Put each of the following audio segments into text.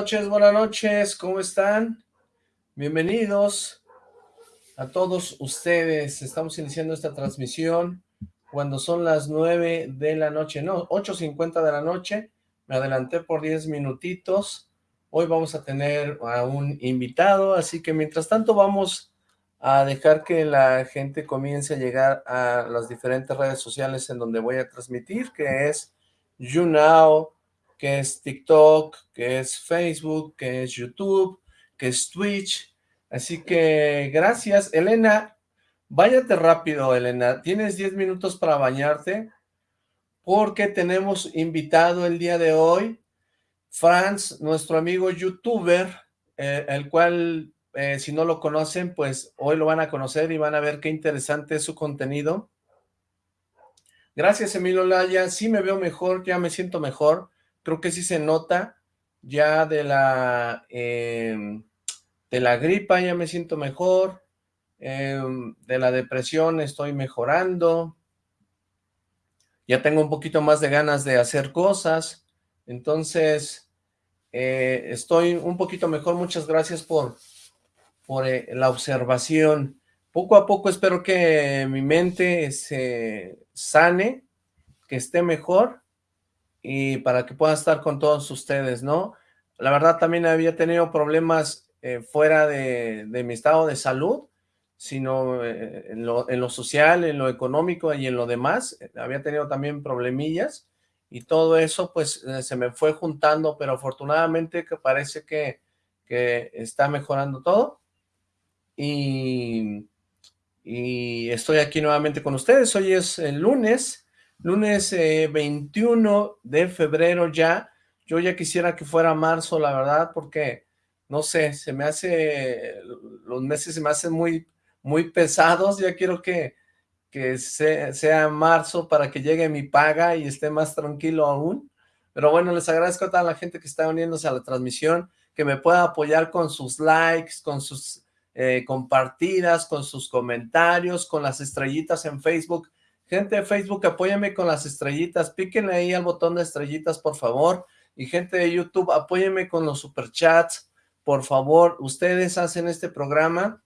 noches, buenas noches, ¿cómo están? Bienvenidos a todos ustedes. Estamos iniciando esta transmisión cuando son las 9 de la noche, no, 8.50 de la noche. Me adelanté por 10 minutitos. Hoy vamos a tener a un invitado, así que mientras tanto vamos a dejar que la gente comience a llegar a las diferentes redes sociales en donde voy a transmitir, que es YouNow, que es TikTok, que es Facebook, que es YouTube, que es Twitch. Así que gracias. Elena, váyate rápido, Elena. Tienes 10 minutos para bañarte porque tenemos invitado el día de hoy, Franz, nuestro amigo youtuber, eh, el cual, eh, si no lo conocen, pues hoy lo van a conocer y van a ver qué interesante es su contenido. Gracias, Emilio Laya. Sí me veo mejor, ya me siento mejor creo que sí se nota ya de la, em, de la gripa ya me siento mejor, em, de la depresión estoy mejorando, ya tengo un poquito más de ganas de hacer cosas, entonces eh, estoy un poquito mejor, muchas gracias por, por eh, la observación. Poco a poco espero que mi mente se sane, que esté mejor, y para que pueda estar con todos ustedes, ¿no? La verdad también había tenido problemas eh, fuera de, mi estado de salud, sino eh, en, lo, social, en lo económico y en lo demás. Había tenido también problemillas y todo eso pues eh, se me fue juntando, pero afortunadamente que parece que, que está mejorando todo. Y, y estoy aquí nuevamente con ustedes. Hoy es el lunes lunes 21 eh, de febrero ya, yo ya quisiera que fuera marzo, la verdad, porque, no sé, se me hace, los meses se me hacen muy, muy pesados, ya quiero que, que sea marzo para que llegue mi paga y esté más tranquilo aún, pero bueno, les agradezco a toda la gente que está uniéndose a la transmisión, que me pueda apoyar con sus likes, con sus eh, compartidas, con sus comentarios, con las estrellitas en Facebook, Gente de Facebook, apóyame con las estrellitas, píquenle ahí al botón de estrellitas, por favor. Y gente de YouTube, apóyeme con los superchats, por favor. Ustedes hacen este programa.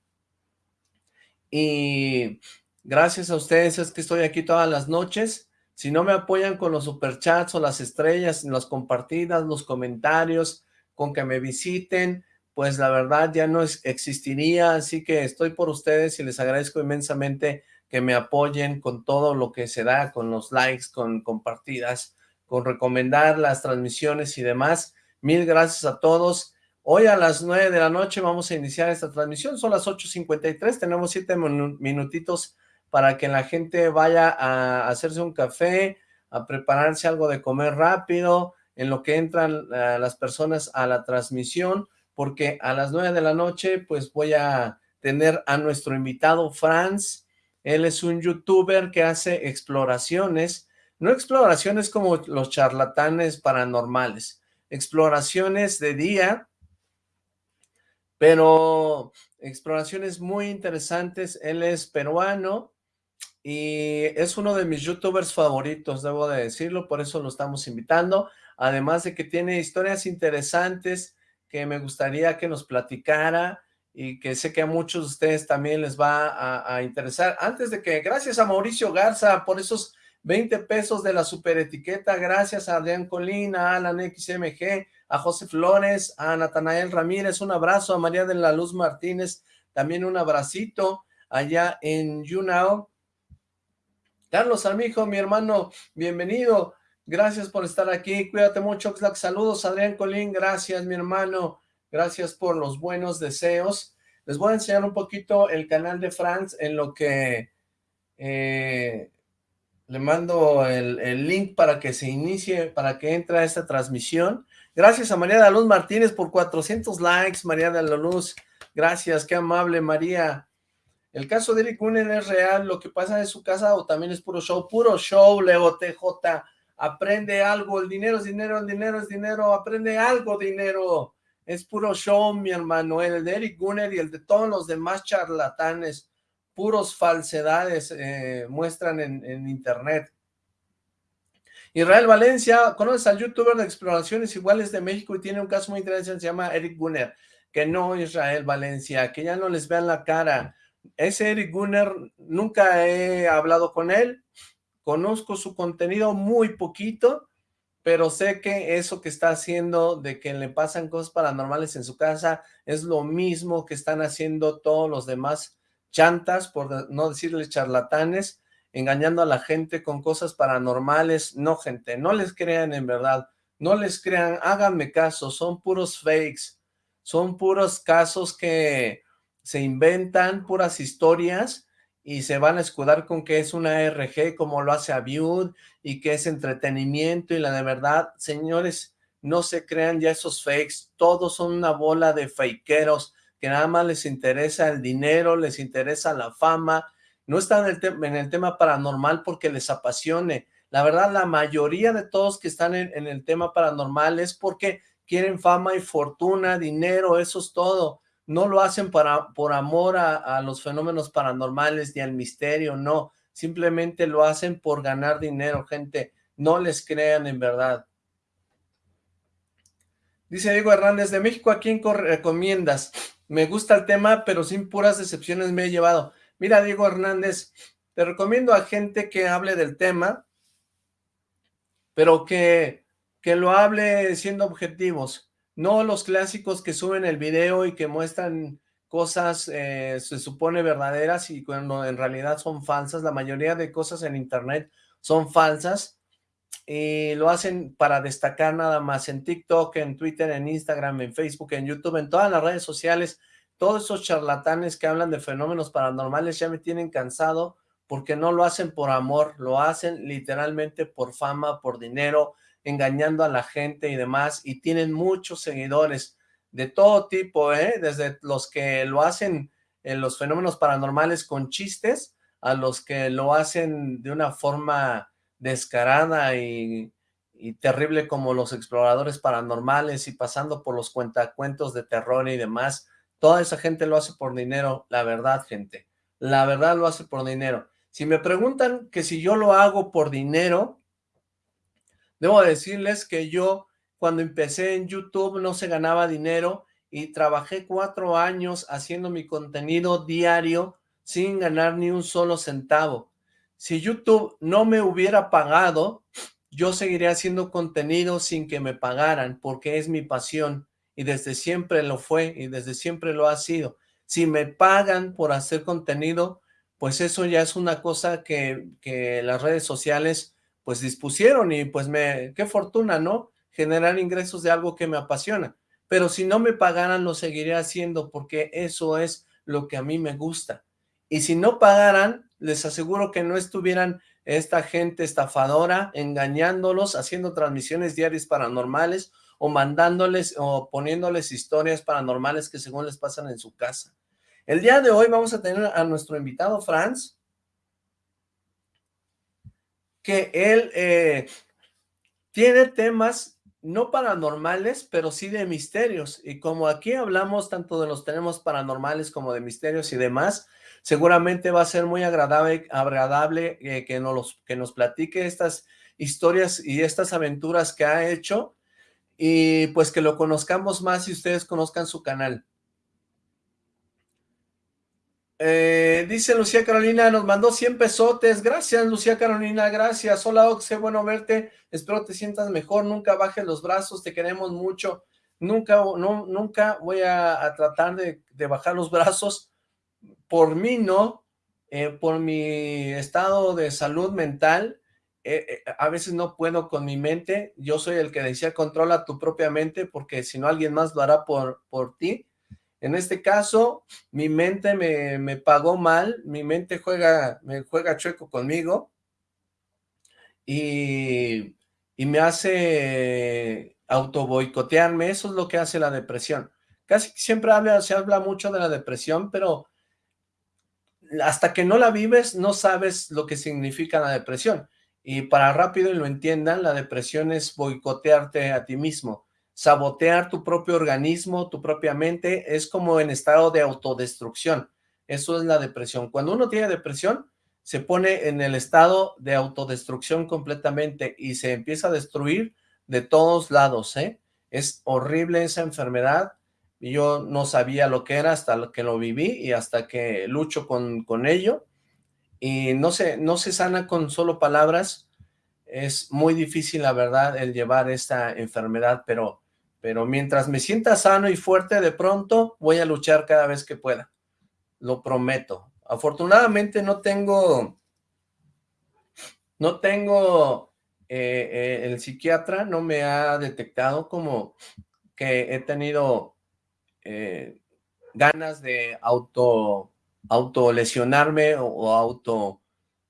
Y gracias a ustedes es que estoy aquí todas las noches. Si no me apoyan con los superchats o las estrellas, las compartidas, los comentarios, con que me visiten, pues la verdad ya no existiría, así que estoy por ustedes y les agradezco inmensamente que me apoyen con todo lo que se da, con los likes, con compartidas, con recomendar las transmisiones y demás. Mil gracias a todos. Hoy a las nueve de la noche vamos a iniciar esta transmisión, son las 8.53, tenemos siete minutitos para que la gente vaya a hacerse un café, a prepararse algo de comer rápido, en lo que entran eh, las personas a la transmisión, porque a las nueve de la noche pues voy a tener a nuestro invitado Franz, él es un youtuber que hace exploraciones, no exploraciones como los charlatanes paranormales, exploraciones de día, pero exploraciones muy interesantes. Él es peruano y es uno de mis youtubers favoritos, debo de decirlo, por eso lo estamos invitando. Además de que tiene historias interesantes que me gustaría que nos platicara, y que sé que a muchos de ustedes también les va a, interesar. Antes de que, gracias a Mauricio Garza por esos 20 pesos de la super etiqueta, gracias a Adrián Colina, a Alan XMG, a José Flores, a Natanael Ramírez, un abrazo, a María de la Luz Martínez, también un abracito allá en YouNow. Carlos Armijo, mi hermano, bienvenido, gracias por estar aquí, cuídate mucho, saludos, Adrián Colín, gracias mi hermano, Gracias por los buenos deseos. Les voy a enseñar un poquito el canal de Franz en lo que eh, le mando el, link para que se inicie, para que entre a esta transmisión. Gracias a María de la Luz Martínez por 400 likes, María de la Luz. Gracias, qué amable, María. El caso de Eric Unen es real, lo que pasa en su casa o también es puro show, puro show, Leo TJ. Aprende algo, el dinero es dinero, el dinero es dinero, aprende algo, dinero es puro show, mi hermano, el de Eric Gunner y el de todos los demás charlatanes, puros falsedades eh, muestran en, internet. Israel Valencia, ¿conoces al youtuber de exploraciones iguales de México y tiene un caso muy interesante, se llama Eric Gunner? Que no, Israel Valencia, que ya no les vean la cara. Ese Eric Gunner, nunca he hablado con él, conozco su contenido muy poquito, pero sé que eso que está haciendo de que le pasan cosas paranormales en su casa es lo mismo que están haciendo todos los demás chantas, por no decirles charlatanes, engañando a la gente con cosas paranormales. No, gente, no les crean en verdad, no les crean, háganme caso, son puros fakes, son puros casos que se inventan, puras historias, y se van a escudar con que es una RG como lo hace Aviud y que es entretenimiento y la de verdad, señores, no se crean ya esos fakes, todos son una bola de fakeros que nada más les interesa el dinero, les interesa la fama, no están en el, en el tema paranormal porque les apasione. La verdad, la mayoría de todos que están en, el tema paranormal es porque quieren fama y fortuna, dinero, eso es todo. No lo hacen para, por amor a, los fenómenos paranormales ni al misterio, no. Simplemente lo hacen por ganar dinero, gente. No les crean en verdad. Dice Diego Hernández, de México, ¿a quién recomiendas? Me gusta el tema, pero sin puras decepciones me he llevado. Mira, Diego Hernández, te recomiendo a gente que hable del tema, pero que, que lo hable siendo objetivos, no los clásicos que suben el video y que muestran cosas, eh, se supone verdaderas y cuando en realidad son falsas, la mayoría de cosas en internet son falsas, y lo hacen para destacar nada más en TikTok, en Twitter, en Instagram, en Facebook, en YouTube, en todas las redes sociales, todos esos charlatanes que hablan de fenómenos paranormales ya me tienen cansado porque no lo hacen por amor, lo hacen literalmente por fama, por dinero, engañando a la gente y demás, y tienen muchos seguidores de todo tipo, ¿eh? desde los que lo hacen en los fenómenos paranormales con chistes, a los que lo hacen de una forma descarada y, y terrible como los exploradores paranormales y pasando por los cuentacuentos de terror y demás, Toda esa gente lo hace por dinero, la verdad, gente. La verdad lo hace por dinero. Si me preguntan que si yo lo hago por dinero, debo decirles que yo cuando empecé en YouTube no se ganaba dinero y trabajé cuatro años haciendo mi contenido diario sin ganar ni un solo centavo. Si YouTube no me hubiera pagado, yo seguiría haciendo contenido sin que me pagaran porque es mi pasión y desde siempre lo fue y desde siempre lo ha sido. Si me pagan por hacer contenido, pues eso ya es una cosa que, que las redes sociales pues dispusieron y pues me, qué fortuna, ¿no? Generar ingresos de algo que me apasiona. Pero si no me pagaran, lo seguiría haciendo porque eso es lo que a mí me gusta. Y si no pagaran, les aseguro que no estuvieran esta gente estafadora engañándolos, haciendo transmisiones diarias paranormales o mandándoles o poniéndoles historias paranormales que según les pasan en su casa. El día de hoy vamos a tener a nuestro invitado Franz, que él eh, tiene temas no paranormales, pero sí de misterios, y como aquí hablamos tanto de los temas paranormales como de misterios y demás, seguramente va a ser muy agradable, agradable eh, que, nos, que nos platique estas historias y estas aventuras que ha hecho, y pues que lo conozcamos más y ustedes conozcan su canal. Eh, dice Lucía Carolina, nos mandó 100 pesotes, gracias Lucía Carolina, gracias, hola Oxe, bueno verte, espero te sientas mejor, nunca bajes los brazos, te queremos mucho, nunca, no, nunca voy a, tratar de, bajar los brazos, por mí no, eh, por mi estado de salud mental, eh, a veces no puedo con mi mente, yo soy el que decía controla tu propia mente porque si no alguien más lo hará por, por ti. En este caso, mi mente me, me pagó mal, mi mente juega, me juega chueco conmigo y, y me hace auto boicotearme, eso es lo que hace la depresión. Casi siempre habla, se habla mucho de la depresión, pero hasta que no la vives no sabes lo que significa la depresión. Y para rápido y lo entiendan, la depresión es boicotearte a ti mismo, sabotear tu propio organismo, tu propia mente, es como en estado de autodestrucción. Eso es la depresión. Cuando uno tiene depresión, se pone en el estado de autodestrucción completamente y se empieza a destruir de todos lados, ¿eh? Es horrible esa enfermedad, yo no sabía lo que era hasta que lo viví y hasta que lucho con, con ello, y no se, no se sana con solo palabras, es muy difícil la verdad el llevar esta enfermedad, pero, pero mientras me sienta sano y fuerte de pronto voy a luchar cada vez que pueda, lo prometo. Afortunadamente no tengo, no tengo, eh, eh, el psiquiatra no me ha detectado como que he tenido eh, ganas de auto, lesionarme o, auto,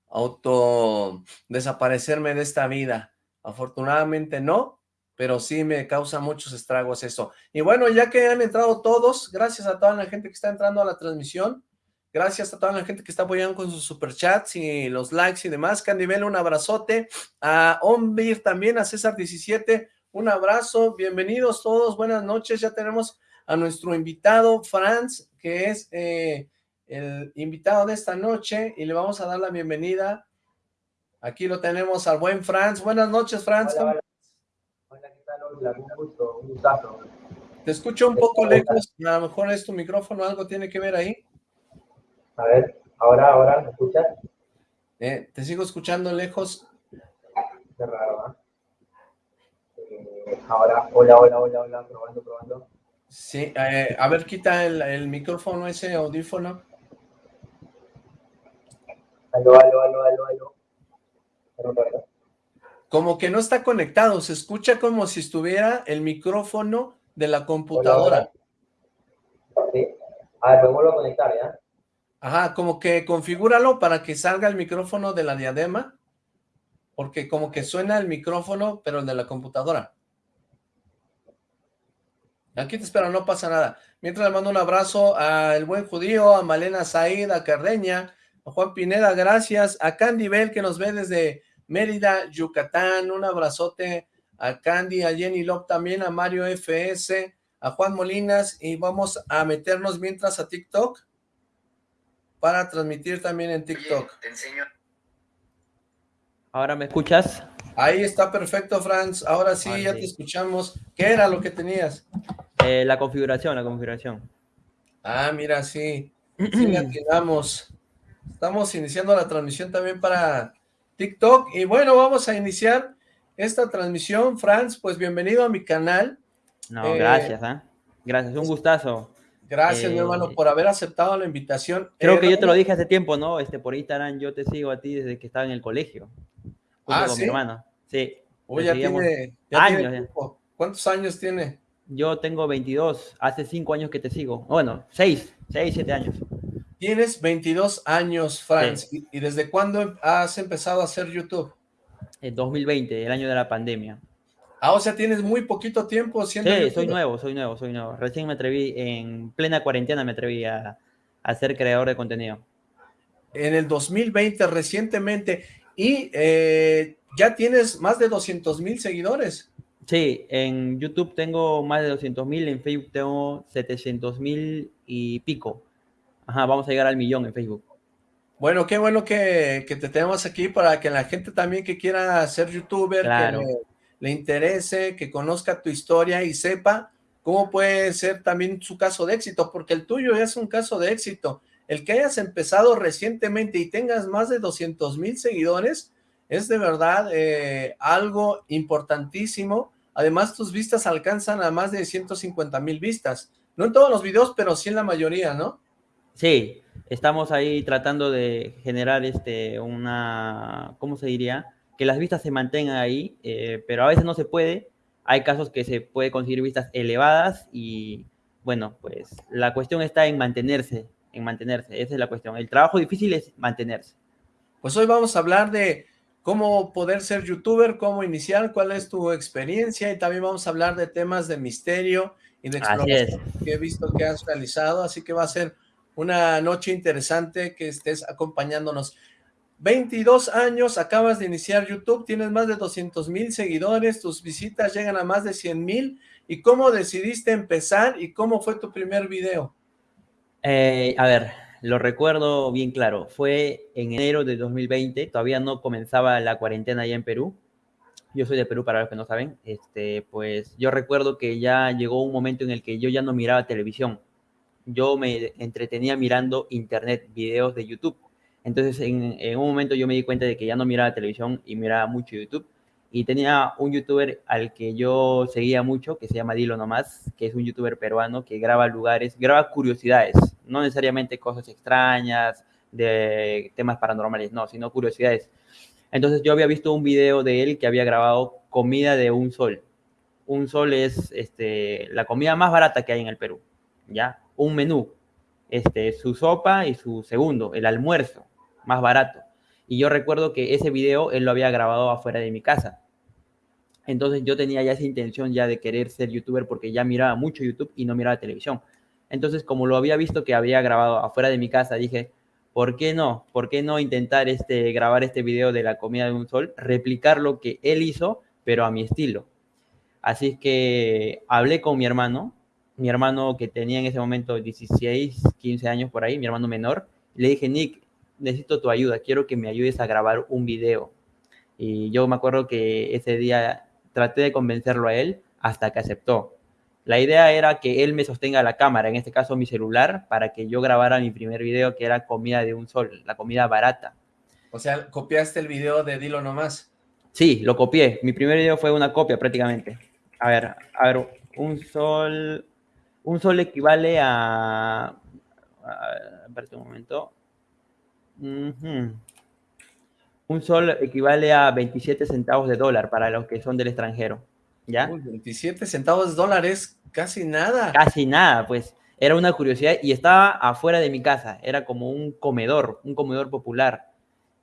auto desaparecerme de esta vida. Afortunadamente no, pero sí me causa muchos estragos eso. Y bueno, ya que han entrado todos, gracias a toda la gente que está entrando a la transmisión, Gracias a toda la gente que está apoyando con sus superchats y los likes y demás. Candibel, un abrazote. A Ombir también, a César17, un abrazo. Bienvenidos todos, buenas noches. Ya tenemos a nuestro invitado, Franz, que es eh, el invitado de esta noche y le vamos a dar la bienvenida. Aquí lo tenemos al buen Franz. Buenas noches, Franz. ¿qué tal? Hola, un gusto, un gustazo. Te escucho un poco lejos, a lo mejor es tu micrófono, algo tiene que ver ahí. A ver, ahora, ahora, ¿me escuchas? Eh, te sigo escuchando lejos. Qué raro, eh, ahora, hola, hola, hola, hola, probando, probando. Sí, eh, a ver, quita el, el, micrófono, ese audífono. Aló, aló, aló, aló, aló. Como que no está conectado, se escucha como si estuviera el micrófono de la computadora. Sí. A ver, vuelvo a conectar, ¿ya? Ajá, como que configúralo para que salga el micrófono de la diadema, porque como que suena el micrófono, pero el de la computadora. Aquí te espero, no pasa nada. Mientras le mando un abrazo al buen judío, a Malena Said, a Cardeña, a Juan Pineda, gracias, a Candy Bell que nos ve desde Mérida, Yucatán, un abrazote a Candy, a Jenny Lop también, a Mario FS, a Juan Molinas, y vamos a meternos mientras a TikTok para transmitir también en TikTok. te enseño. ¿Ahora me escuchas? Ahí está perfecto, Franz. Ahora sí, ya te escuchamos. ¿Qué era lo que tenías? Eh, la configuración, la configuración. Ah, mira, sí. Sí, Estamos iniciando la transmisión también para TikTok. Y bueno, vamos a iniciar esta transmisión. Franz, pues bienvenido a mi canal. No, gracias, ¿eh? Gracias, un gustazo. Gracias, mi hermano, eh, por haber aceptado la invitación. Creo que yo te lo dije hace tiempo, ¿no? Este, por Instagram yo te sigo a ti desde que estaba en el colegio. Ah, con ¿sí? mi hermano. Sí. Uy, ya tiene, años. ¿Cuántos años tiene? Yo tengo 22. Hace 5 años que te sigo. Bueno, 6, 6, 7 años. Tienes 22 años, Franz. Sí. ¿Y desde cuándo has empezado a hacer YouTube? En 2020, el año de la pandemia. Ah, o sea, tienes muy poquito tiempo siendo Sí, soy nuevo, soy nuevo, soy nuevo. Recién me atreví, en plena cuarentena me atreví a, a ser creador de contenido. En el 2020, recientemente, y eh, ya tienes más de 200 mil seguidores. Sí, en YouTube tengo más de 200 mil, en Facebook tengo 700 mil y pico. Ajá, vamos a llegar al millón en Facebook. Bueno, qué bueno que, que te tenemos aquí para que la gente también que quiera ser youtuber, claro. que le, le interese, que conozca tu historia y sepa cómo puede ser también su caso de éxito, porque el tuyo es un caso de éxito. El que hayas empezado recientemente y tengas más de 200 mil seguidores, es de verdad eh, algo importantísimo. Además, tus vistas alcanzan a más de 150 mil vistas. No en todos los videos, pero sí en la mayoría, ¿no? Sí, estamos ahí tratando de generar este una, ¿cómo se diría? que las vistas se mantengan ahí, eh, pero a veces no se puede. Hay casos que se puede conseguir vistas elevadas y, bueno, pues la cuestión está en mantenerse, en mantenerse. Esa es la cuestión. El trabajo difícil es mantenerse. Pues hoy vamos a hablar de cómo poder ser youtuber, cómo iniciar, cuál es tu experiencia y también vamos a hablar de temas de misterio y de exploración que he visto que has realizado, así que va a ser una noche interesante que estés acompañándonos. 22 años, acabas de iniciar YouTube, tienes más de 200 mil seguidores, tus visitas llegan a más de 100 mil. ¿Y cómo decidiste empezar y cómo fue tu primer video? Eh, a ver, lo recuerdo bien claro. Fue en enero de 2020, todavía no comenzaba la cuarentena allá en Perú. Yo soy de Perú, para los que no saben. Este, pues yo recuerdo que ya llegó un momento en el que yo ya no miraba televisión. Yo me entretenía mirando internet, videos de YouTube. Entonces, en, un momento yo me di cuenta de que ya no miraba televisión y miraba mucho YouTube y tenía un youtuber al que yo seguía mucho, que se llama Dilo Nomás, que es un youtuber peruano que graba lugares, graba curiosidades, no necesariamente cosas extrañas, de temas paranormales, no, sino curiosidades. Entonces yo había visto un video de él que había grabado comida de un sol. Un sol es este, la comida más barata que hay en el Perú, ¿ya? Un menú, este, su sopa y su segundo, el almuerzo, más barato. Y yo recuerdo que ese video él lo había grabado afuera de mi casa. Entonces yo tenía ya esa intención ya de querer ser youtuber porque ya miraba mucho YouTube y no miraba televisión. Entonces como lo había visto que había grabado afuera de mi casa, dije, ¿por qué no? ¿Por qué no intentar este, grabar este video de la comida de un sol, replicar lo que él hizo, pero a mi estilo? Así que hablé con mi hermano, mi hermano que tenía en ese momento 16, 15 años por ahí, mi hermano menor, le dije, Nick, necesito tu ayuda, quiero que me ayudes a grabar un video. Y yo me acuerdo que ese día traté de convencerlo a él hasta que aceptó. La idea era que él me sostenga la cámara, en este caso mi celular, para que yo grabara mi primer video, que era comida de un sol, la comida barata. O sea, ¿copiaste el video de Dilo Nomás? Sí, lo copié. Mi primer video fue una copia prácticamente. A ver, a ver, un sol, un sol equivale a, a, un momento. Un sol equivale a 27 centavos de dólar para los que son del extranjero, ¿ya? 27 centavos de dólares, casi nada. Casi nada, pues. Era una curiosidad y estaba afuera de mi casa. Era como un comedor, un comedor popular,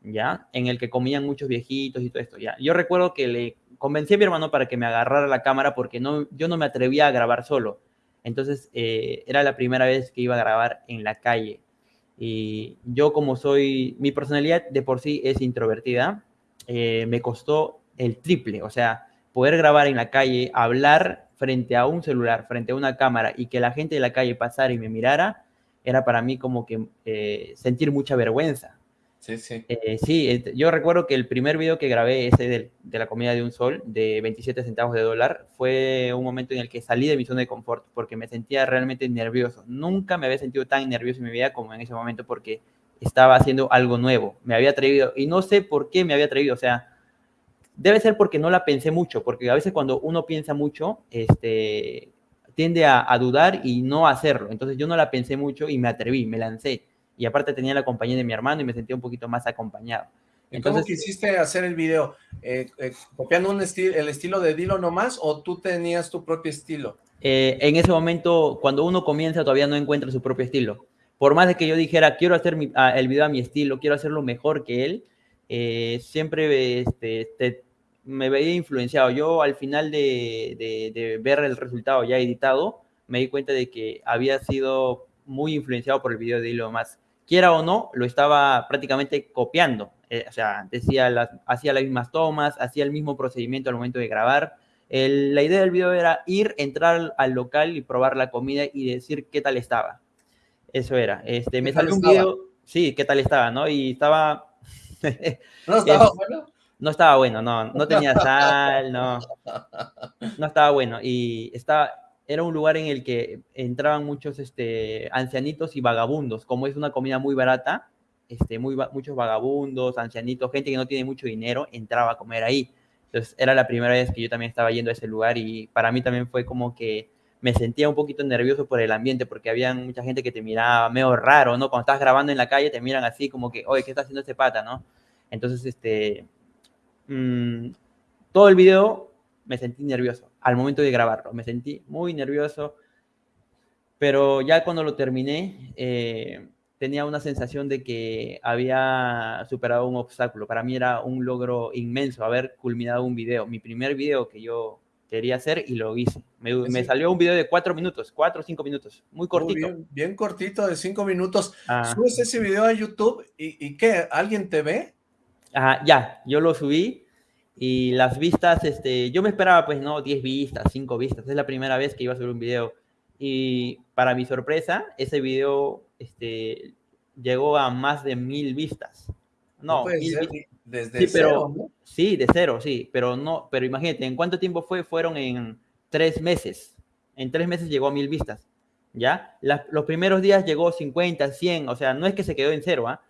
¿ya? En el que comían muchos viejitos y todo esto, ¿ya? Yo recuerdo que le convencí a mi hermano para que me agarrara la cámara porque no, yo no me atrevía a grabar solo. Entonces, eh, era la primera vez que iba a grabar en la calle. Y yo como soy, mi personalidad de por sí es introvertida, eh, me costó el triple, o sea, poder grabar en la calle, hablar frente a un celular, frente a una cámara y que la gente de la calle pasara y me mirara, era para mí como que eh, sentir mucha vergüenza. Sí, sí. Eh, sí, yo recuerdo que el primer video que grabé, ese de, de, la comida de un sol, de 27 centavos de dólar, fue un momento en el que salí de mi zona de confort porque me sentía realmente nervioso. Nunca me había sentido tan nervioso en mi vida como en ese momento porque estaba haciendo algo nuevo. Me había atrevido y no sé por qué me había atrevido. O sea, debe ser porque no la pensé mucho, porque a veces cuando uno piensa mucho, este, tiende a, a dudar y no hacerlo. Entonces yo no la pensé mucho y me atreví, me lancé y aparte tenía la compañía de mi hermano y me sentía un poquito más acompañado. Entonces, ¿Cómo quisiste hacer el video? Eh, eh, ¿Copiando un el estilo de Dilo nomás o tú tenías tu propio estilo? Eh, en ese momento, cuando uno comienza, todavía no encuentra su propio estilo. Por más de que yo dijera, quiero hacer mi, a, el video a mi estilo, quiero hacerlo mejor que él, siempre este, este, me veía influenciado. Yo al final de, de, de ver el resultado ya editado, me di cuenta de que había sido muy influenciado por el video de Elon Musk. Quiera o no, lo estaba prácticamente copiando. Eh, o sea, decía las, hacía las mismas tomas, hacía el mismo procedimiento al momento de grabar. El, la idea del video era ir, entrar al local y probar la comida y decir qué tal estaba. Eso era. Este, me salió un video, sí, qué tal estaba, ¿no? Y estaba... ¿No estaba bueno? No estaba bueno, no, no tenía sal, no. No estaba bueno. Y estaba, era un lugar en el que entraban muchos este, ancianitos y vagabundos, como es una comida muy barata, este, muy, muchos vagabundos, ancianitos, gente que no tiene mucho dinero, entraba a comer ahí. Entonces era la primera vez que yo también estaba yendo a ese lugar y para mí también fue como que me sentía un poquito nervioso por el ambiente porque había mucha gente que te miraba medio raro, ¿no? Cuando estás grabando en la calle te miran así como que, oye, ¿qué está haciendo este pata, no? Entonces, este, mmm, todo el video me sentí nervioso al momento de grabarlo. Me sentí muy nervioso, pero ya cuando lo terminé, eh, tenía una sensación de que había superado un obstáculo. Para mí era un logro inmenso haber culminado un video, mi primer video que yo quería hacer y lo hice. Me, me salió un video de cuatro minutos, cuatro o cinco minutos, muy cortito. Muy bien, bien, cortito, de cinco minutos. Ah. ¿Subes ese video a YouTube y, y qué? ¿Alguien te ve? Ajá, ya, yo lo subí y las vistas, este, yo me esperaba pues no, 10 vistas, 5 vistas, es la primera vez que iba a subir un video. Y para mi sorpresa, ese video este, llegó a más de mil vistas. No, mil ser, desde Sí, pero- cero, ¿no? Sí, de cero, sí, pero no, pero imagínate, ¿en cuánto tiempo fue? Fueron en tres meses. En tres meses llegó a mil vistas, ¿ya? Los primeros días llegó 50, 100, o sea, no es que se quedó en cero, ¿ah?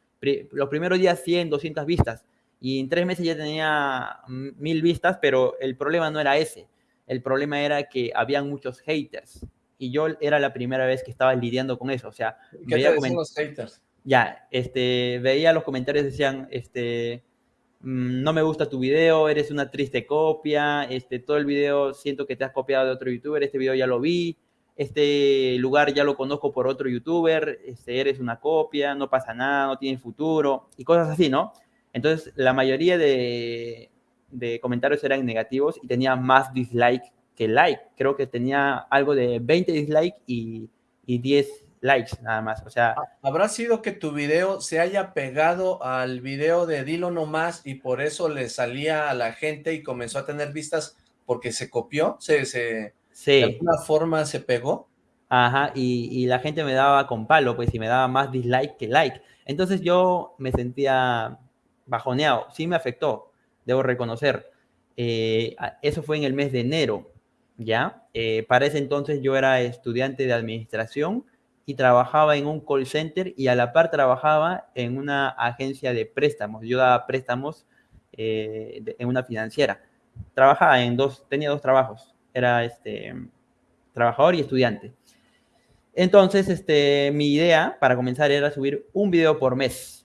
Los primeros días 100, 200 vistas, y en tres meses ya tenía mil vistas, pero el problema no era ese. El problema era que habían muchos haters, y yo era la primera vez que estaba lidiando con eso, o sea, ¿Qué veía te los haters? ya, este, veía los comentarios, decían, este, mm, no me gusta tu video, eres una triste copia, este, todo el video siento que te has copiado de otro youtuber, este video ya lo vi, este lugar ya lo conozco por otro youtuber, este, eres una copia, no pasa nada, no tiene futuro, y cosas así, ¿no? Entonces, la mayoría de, de comentarios eran negativos y tenía más dislike que like. Creo que tenía algo de 20 dislike y, y 10 likes nada más. O sea, ¿Habrá sido que tu video se haya pegado al video de Dilo No Más y por eso le salía a la gente y comenzó a tener vistas porque se copió? ¿Se, se, de sí. alguna forma se pegó? Ajá, y, y la gente me daba con palo, pues, y me daba más dislike que like. Entonces yo me sentía bajoneado, sí me afectó, debo reconocer. Eh, eso fue en el mes de enero, ¿ya? Eh, para ese entonces yo era estudiante de administración y trabajaba en un call center y a la par trabajaba en una agencia de préstamos. Yo daba préstamos eh, en una financiera. Trabajaba en dos, tenía dos trabajos. Era este, trabajador y estudiante. Entonces, este, mi idea para comenzar era subir un video por mes.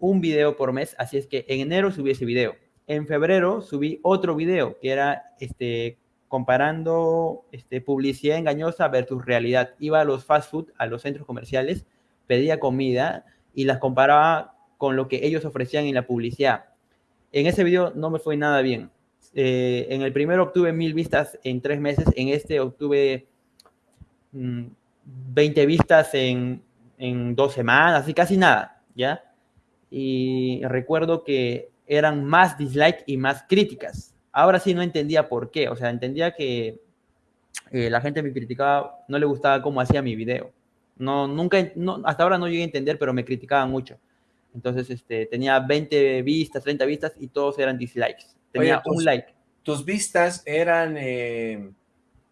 Un video por mes. Así es que en enero subí ese video. En febrero subí otro video que era este, comparando este, publicidad engañosa versus realidad. Iba a los fast food, a los centros comerciales, pedía comida y las comparaba con lo que ellos ofrecían en la publicidad. En ese video no me fue nada bien. Eh, en el primero obtuve mil vistas en tres meses, en este obtuve mm, 20 vistas en, en dos semanas, y casi nada, ¿ya? Y recuerdo que eran más dislike y más críticas. Ahora sí no entendía por qué, o sea, entendía que eh, la gente me criticaba, no le gustaba cómo hacía mi video. No, nunca, no, hasta ahora no llegué a entender, pero me criticaban mucho. Entonces, este, tenía 20 vistas, 30 vistas y todos eran dislikes. Tenía Oye, tus- un like. ¿Tus vistas eran eh,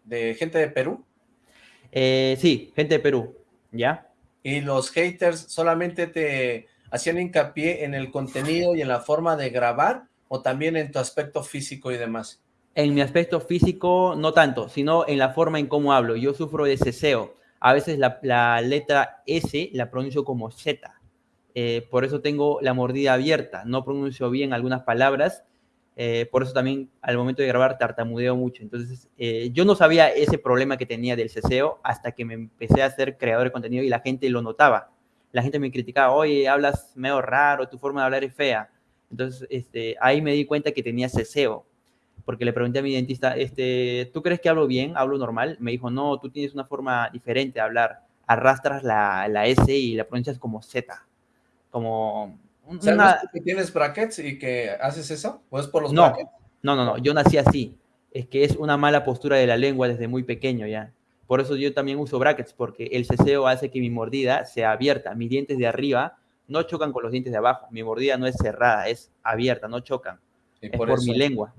de gente de Perú? Eh, sí, gente de Perú, ¿ya? ¿Y los haters solamente te hacían hincapié en el contenido y en la forma de grabar o también en tu aspecto físico y demás? En mi aspecto físico, no tanto, sino en la forma en cómo hablo. Yo sufro de ceseo. A veces la, letra S la pronuncio como Z. Eh, por eso tengo la mordida abierta. No pronuncio bien algunas palabras. eh, por eso también al momento de grabar tartamudeo mucho. Entonces, eh, yo no sabía ese problema que tenía del ceseo hasta que me empecé a ser creador de contenido y la gente lo notaba. La gente me criticaba, oye, hablas medio raro, tu forma de hablar es fea. Entonces, este, ahí me di cuenta que tenía ceseo porque le pregunté a mi dentista, este, ¿tú crees que hablo bien? ¿Hablo normal? Me dijo, no, tú tienes una forma diferente de hablar. Arrastras la, la S y la pronuncias como Z. Como un- ¿Sabes una... que tienes brackets y que haces eso? ¿O es por los No, brackets? no, no, no, yo nací así. Es que es una mala postura de la lengua desde muy pequeño ya. Por eso yo también uso brackets, porque el ceseo hace que mi mordida sea abierta. Mis dientes de arriba no chocan con los dientes de abajo. Mi mordida no es cerrada, es abierta, no chocan. Y Es por, mi lengua.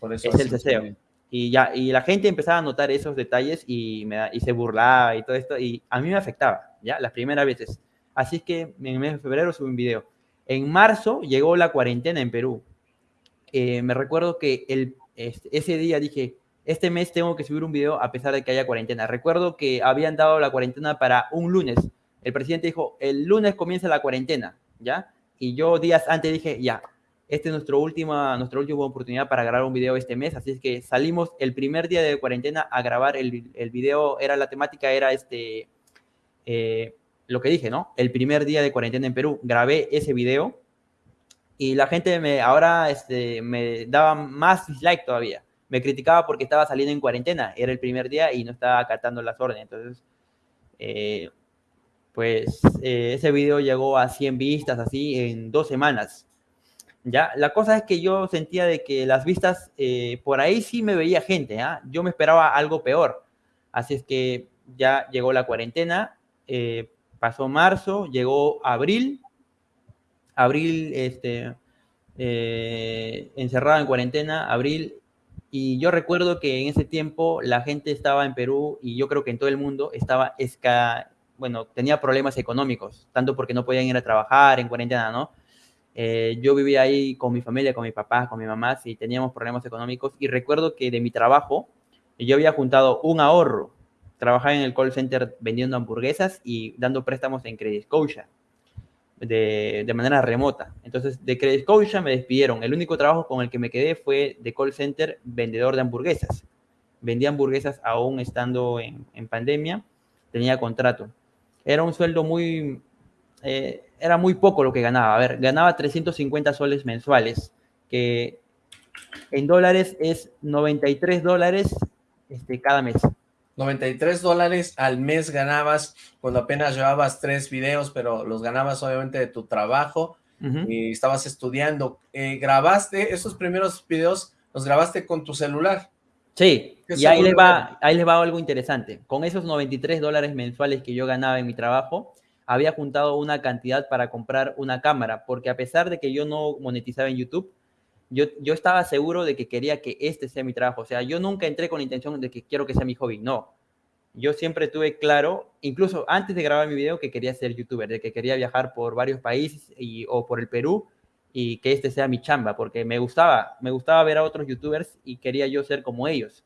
Por eso es el ceseo. bien. Y ya, y la gente empezaba a notar esos detalles y, me, y se burlaba y todo esto, y a mí me afectaba, ¿ya? Las primeras veces. Así es que en el mes de febrero subí un video. En marzo llegó la cuarentena en Perú. Eh, me recuerdo que el, este, ese día dije, este mes tengo que subir un video a pesar de que haya cuarentena. Recuerdo que habían dado la cuarentena para un lunes. El presidente dijo, el lunes comienza la cuarentena, ¿ya? Y yo días antes dije, ya, esta es nuestra última, nuestra última oportunidad para grabar un video este mes, así es que salimos el primer día de cuarentena a grabar el, el video, era la temática, era este, eh, lo que dije, ¿no? El primer día de cuarentena en Perú, grabé ese video y la gente me, ahora este, me daba más dislike todavía, me criticaba porque estaba saliendo en cuarentena, era el primer día y no estaba acatando las órdenes, entonces, eh, pues eh, ese video llegó a 100 vistas así en dos semanas. ¿ya? La cosa es que yo sentía de que las vistas, eh, por ahí sí me veía gente, ¿ah? Yo me esperaba algo peor. Así es que ya llegó la cuarentena, Pasó marzo, llegó abril, abril, este, encerrado en cuarentena, abril, y yo recuerdo que en ese tiempo la gente estaba en Perú y yo creo que en todo el mundo estaba esca, bueno, tenía problemas económicos, tanto porque no podían ir a trabajar en cuarentena, ¿no? Eh, yo vivía ahí con mi familia, con mi papá, con mi mamá, y teníamos problemas económicos. Y recuerdo que de mi trabajo, yo había juntado un ahorro. Trabajaba en el call center vendiendo hamburguesas y dando préstamos en Credit Scotia de, de manera remota. Entonces, de Credit Scotia me despidieron. El único trabajo con el que me quedé fue de call center vendedor de hamburguesas. Vendía hamburguesas aún estando en, en pandemia, tenía contrato. Era un sueldo muy, eh, era muy poco lo que ganaba. A ver, ganaba 350 soles mensuales, que en dólares es 93 dólares este, cada mes. 93 dólares al mes ganabas cuando apenas llevabas tres videos, pero los ganabas obviamente de tu trabajo y estabas estudiando. Eh, ¿Grabaste esos primeros videos, los grabaste con tu celular? Sí, y ahí les, va, ahí les va algo interesante. Con esos 93 dólares mensuales que yo ganaba en mi trabajo, había juntado una cantidad para comprar una cámara, porque a pesar de que yo no monetizaba en YouTube, yo, yo estaba seguro de que quería que este sea mi trabajo. O sea, yo nunca entré con la intención de que quiero que sea mi hobby, no. Yo siempre tuve claro, incluso antes de grabar mi video, que quería ser youtuber, de que quería viajar por varios países y, o por el Perú y que este sea mi chamba, porque me gustaba, me gustaba ver a otros youtubers y quería yo ser como ellos.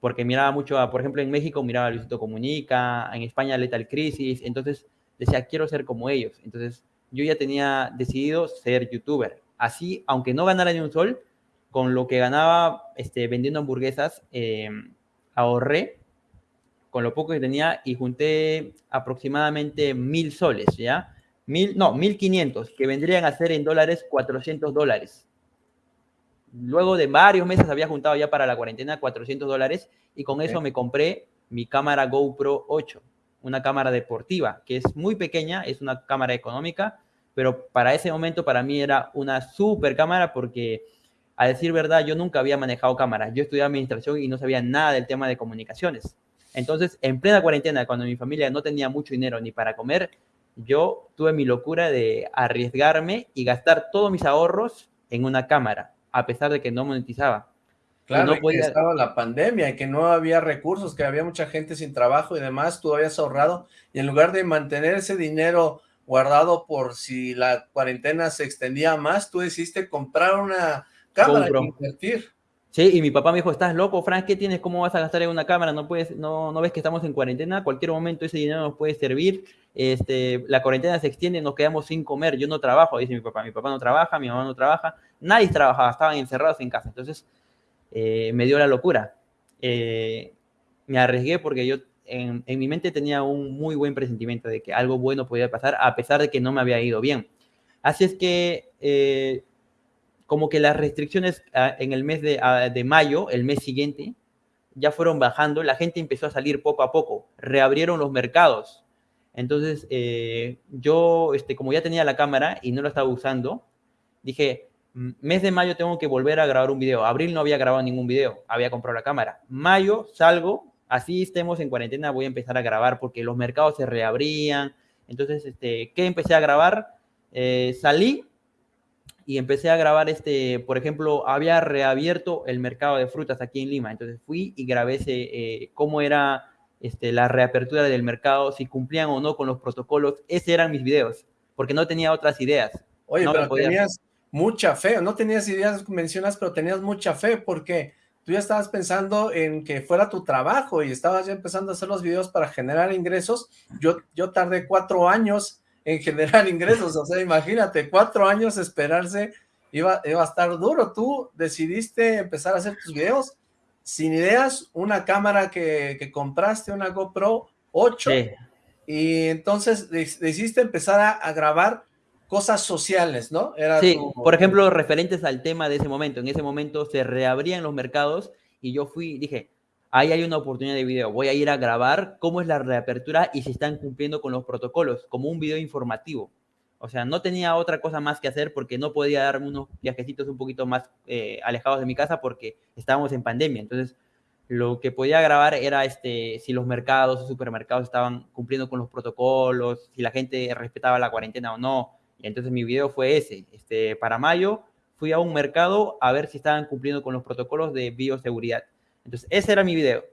Porque miraba mucho, a, por ejemplo, en México miraba a Luisito Comunica, en España Lethal Crisis, entonces decía, quiero ser como ellos. Entonces, yo ya tenía decidido ser youtuber. Así, aunque no ganara ni un sol, con lo que ganaba este, vendiendo hamburguesas, eh, ahorré con lo poco que tenía y junté aproximadamente mil soles, ¿ya? Mil, no, mil quinientos, que vendrían a ser en dólares 400 dólares. Luego de varios meses había juntado ya para la cuarentena 400 dólares y con eso me compré mi cámara GoPro 8 una cámara deportiva, que es muy pequeña, es una cámara económica, pero para ese momento para mí era una super cámara porque, a decir verdad, yo nunca había manejado cámaras. Yo estudié administración y no sabía nada del tema de comunicaciones. Entonces, en plena cuarentena, cuando mi familia no tenía mucho dinero ni para comer, yo tuve mi locura de arriesgarme y gastar todos mis ahorros en una cámara, a pesar de que no monetizaba. Claro, no podía... que estaba la pandemia y que no había recursos, que había mucha gente sin trabajo y demás, tú habías ahorrado y en lugar de mantener ese dinero guardado por si la cuarentena se extendía más, tú decidiste comprar una cámara invertir. Sí, y mi papá me dijo, estás loco, Frank, ¿qué tienes? ¿Cómo vas a gastar en una cámara? No puedes, no, no ves que estamos en cuarentena, cualquier momento ese dinero nos puede servir, este, la cuarentena se extiende, nos quedamos sin comer, yo no trabajo, dice mi papá, mi papá no trabaja, mi mamá no trabaja, nadie trabajaba, estaban encerrados en casa, entonces eh, me dio la locura. Eh, me arriesgué porque yo en, mi mente tenía un muy buen presentimiento de que algo bueno podía pasar, a pesar de que no me había ido bien. Así es que, eh, como que las restricciones ah, en el mes ah, de, mayo, el mes siguiente, ya fueron bajando, la gente empezó a salir poco a poco, reabrieron los mercados. Entonces, yo, este, como ya tenía la cámara y no la estaba usando, dije, mes de mayo tengo que volver a grabar un video. Abril no había grabado ningún video, había comprado la cámara. Mayo salgo, así estemos en cuarentena, voy a empezar a grabar porque los mercados se reabrían. Entonces, este, ¿qué empecé a grabar? Eh, salí y empecé a grabar, este, por ejemplo, había reabierto el mercado de frutas aquí en Lima. Entonces fui y grabé ese, eh, cómo era este, la reapertura del mercado, si cumplían o no con los protocolos. Esos eran mis videos, porque no tenía otras ideas. Oye, pero tenías, mucha fe, no tenías ideas, mencionas, pero tenías mucha fe porque tú ya estabas pensando en que fuera tu trabajo y estabas ya empezando a hacer los videos para generar ingresos. Yo, yo tardé cuatro años en generar ingresos, o sea, imagínate, cuatro años esperarse iba, iba a estar duro. Tú decidiste empezar a hacer tus videos sin ideas, una cámara que, compraste, una GoPro 8, y entonces decidiste empezar a, a grabar cosas sociales, ¿no? Era sí, por ejemplo, referentes al tema de ese momento. En ese momento se reabrían los mercados y yo fui, dije, ahí hay una oportunidad de video, voy a ir a grabar cómo es la reapertura y si están cumpliendo con los protocolos, como un video informativo. O sea, no tenía otra cosa más que hacer porque no podía darme unos viajecitos un poquito más eh, alejados de mi casa porque estábamos en pandemia. Entonces, lo que podía grabar era este, si los mercados o supermercados estaban cumpliendo con los protocolos, si la gente respetaba la cuarentena o no. Entonces mi video fue ese. Este, para mayo fui a un mercado a ver si estaban cumpliendo con los protocolos de bioseguridad. Entonces ese era mi video.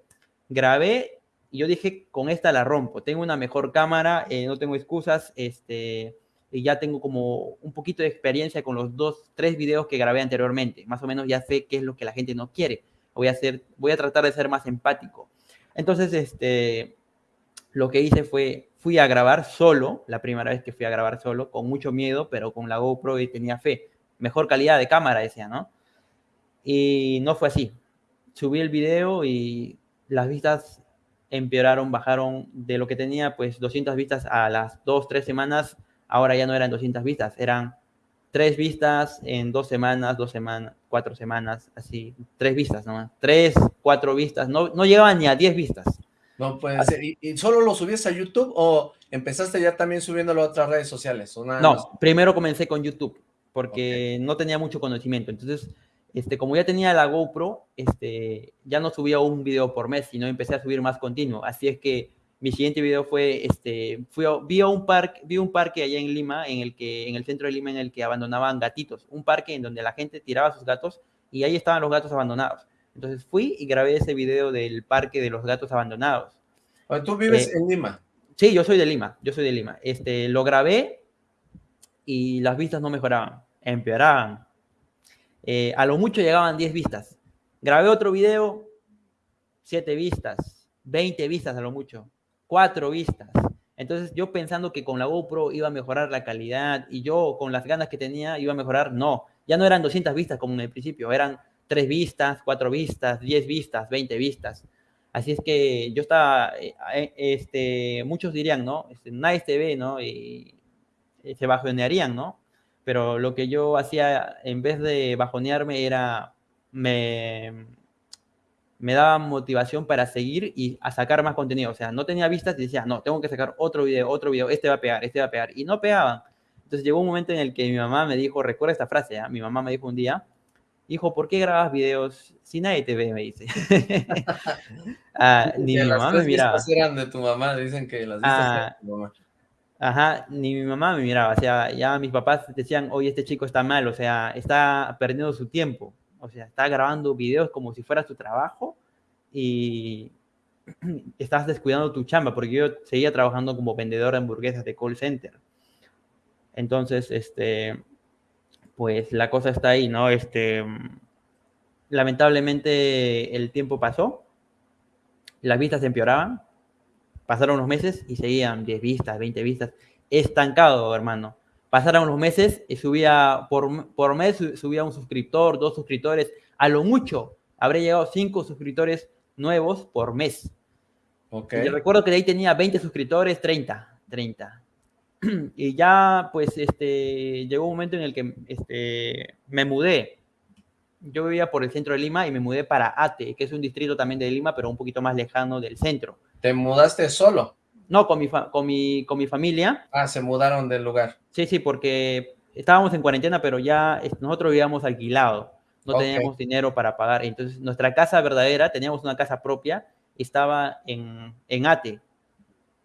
Grabé y yo dije, con esta la rompo. Tengo una mejor cámara, eh, no tengo excusas, este, y ya tengo como un poquito de experiencia con los dos, tres videos que grabé anteriormente. Más o menos ya sé qué es lo que la gente no quiere voy a, hacer, voy a tratar de ser más empático. Entonces, este, lo que hice fue, fui a grabar solo, la primera vez que fui a grabar solo, con mucho miedo, pero con la GoPro y tenía fe. Mejor calidad de cámara, decía, ¿no? Y no fue así. Subí el video y las vistas empeoraron, bajaron de lo que tenía, pues 200 vistas a las 2, 3 semanas, ahora ya no eran 200 vistas, eran tres vistas en dos semanas, dos semanas, cuatro semanas, así, tres vistas nomás, tres, cuatro vistas, no, no llegaban ni a diez vistas. No puede ser. ¿Y, solo lo subiste a YouTube o empezaste ya también subiéndolo a otras redes sociales? no, primero comencé con YouTube porque no tenía mucho conocimiento. Entonces, este, como ya tenía la GoPro, este, ya no subía un video por mes, sino empecé a subir más continuo. Así es que mi siguiente video fue, este, fui vi, un parque, vi un parque allá en Lima, en el, que, en el centro de Lima, en el que abandonaban gatitos. Un parque en donde la gente tiraba sus gatos y ahí estaban los gatos abandonados. Entonces fui y grabé ese video del parque de los gatos abandonados. ¿Tú vives eh, en Lima? Sí, yo soy de Lima, yo soy de Lima. Este, lo grabé y las vistas no mejoraban, empeoraban. Eh, a lo mucho llegaban 10 vistas. Grabé otro video, 7 vistas, 20 vistas a lo mucho cuatro vistas. Entonces yo pensando que con la GoPro iba a mejorar la calidad y yo con las ganas que tenía iba a mejorar, no, ya no eran 200 vistas como en el principio, eran tres vistas, cuatro vistas, 10 vistas, 20 vistas. Así es que yo estaba, eh, eh, este, muchos dirían, ¿no? Este, nadie te ve, ¿no? Y, y se bajonearían, ¿no? Pero lo que yo hacía en vez de bajonearme era, me, me daba motivación para seguir y a sacar más contenido. O sea, no tenía vistas y decía, no, tengo que sacar otro video, otro video, este va a pegar, este va a pegar. Y no pegaban. Entonces llegó un momento en el que mi mamá me dijo, recuerda esta frase, ¿eh? mi mamá me dijo un día, hijo, ¿por qué grabas videos si nadie te ve? Me dice. ah, ni mi mamá me miraba. eran de tu mamá, dicen que las ah, de tu mamá. Ajá, ni mi mamá me miraba, o sea, ya mis papás decían, oye, este chico está mal, o sea, está perdiendo su tiempo. O sea, está grabando videos como si fuera su trabajo y estás descuidando tu chamba, porque yo seguía trabajando como vendedor de hamburguesas de call center. Entonces, este, pues la cosa está ahí, ¿no? Este, lamentablemente el tiempo pasó, las vistas empeoraban, pasaron unos meses y seguían 10 vistas, 20 vistas, estancado, hermano. Pasaron unos meses y subía, por, por mes subía un suscriptor, dos suscriptores, a lo mucho habré llegado cinco suscriptores nuevos por mes. Okay. Y recuerdo que de ahí tenía 20 suscriptores, 30, 30. Y ya, pues, este, llegó un momento en el que este, me mudé. Yo vivía por el centro de Lima y me mudé para Ate, que es un distrito también de Lima, pero un poquito más lejano del centro. ¿Te mudaste solo? No, con mi, con mi, con mi familia. Ah, se mudaron del lugar. Sí, sí, porque estábamos en cuarentena, pero ya nosotros vivíamos alquilado. No teníamos dinero para pagar. Entonces, nuestra casa verdadera, teníamos una casa propia, estaba en, en Ate.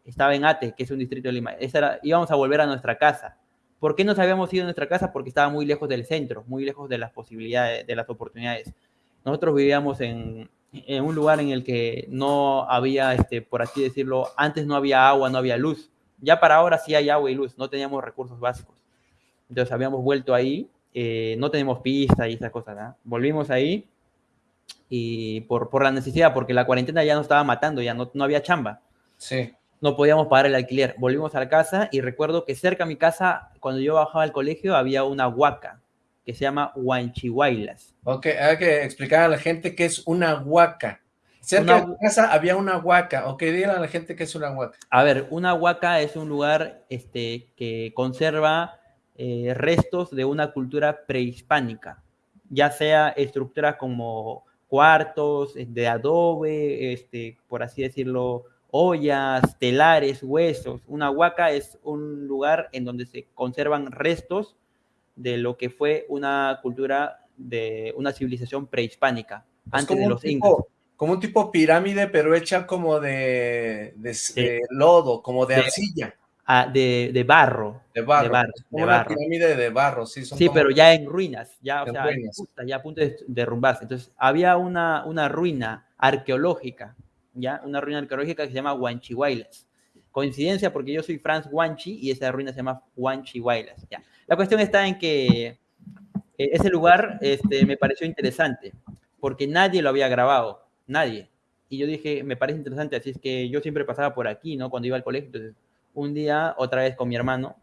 Estaba en Ate, que es un distrito de Lima. Esa íbamos a volver a nuestra casa. ¿Por qué nos habíamos ido a nuestra casa? Porque estaba muy lejos del centro, muy lejos de las posibilidades, de las oportunidades. Nosotros vivíamos en, en un lugar en el que no había, este, por así decirlo, antes no había agua, no había luz. Ya para ahora sí hay agua y luz, no teníamos recursos básicos. Entonces habíamos vuelto ahí, eh, no tenemos pista y esas cosas, Volvimos ahí y por, por la necesidad, porque la cuarentena ya nos estaba matando, ya no, no había chamba. Sí. No podíamos pagar el alquiler. Volvimos a la casa y recuerdo que cerca de mi casa, cuando yo bajaba al colegio, había una huaca que se llama Huanchihuaylas. Ok, hay que explicar a la gente qué es una huaca. Cerca de tu casa había una huaca. Ok, díganle a la gente qué es una huaca. A ver, una huaca es un lugar este, que conserva eh, restos de una cultura prehispánica, ya sea estructuras como cuartos de adobe, este, por así decirlo, ollas, telares, huesos. Una huaca es un lugar en donde se conservan restos de lo que fue una cultura de una civilización prehispánica, antes de los incas. como un tipo pirámide, pero hecha como de, de, lodo, como de, arcilla. Ah, de, de, barro. De barro. De una pirámide de barro, sí. sí, pero ya en ruinas, ya, o sea, ya a punto de derrumbarse. Entonces, había una, una ruina arqueológica, ya, una ruina arqueológica que se llama Huanchihuaylas. Coincidencia porque yo soy Franz Huanchi y esa ruina se llama Huanchihuaylas. Ya. La cuestión está en que eh, ese lugar este, me pareció interesante porque nadie lo había grabado nadie. Y yo dije, me parece interesante, así es que yo siempre pasaba por aquí, ¿no? Cuando iba al colegio. Entonces, un día, otra vez con mi hermano,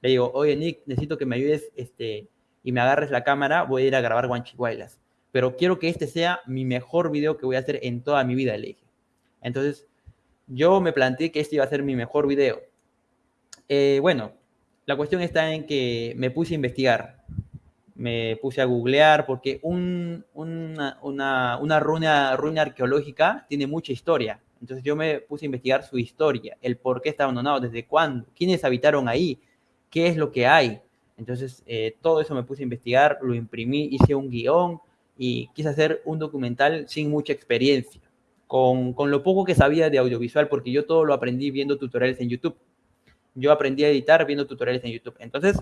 le digo, oye, Nick, necesito que me ayudes este, y me agarres la cámara, voy a ir a grabar Guanchihuaylas. Pero quiero que este sea mi mejor video que voy a hacer en toda mi vida, le dije. Entonces, yo me planteé que este iba a ser mi mejor video. Eh, bueno, la cuestión está en que me puse a investigar me puse a googlear porque un, una, una, ruina, arqueológica tiene mucha historia. Entonces yo me puse a investigar su historia, el por qué está abandonado, desde cuándo, quiénes habitaron ahí, qué es lo que hay. Entonces eh, todo eso me puse a investigar, lo imprimí, hice un guion y quise hacer un documental sin mucha experiencia, con, con lo poco que sabía de audiovisual, porque yo todo lo aprendí viendo tutoriales en YouTube. Yo aprendí a editar viendo tutoriales en YouTube. Entonces,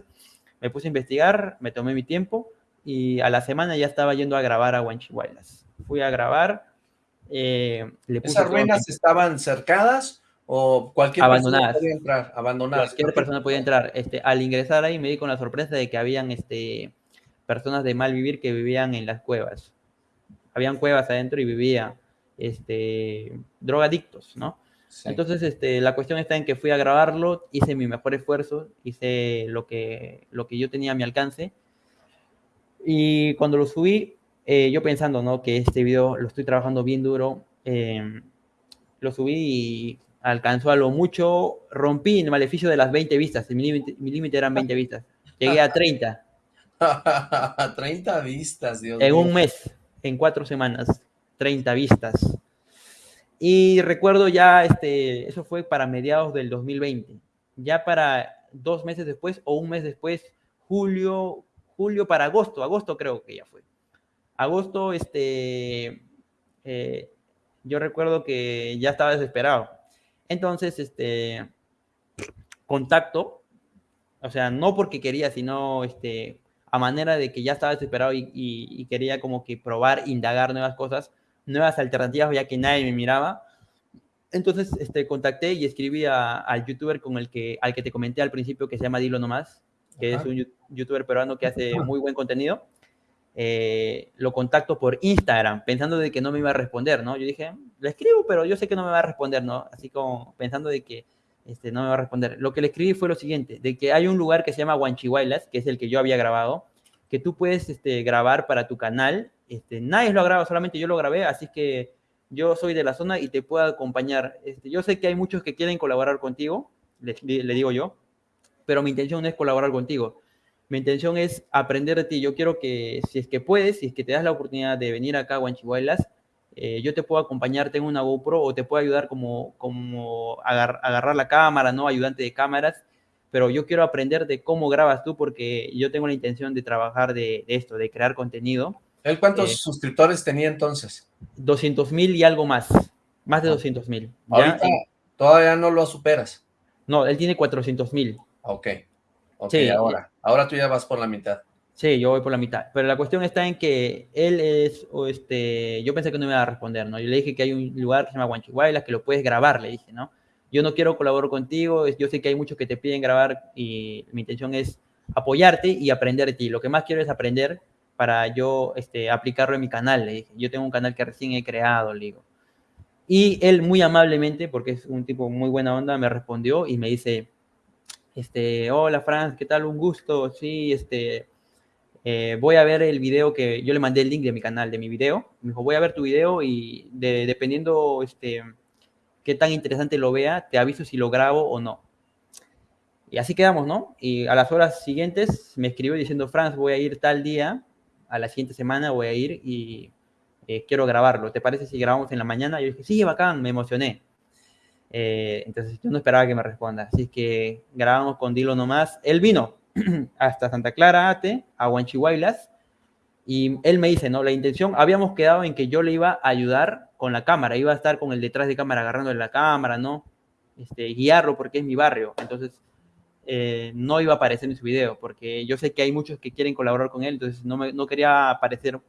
me puse a investigar, me tomé mi tiempo y a la semana ya estaba yendo a grabar a Huanchihuaylas. Fui a grabar. Eh, ¿Esas ruinas estaban cercadas o cualquier persona podía entrar? Abandonadas. Cualquier persona podía entrar. Este, al ingresar ahí me di con la sorpresa de que habían este, personas de mal vivir que vivían en las cuevas. Habían cuevas adentro y vivían este, drogadictos, ¿no? Entonces, este, la cuestión está en que fui a grabarlo, hice mi mejor esfuerzo, hice lo que, lo que yo tenía a mi alcance. Y cuando lo subí, eh, yo pensando, ¿no? Que este video lo estoy trabajando bien duro, em, lo subí y alcanzó a lo mucho, rompí el maleficio de las 20 vistas, mi límite eran 20 vistas, llegué a 30. 30 vistas, Dios En un mes, en cuatro semanas, 30 vistas. Y recuerdo ya, este, eso fue para mediados del 2020. Ya para dos meses después o un mes después, julio, julio para agosto, agosto creo que ya fue. Agosto, este, eh, yo recuerdo que ya estaba desesperado. Entonces, este, contacto, o sea, no porque quería, sino este, a manera de que ya estaba desesperado y, y quería como que probar, indagar nuevas cosas, nuevas alternativas, ya que nadie me miraba. Entonces, este, contacté y escribí al youtuber con el que, al que te comenté al principio, que se llama Dilo Nomás, que es un youtuber peruano que hace muy buen contenido. Eh, lo contacto por Instagram, pensando de que no me iba a responder, ¿no? Yo dije, le escribo, pero yo sé que no me va a responder, ¿no? Así como pensando de que este, no me va a responder. Lo que le escribí fue lo siguiente, de que hay un lugar que se llama Huanchihuaylas, que es el que yo había grabado, que tú puedes este, grabar para tu canal este, nadie lo ha grabado, solamente yo lo grabé, así que yo soy de la zona y te puedo acompañar. Este, yo sé que hay muchos que quieren colaborar contigo, le, digo yo, pero mi intención no es colaborar contigo. Mi intención es aprender de ti. Yo quiero que, si es que puedes, si es que te das la oportunidad de venir acá a Huanchihuaylas, eh, yo te puedo acompañarte en una GoPro o te puedo ayudar como, como agarrar la cámara, ¿no? Ayudante de cámaras. Pero yo quiero aprender de cómo grabas tú porque yo tengo la intención de trabajar de esto, de crear contenido ¿Él cuántos eh, suscriptores tenía entonces? 200 mil y algo más. Más de 200 ah. mil. Ahorita todavía no lo superas. No, él tiene 400 mil. Ok. Ok, ahora. Ahora tú ya vas por la mitad. Sí, yo voy por la mitad. Pero la cuestión está en que él es, o este, yo pensé que no me iba a responder, ¿no? Yo le dije que hay un lugar que se llama Guanchihuaylas que lo puedes grabar, le dije, ¿no? Yo no quiero colaborar contigo, yo sé que hay muchos que te piden grabar y mi intención es apoyarte y aprender de ti. Lo que más quiero es aprender para yo este, aplicarlo en mi canal. Le dije, yo tengo un canal que recién he creado, le digo. Y él muy amablemente, porque es un tipo muy buena onda, me respondió y me dice, este, hola Franz, ¿qué tal? Un gusto. Sí, este, eh, voy a ver el video que yo le mandé el link de mi canal, de mi video. Me dijo, voy a ver tu video y dependiendo este, qué tan interesante lo vea, te aviso si lo grabo o no. Y así quedamos, ¿no? Y a las horas siguientes me escribió diciendo, Franz, voy a ir tal día a la siguiente semana voy a ir y eh, quiero grabarlo. ¿Te parece si grabamos en la mañana? Yo dije, sí, bacán, me emocioné. Eh, entonces yo no esperaba que me responda. Así que grabamos con Dilo nomás. Él vino hasta Santa Clara, Ate, a Huanchihuaylas. Y él me dice, ¿no? La intención, habíamos quedado en que yo le iba a ayudar con la cámara, iba a estar con el detrás de cámara agarrándole la cámara, ¿no? Este, guiarlo porque es mi barrio. Entonces, eh, no iba a aparecer en su video, porque yo sé que hay muchos que quieren colaborar con él, entonces no, me, no quería aparecer,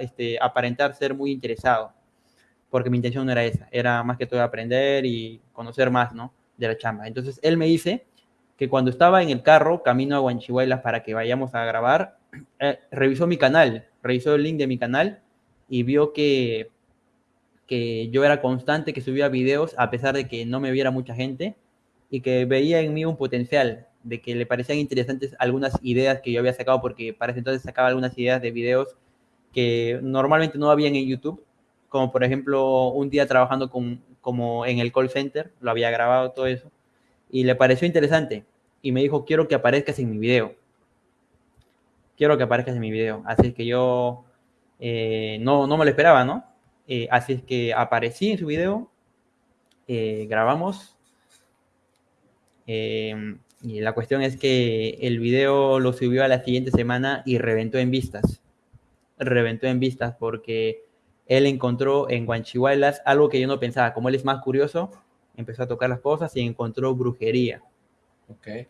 este, aparentar ser muy interesado, porque mi intención no era esa, era más que todo aprender y conocer más, ¿no? De la chamba. Entonces, él me dice que cuando estaba en el carro, camino a Huanchihuaylas para que vayamos a grabar, eh, revisó mi canal, revisó el link de mi canal y vio que, que yo era constante, que subía videos a pesar de que no me viera mucha gente y que veía en mí un potencial, de que le parecían interesantes algunas ideas que yo había sacado, porque para ese entonces sacaba algunas ideas de videos que normalmente no habían en YouTube, como por ejemplo un día trabajando con, como en el call center, lo había grabado todo eso, y le pareció interesante, y me dijo, quiero que aparezcas en mi video, quiero que aparezcas en mi video, así es que yo eh, no, no me lo esperaba, ¿no? Eh, así es que aparecí en su video, eh, grabamos Em, y la cuestión es que el video lo subió a la siguiente semana y reventó en vistas. Reventó en vistas porque él encontró en Guanchihuaylas algo que yo no pensaba. Como él es más curioso, empezó a tocar las cosas y encontró brujería. Ok.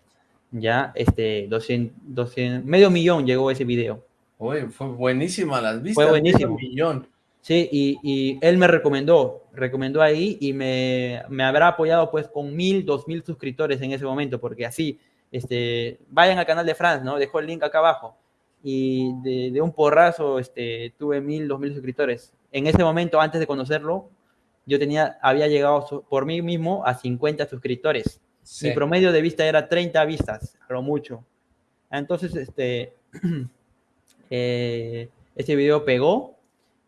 Ya, este, 200, 200, medio millón llegó ese video. Uy, fue buenísima las vistas. Fue buenísimo. Medio millón. Sí, y, y, él me recomendó, recomendó ahí y me, me, habrá apoyado pues con mil, dos mil suscriptores en ese momento, porque así, este, vayan al canal de Franz, ¿no? Dejó el link acá abajo. Y de, de, un porrazo este, tuve mil, dos mil suscriptores. En ese momento, antes de conocerlo, yo tenía, había llegado por mí mismo a 50 suscriptores. Sí. Mi promedio de vista era 30 vistas, a lo mucho. Entonces, este, eh, ese video pegó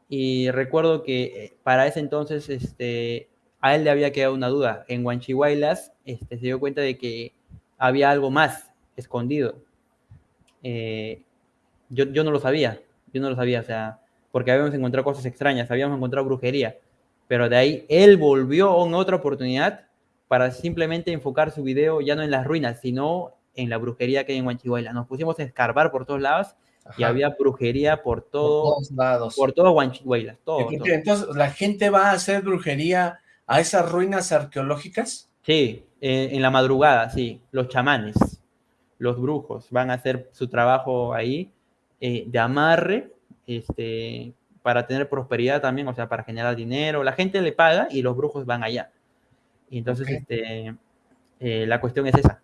y recuerdo que eh, para ese entonces este, a él le había quedado una duda. En Huanchihuaylas este, se dio cuenta de que había algo más escondido. Eh, yo, yo no lo sabía, yo no lo sabía, o sea, porque habíamos encontrado cosas extrañas, habíamos encontrado brujería, pero de ahí él volvió en otra oportunidad para simplemente enfocar su video ya no en las ruinas, sino en la brujería que hay en Huanchihuaylas. Nos pusimos a escarbar por todos lados Ajá. y había brujería por todo, por todos lados. Por todo Huanchihuaylas, todo, todo. Entonces, ¿la gente va a hacer brujería a esas ruinas arqueológicas? Sí, eh, en la madrugada, sí, los chamanes, los brujos van a hacer su trabajo ahí eh, de amarre, este, para tener prosperidad también, o sea, para generar dinero. La gente le paga y los brujos van allá. Y entonces, okay. este, eh, la cuestión es esa.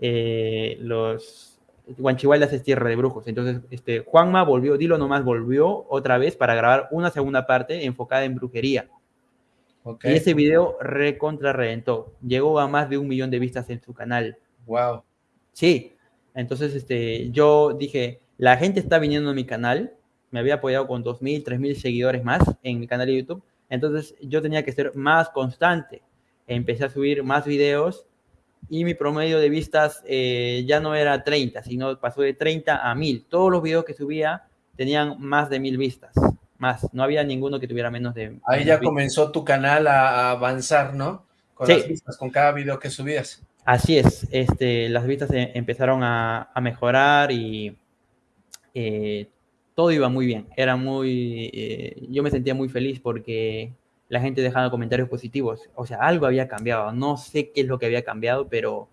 Eh, los Guanchihuaylas es tierra de brujos. Entonces, este, Juanma volvió, Dilo nomás volvió otra vez para grabar una segunda parte enfocada en brujería. Okay. Y ese video recontra reventó. Llegó a más de un millón de vistas en su canal. Wow. Sí. Entonces, este, yo dije, la gente está viniendo a mi canal. Me había apoyado con 2.000, 3.000 seguidores más en mi canal de YouTube. Entonces, yo tenía que ser más constante. Empecé a subir más videos y mi promedio de vistas eh, ya no era 30, sino pasó de 30 a 1000. Todos los videos que subía tenían más de 1000 vistas, más. No había ninguno que tuviera menos de... Ahí ya comenzó tu canal a, avanzar, ¿no? Con sí. las vistas, con cada video que subías. Así es, este, las vistas eh, empezaron a, a, mejorar y eh, todo iba muy bien. Era muy... Eh, yo me sentía muy feliz porque la gente dejaba comentarios positivos. O sea, algo había cambiado. No sé qué es lo que había cambiado, pero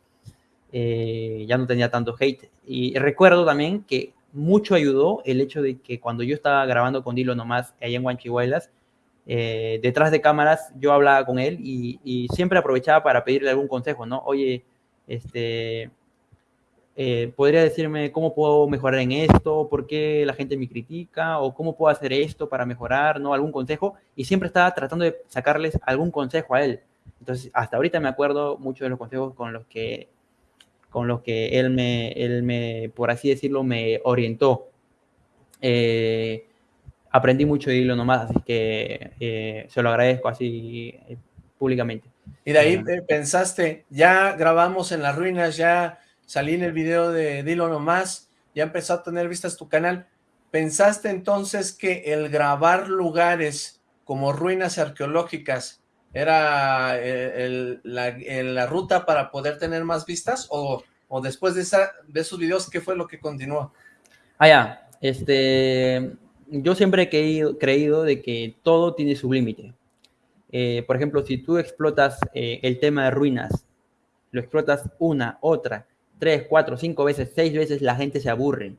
eh, ya no tenía tanto hate. Y recuerdo también que mucho ayudó el hecho de que cuando yo estaba grabando con Dilo nomás allá en Huanchihuaylas, eh, detrás de cámaras yo hablaba con él y, siempre aprovechaba para pedirle algún consejo, ¿no? Oye, este, eh, podría decirme cómo puedo mejorar en esto, por qué la gente me critica, o cómo puedo hacer esto para mejorar, ¿no? Algún consejo, y siempre estaba tratando de sacarles algún consejo a él. Entonces, hasta ahorita me acuerdo mucho de los consejos con los que, con los que él me, él me, por así decirlo, me orientó. Eh, aprendí mucho de hilo nomás, así que eh, se lo agradezco así eh, públicamente. Y de ahí pensaste, ya grabamos en las ruinas, ya salí en el video de Dilo Nomás, ya empezó a tener vistas tu canal. ¿Pensaste entonces que el grabar lugares como ruinas arqueológicas era el, la, ruta para poder tener más vistas? ¿O, o después de, esa, de esos videos, qué fue lo que continuó? Ah, ya. Este, yo siempre he creído, creído de que todo tiene su límite. Eh, por ejemplo, si tú explotas eh, el tema de ruinas, lo explotas una, otra, tres, cuatro, cinco veces, seis veces, la gente se aburre.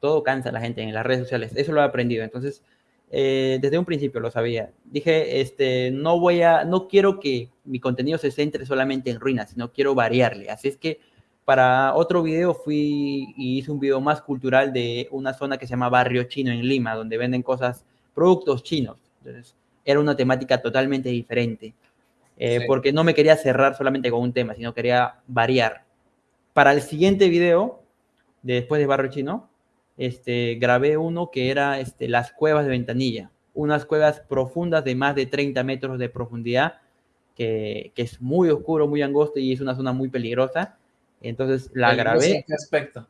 Todo cansa a la gente en las redes sociales. Eso lo he aprendido. Entonces, eh, desde un principio lo sabía. Dije, este, no voy a, no quiero que mi contenido se centre solamente en ruinas, sino quiero variarle. Así es que para otro video fui y hice un video más cultural de una zona que se llama Barrio Chino en Lima, donde venden cosas, productos chinos. Entonces, era una temática totalmente diferente. Eh, porque no me quería cerrar solamente con un tema, sino quería variar. Para el siguiente video, después de Barrio Chino, este, grabé uno que era este, las cuevas de Ventanilla, unas cuevas profundas de más de 30 metros de profundidad, que, que es muy oscuro, muy angosto y es una zona muy peligrosa. Entonces la grabé. ¿En qué aspecto?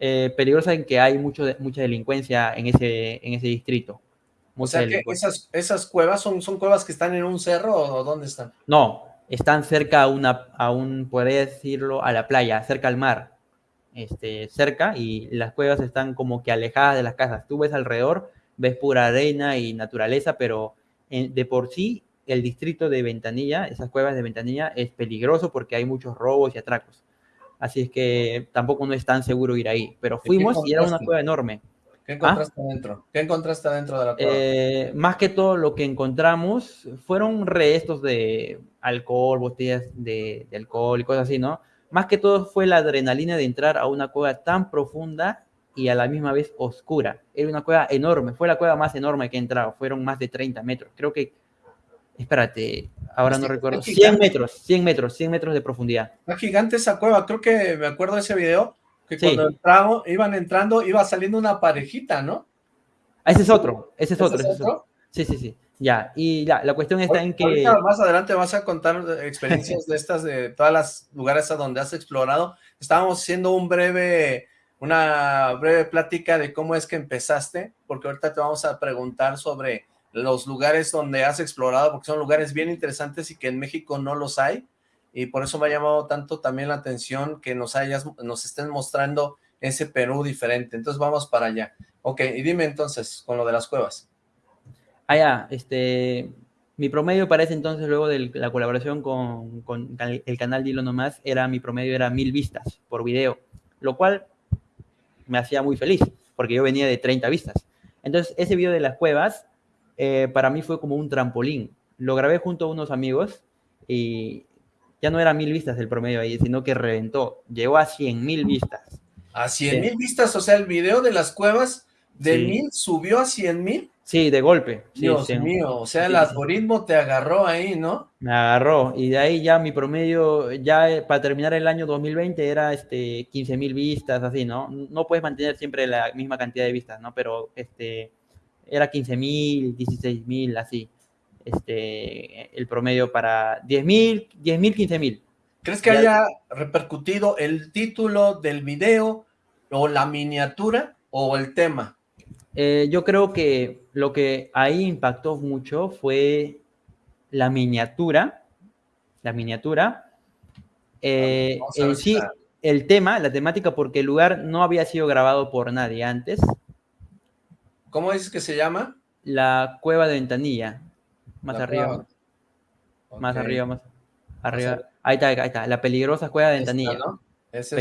Eh, peligrosa en que hay mucho mucha delincuencia en ese, en ese distrito. O sea que esas, esas cuevas son, son cuevas que están en un cerro o dónde están? No, están cerca a una, a un, podría decirlo, a la playa, cerca al mar. Este, cerca y las cuevas están como que alejadas de las casas. Tú ves alrededor, ves pura arena y naturaleza, pero de por sí el distrito de Ventanilla, esas cuevas de Ventanilla, es peligroso porque hay muchos robos y atracos. Así es que tampoco no es tan seguro ir ahí. Pero fuimos y era una cueva enorme. ¿Qué encontraste ¿Ah? adentro? ¿Qué encontraste adentro de la cueva? Eh, más que todo lo que encontramos fueron restos de alcohol, botellas de, de alcohol y cosas así, ¿no? Más que todo fue la adrenalina de entrar a una cueva tan profunda y a la misma vez oscura. Era una cueva enorme, fue la cueva más enorme que he entrado, fueron más de 30 metros. Creo que, espérate, ahora no recuerdo, 100 metros, 100 metros, 100 metros de profundidad. Está gigante esa cueva, creo que me acuerdo de ese video, que cuando entramos, iban entrando, iba saliendo una parejita, ¿no? Ah, ese es otro, ese es otro. ¿Ese es otro? Sí, sí, sí. Ya, y ya, la cuestión está en que... más adelante vas a contar experiencias de estas, de todas las lugares a donde has explorado. Estábamos haciendo un breve, una breve plática de cómo es que empezaste, porque ahorita te vamos a preguntar sobre los lugares donde has explorado, porque son lugares bien interesantes y que en México no los hay, y por eso me ha llamado tanto también la atención que nos hayas, nos estén mostrando ese Perú diferente. Entonces vamos para allá. Ok, y dime entonces, con lo de las cuevas. Ah, ya, este, mi promedio para ese entonces, luego de la colaboración con, con el canal Dilo Nomás, era, mi promedio era mil vistas por video, lo cual me hacía muy feliz, porque yo venía de 30 vistas. Entonces, ese video de las cuevas, eh, para mí fue como un trampolín. Lo grabé junto a unos amigos y ya no era mil vistas el promedio ahí, sino que reventó, llegó a 100 mil vistas. ¿A 100 mil vistas? O sea, el video de las cuevas de mil subió a 100 mil. Sí, de golpe. Dios mío, o sea, el algoritmo te agarró ahí, ¿no? Me agarró, y de ahí ya mi promedio, ya eh, para terminar el año 2020 era este 15 mil vistas, así, ¿no? No puedes mantener siempre la misma cantidad de vistas, ¿no? Pero este, era 15 mil, 16 mil, así, este, el promedio para 10 mil, 10 mil, 15 mil. ¿Crees que haya repercutido el título del video o la miniatura o el tema? Eh, yo creo que lo que ahí impactó mucho fue la miniatura, la miniatura, eh, en sí, el tema, la temática, porque el lugar no había sido grabado por nadie antes. ¿Cómo dices que se llama? La cueva de ventanilla, más arriba. Más arriba, más arriba. Ahí está, ahí está, la peligrosa cueva de ventanilla. Es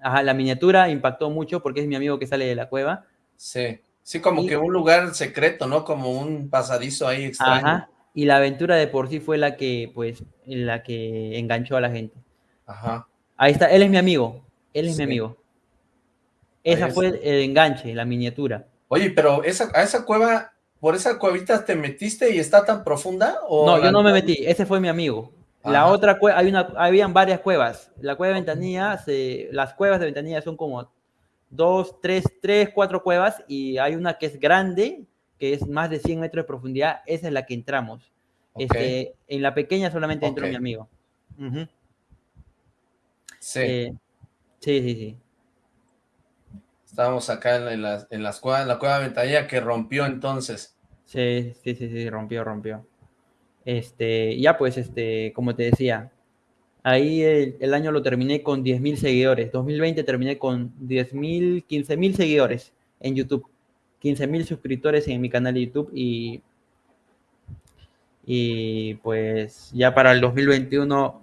Ajá, la miniatura impactó mucho porque es mi amigo que sale de la cueva. Sí. Sí, como que un lugar secreto, ¿no? Como un pasadizo ahí extraño. Ajá, y la aventura de por sí fue la que, pues, la que enganchó a la gente. Ajá. Ahí está, él es mi amigo, él es mi amigo. Esa fue el, enganche, la miniatura. Oye, pero esa, a esa cueva, ¿por esa cuevita te metiste y está tan profunda? ¿o no, yo no me metí, ese fue mi amigo. La otra cueva, hay una, habían varias cuevas. La cueva de Ventanilla, se, las cuevas de Ventanilla son como dos, tres, tres, cuatro cuevas y hay una que es grande, que es más de 100 metros de profundidad, esa es la que entramos. Este, en la pequeña solamente entró mi amigo. sí. Eh, sí, sí, sí. Estábamos acá en, las, en las cuevas, la cueva de ventanilla que rompió entonces. Sí, sí, sí, sí, rompió, rompió. Este, ya pues, este, como te decía, Ahí el, año lo terminé con 10.000 seguidores. 2020 terminé con 10.000, 15.000 seguidores en YouTube. 15 mil suscriptores en mi canal de YouTube y, y pues ya para el 2021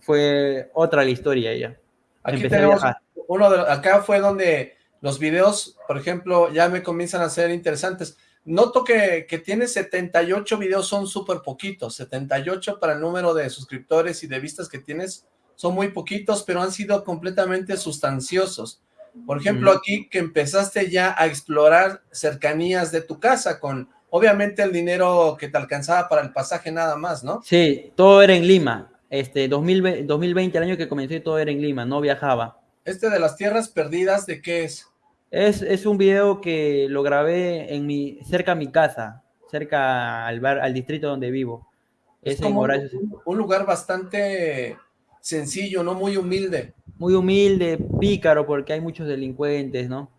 fue otra la historia ya. Aquí tenemos uno de acá fue donde los videos, por ejemplo, ya me comienzan a ser interesantes. Noto que, que tiene 78 videos, son súper poquitos, 78 para el número de suscriptores y de vistas que tienes, son muy poquitos, pero han sido completamente sustanciosos. Por ejemplo, aquí que empezaste ya a explorar cercanías de tu casa con, obviamente, el dinero que te alcanzaba para el pasaje nada más, ¿no? Sí, todo era en Lima. Este, 2020, 2020 el año que comencé, todo era en Lima, no viajaba. ¿Este de las tierras perdidas, de qué es? Es, es un video que lo grabé en mi, cerca a mi casa, cerca al, bar, al distrito donde vivo. Es, como un, un lugar bastante sencillo, no muy humilde. Muy humilde, pícaro, porque hay muchos delincuentes, ¿no?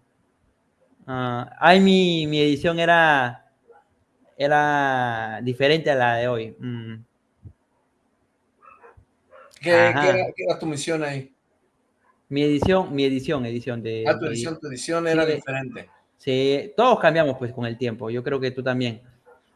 Uh, ay, mi, mi, edición era, era diferente a la de hoy. Mm. ¿Qué, ¿qué, ¿Qué, era, tu misión ahí? Mi edición, mi edición, edición de... Ah, tu edición, tu edición era sí, diferente. Sí, todos cambiamos pues con el tiempo, yo creo que tú también.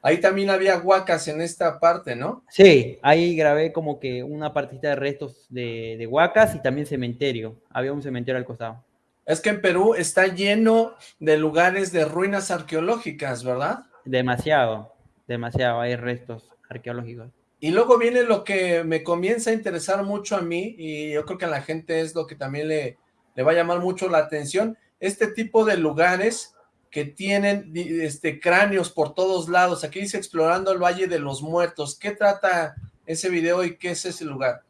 Ahí también había huacas en esta parte, ¿no? Sí, ahí grabé como que una partita de restos de, de huacas y también cementerio. Había un cementerio al costado. Es que en Perú está lleno de lugares de ruinas arqueológicas, ¿verdad? Demasiado, demasiado, hay restos arqueológicos. Y luego viene lo que me comienza a interesar mucho a mí, y yo creo que a la gente es lo que también le, le va a llamar mucho la atención, este tipo de lugares que tienen este, cráneos por todos lados. Aquí dice Explorando el Valle de los Muertos. ¿Qué trata ese video y qué es ese lugar?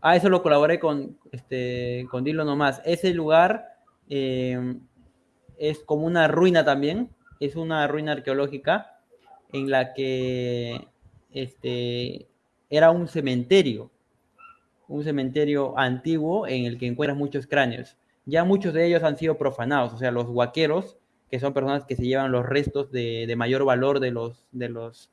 Ah, eso lo colaboré con, este, con Dilo nomás. Ese lugar eh, es como una ruina también. Es una ruina arqueológica en la que este, era un cementerio. Un cementerio antiguo en el que encuentras muchos cráneos. Ya muchos de ellos han sido profanados. O sea, los huaqueros que son personas que se llevan los restos de, de, mayor valor de los, de los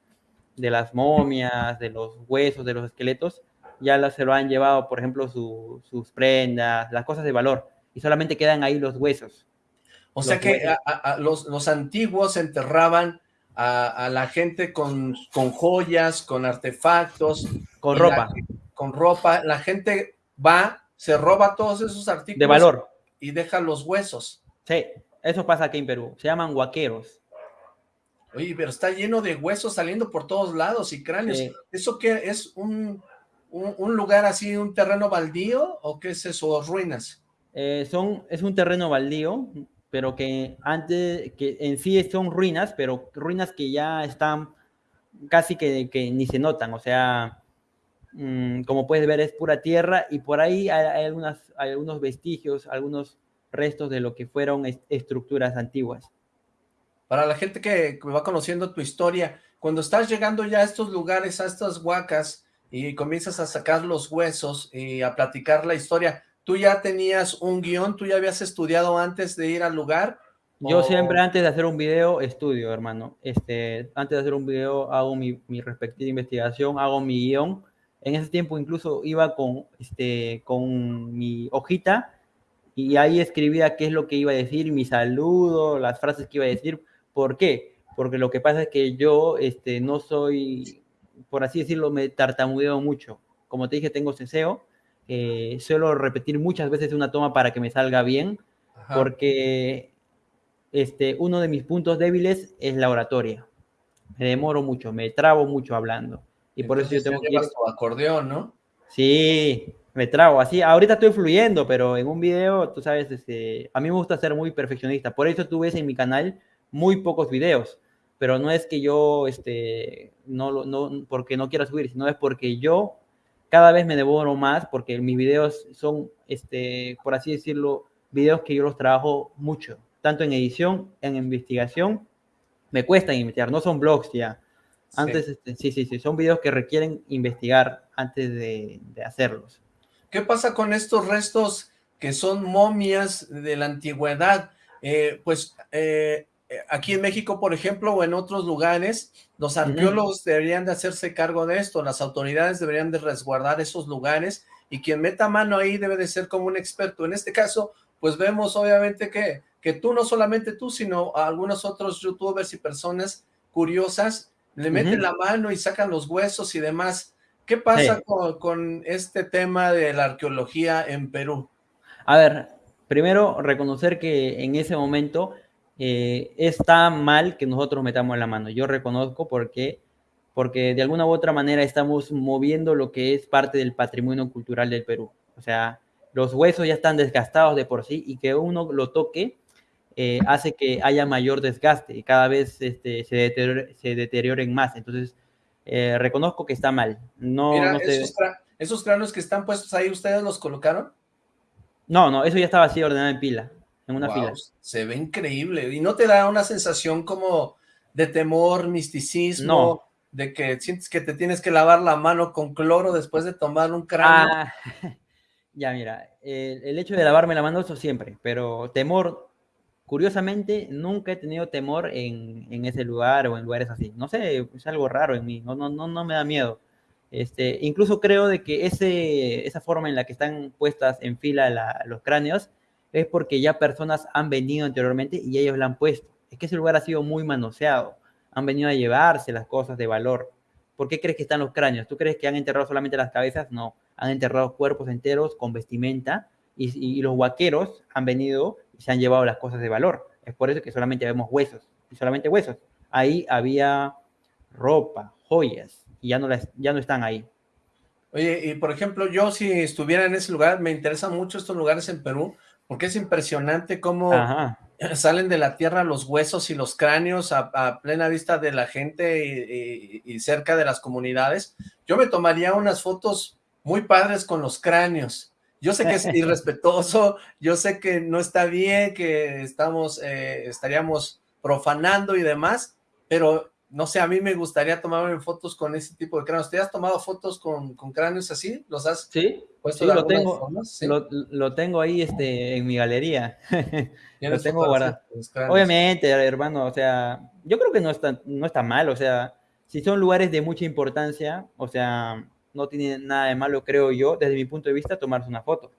de las momias, de los huesos, de los esqueletos, ya las, se lo han llevado, por ejemplo, su, sus prendas, las cosas de valor, y solamente quedan ahí los huesos. O sea que a, a, los, los, antiguos enterraban a, la gente con, con, joyas, con artefactos. Con ropa. La, con ropa. La gente va, se roba todos esos artículos. De valor. Y deja los huesos. Sí. Eso pasa aquí en Perú. Se llaman huaqueros. Oye, pero está lleno de huesos saliendo por todos lados y cráneos. Sí. ¿Eso qué es? Un, un, un, lugar así, un terreno baldío o qué es eso? ¿Ruinas? Eh, son, es un terreno baldío, pero que antes, que en sí son ruinas, pero ruinas que ya están casi que, que ni se notan. O sea, mmm, como puedes ver, es pura tierra y por ahí hay, hay, algunas, hay algunos vestigios, algunos restos de lo que fueron est estructuras antiguas. Para la gente que, va conociendo tu historia, cuando estás llegando ya a estos lugares, a estas huacas, y comienzas a sacar los huesos y a platicar la historia, ¿tú ya tenías un guion? ¿Tú ya habías estudiado antes de ir al lugar? Yo o... siempre antes de hacer un video estudio, hermano. Este, antes de hacer un video hago mi, mi respectiva investigación, hago mi guion. En ese tiempo incluso iba con, este, con mi hojita y ahí escribía qué es lo que iba a decir, mi saludo, las frases que iba a decir. ¿Por qué? Porque lo que pasa es que yo este, no soy, por así decirlo, me tartamudeo mucho. Como te dije, tengo ceseo. Eh, suelo repetir muchas veces una toma para que me salga bien, Ajá. porque este, uno de mis puntos débiles es la oratoria. Me demoro mucho, me trabo mucho hablando. Y Entonces, por eso yo tengo que ir... tu acordeón, ¿no? Sí, me trago así. Ahorita estoy fluyendo, pero en un video, tú sabes, este, a mí me gusta ser muy perfeccionista. Por eso tú ves en mi canal muy pocos videos. Pero no es que yo, este, no, no, porque no quiera subir, sino es porque yo cada vez me devoro más, porque mis videos son, este, por así decirlo, videos que yo los trabajo mucho, tanto en edición, en investigación. Me cuesta investigar, no son blogs ya. Antes, sí, este, sí, sí, sí, son videos que requieren investigar antes de, de hacerlos. ¿Qué pasa con estos restos que son momias de la antigüedad? Eh, pues eh, aquí en México, por ejemplo, o en otros lugares, los arqueólogos deberían de hacerse cargo de esto, las autoridades deberían de resguardar esos lugares y quien meta mano ahí debe de ser como un experto. En este caso, pues vemos obviamente que, que tú, no solamente tú, sino algunos otros youtubers y personas curiosas, le meten la mano y sacan los huesos y demás. ¿Qué pasa con, este tema de la arqueología en Perú? A ver, primero reconocer que en ese momento eh, está mal que nosotros metamos la mano. Yo reconozco porque, porque de alguna u otra manera estamos moviendo lo que es parte del patrimonio cultural del Perú. O sea, los huesos ya están desgastados de por sí y que uno lo toque eh, hace que haya mayor desgaste y cada vez este, se, deterioren más. Entonces, eh, reconozco que está mal. No, Mira, esos, cráneos que están puestos ahí, ¿ustedes los colocaron? No, no, eso ya estaba así ordenado en pila, en una fila. Se ve increíble. ¿Y no te da una sensación como de temor, misticismo? De que sientes que te tienes que lavar la mano con cloro después de tomar un cráneo. Ah, Ya, mira, el, hecho de lavarme la mano, eso siempre, pero temor, curiosamente, nunca he tenido temor en, en, ese lugar o en lugares así. No sé, es algo raro en mí, no, no, no, no me da miedo. Este, incluso creo de que ese, esa forma en la que están puestas en fila los cráneos es porque ya personas han venido anteriormente y ellos la han puesto. Es que ese lugar ha sido muy manoseado. Han venido a llevarse las cosas de valor. ¿Por qué crees que están los cráneos? ¿Tú crees que han enterrado solamente las cabezas? No han enterrado cuerpos enteros con vestimenta y, los huaqueros han venido y se han llevado las cosas de valor. Es por eso que solamente vemos huesos, y solamente huesos. Ahí había ropa, joyas, y ya no, ya no están ahí. Oye, y por ejemplo, yo si estuviera en ese lugar, me interesan mucho estos lugares en Perú, porque es impresionante cómo salen de la tierra los huesos y los cráneos a, plena vista de la gente y, y, cerca de las comunidades. Yo me tomaría unas fotos muy padres con los cráneos. Yo sé que es irrespetuoso, yo sé que no está bien, que estamos, eh, estaríamos profanando y demás, pero no sé, a mí me gustaría tomarme fotos con ese tipo de cráneos. ¿Te has tomado fotos con, cráneos así? ¿Los has sí, puesto sí, lo tengo, Lo, tengo ahí este, en mi galería. lo tengo guardado. Obviamente, hermano, o sea, yo creo que no está, no está mal, o sea, si son lugares de mucha importancia, o sea, no tiene nada de malo, creo yo, desde mi punto de vista, tomarse una foto.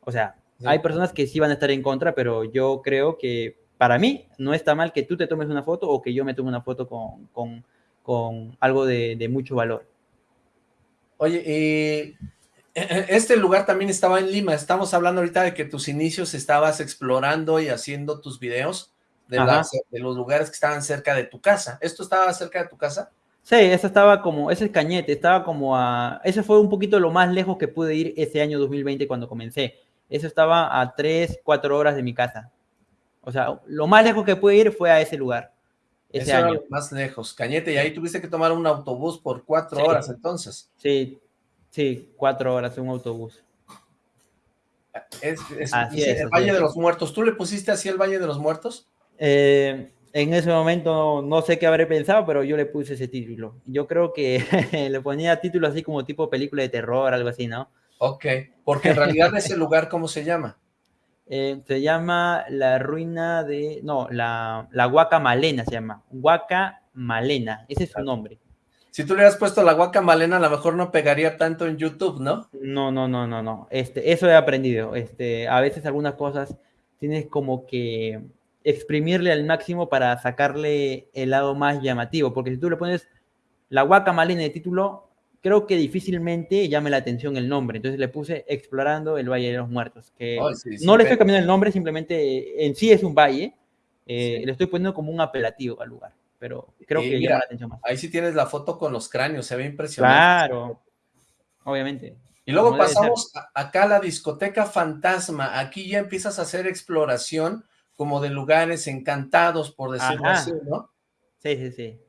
O sea, hay personas que sí van a estar en contra, pero yo creo que para mí no está mal que tú te tomes una foto o que yo me tome una foto con, con, con algo de, de, mucho valor. Oye, y este lugar también estaba en Lima. Estamos hablando ahorita de que tus inicios estabas explorando y haciendo tus videos de, de los lugares que estaban cerca de tu casa. ¿Esto estaba cerca de tu casa? Sí, ese estaba como, ese cañete, estaba como a, ese fue un poquito lo más lejos que pude ir ese año 2020 cuando comencé. Eso estaba a 3, 4 horas de mi casa. O sea, lo más lejos que pude ir fue a ese lugar. Ese año. más lejos, Cañete, y ahí tuviste que tomar un autobús por 4 horas entonces. Sí, sí, 4 horas un autobús. Es, el Valle de los Muertos. ¿Tú le pusiste así el Valle de los Muertos? Eh, en ese momento no sé qué habré pensado, pero yo le puse ese título. Yo creo que le ponía título así como tipo película de terror, algo así, ¿no? Ok, porque en realidad ese lugar, ¿cómo se llama? Eh, se llama la ruina de, no, la, la Huaca Malena se llama, Huaca Malena, ese es su nombre. Si tú le hubieras puesto la Huaca Malena, a lo mejor no pegaría tanto en YouTube, ¿no? No, no, no, no, no, este, eso he aprendido, este, a veces algunas cosas tienes como que exprimirle al máximo para sacarle el lado más llamativo, porque si tú le pones la guacamalina de título, creo que difícilmente llame la atención el nombre, entonces le puse Explorando el Valle de los Muertos, que no le estoy cambiando el nombre, simplemente en sí es un valle, eh, le estoy poniendo como un apelativo al lugar, pero creo que llama la atención más. Ahí sí tienes la foto con los cráneos, se ve impresionante. Claro, obviamente. Y luego pasamos acá a la discoteca fantasma, aquí ya empiezas a hacer exploración, como de lugares encantados, por decirlo así, ¿no? Sí, sí, sí.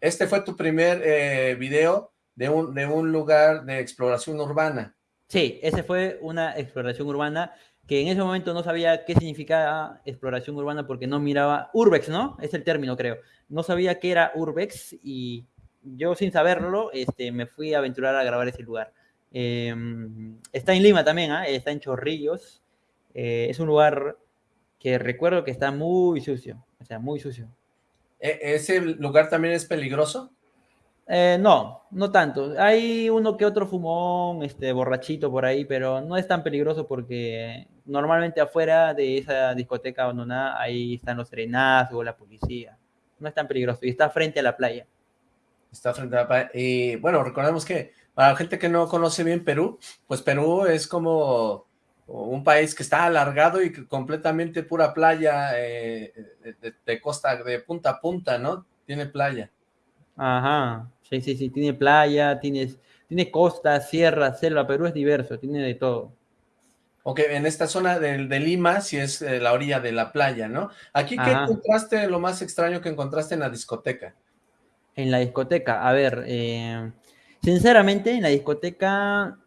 Este fue tu primer eh, video de un, de un lugar de exploración urbana. Sí, ese fue una exploración urbana que en ese momento no sabía qué significaba exploración urbana porque no miraba Urbex, ¿no? Es el término, creo. No sabía qué era Urbex y yo sin saberlo este, me fui a aventurar a grabar ese lugar. Em, está en Lima también, ¿ah? está en Chorrillos. Eh, es un lugar que recuerdo que está muy sucio, o sea, muy sucio. ¿E-, ¿Ese lugar también es peligroso? Eh, no, no tanto. Hay uno que otro fumón, este, borrachito por ahí, pero no es tan peligroso porque normalmente afuera de esa discoteca abandonada ahí están los serenazgos, la policía. No es tan peligroso y está frente a la playa. Está frente a la playa. Y bueno, recordemos que para la gente que no conoce bien Perú, pues Perú es como un país que está alargado y completamente pura playa eh, de costa, de punta a punta, ¿no? Tiene playa. Ajá, sí, sí, sí, tiene playa, tiene, tiene costa, sierra, selva, Perú es diverso, tiene de todo. Ok, en esta zona de, de Lima, si es eh, la orilla de la playa, ¿no? Aquí, ¿qué encontraste lo más extraño que encontraste en la discoteca? En la discoteca, a ver, eh, sinceramente, en la discoteca,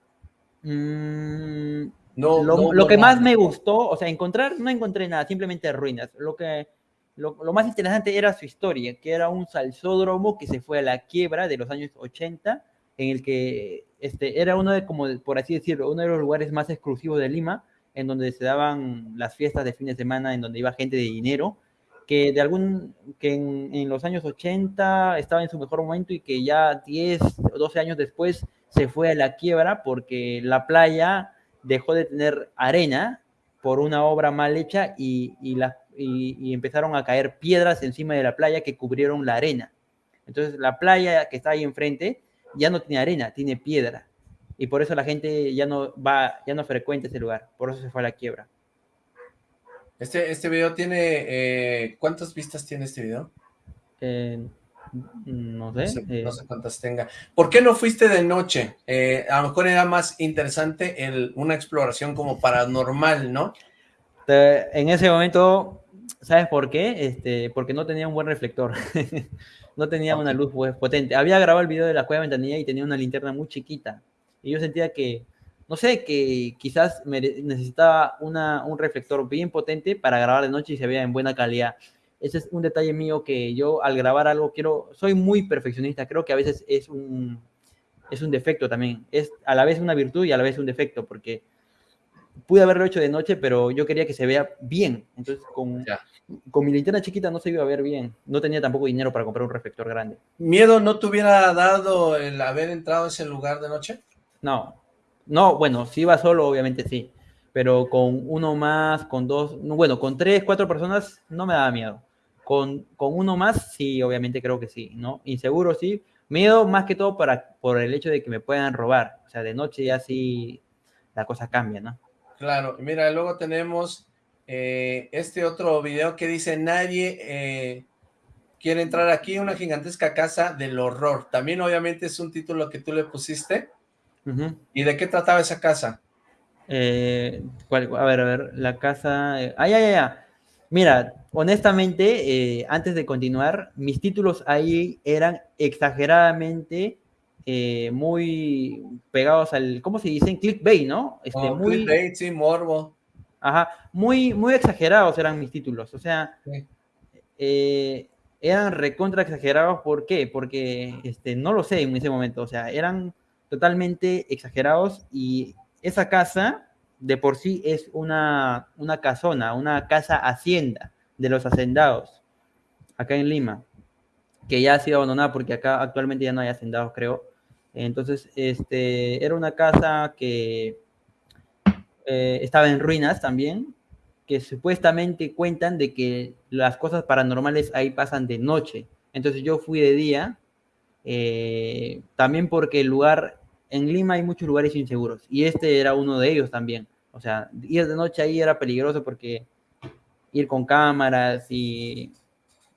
mm, no, lo, lo que más me gustó, o sea, encontrar, no encontré nada, simplemente ruinas. Lo que lo, más interesante era su historia, que era un salsódromo que se fue a la quiebra de los años 80, en el que este, era uno de, como por así decirlo, uno de los lugares más exclusivos de Lima, en donde se daban las fiestas de fin de semana, en donde iba gente de dinero, que de algún, que en, los años 80 estaba en su mejor momento y que ya 10 o 12 años después se fue a la quiebra porque la playa dejó de tener arena por una obra mal hecha y, y, la, y, empezaron a caer piedras encima de la playa que cubrieron la arena. Entonces la playa que está ahí enfrente ya no tiene arena, tiene piedra. Y por eso la gente ya no va, ya no frecuenta ese lugar. Por eso se fue a la quiebra. Este, este video tiene, eh, ¿cuántas vistas tiene este video? Eh, no sé. Eh. No sé, cuántas tenga. ¿Por qué no fuiste de noche? a lo mejor era más interesante el, una exploración como paranormal, ¿no? En ese momento ¿Sabes por qué? Este, porque no tenía un buen reflector. no tenía una luz pues, potente. Había grabado el video de la cueva ventanilla y tenía una linterna muy chiquita. Y yo sentía que, no sé, que quizás necesitaba una, un reflector bien potente para grabar de noche y se vea en buena calidad. Ese es un detalle mío que yo al grabar algo quiero, soy muy perfeccionista, creo que a veces es un, es un defecto también, es a la vez una virtud y a la vez un defecto, porque pude haberlo hecho de noche, pero yo quería que se vea bien. Entonces, con, con mi linterna chiquita no se iba a ver bien. No tenía tampoco dinero para comprar un reflector grande. ¿Miedo no te hubiera dado el haber entrado a ese lugar de noche? No. No, bueno, si iba solo, obviamente sí. Pero con uno más, con dos, bueno, con tres, cuatro personas no me daba miedo. Con, con uno más, sí, obviamente creo que sí, ¿no? Inseguro, sí. Miedo más que todo para, por el hecho de que me puedan robar. O sea, de noche ya sí la cosa cambia, ¿no? Claro, mira, luego tenemos eh, este otro video que dice, nadie eh, quiere entrar aquí, una gigantesca casa del horror. También obviamente es un título que tú le pusiste. ¿Y de qué trataba esa casa? Eh, a ver, a ver, la casa... ay, ay, ay, Mira, honestamente, antes de continuar, mis títulos ahí eran exageradamente eh, muy pegados al, ¿cómo se dicen? Clickbait, ¿no? Este, oh, muy, clickbait, sí, morbo. Ajá, muy, muy exagerados eran mis títulos, o sea, eh, eran recontra exagerados, ¿por qué? Porque, este, no lo sé en ese momento, o sea, eran totalmente exagerados y esa casa de por sí es una, una casona, una casa hacienda de los hacendados, acá en Lima, que ya ha sido abandonada porque acá actualmente ya no hay hacendados, creo. Entonces, este, era una casa que eh, estaba en ruinas también, que supuestamente cuentan de que las cosas paranormales ahí pasan de noche. Entonces yo fui de día, eh, también porque el lugar, en Lima hay muchos lugares inseguros, y este era uno de ellos también. O sea, ir de noche ahí era peligroso porque ir con cámaras y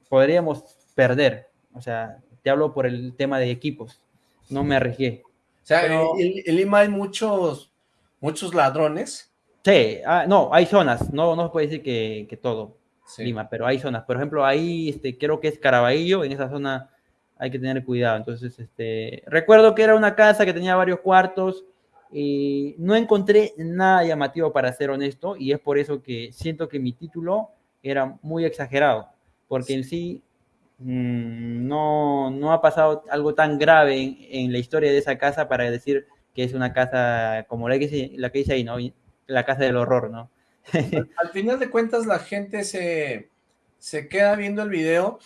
podríamos perder. O sea, te hablo por el tema de equipos no me arriesgué. O sea, en, Lima hay muchos, muchos ladrones. Sí, ah, no, hay zonas, no, no se puede decir que, todo Lima, pero hay zonas. Por ejemplo, ahí este, creo que es Caraballo, en esa zona hay que tener cuidado. Entonces, este, recuerdo que era una casa que tenía varios cuartos y no encontré nada llamativo para ser honesto y es por eso que siento que mi título era muy exagerado, porque en sí Mm, no, no ha pasado algo tan grave en, la historia de esa casa para decir que es una casa como la que, la que dice ahí, ¿no? La casa del horror, ¿no? al, final de cuentas la gente se, se queda viendo el video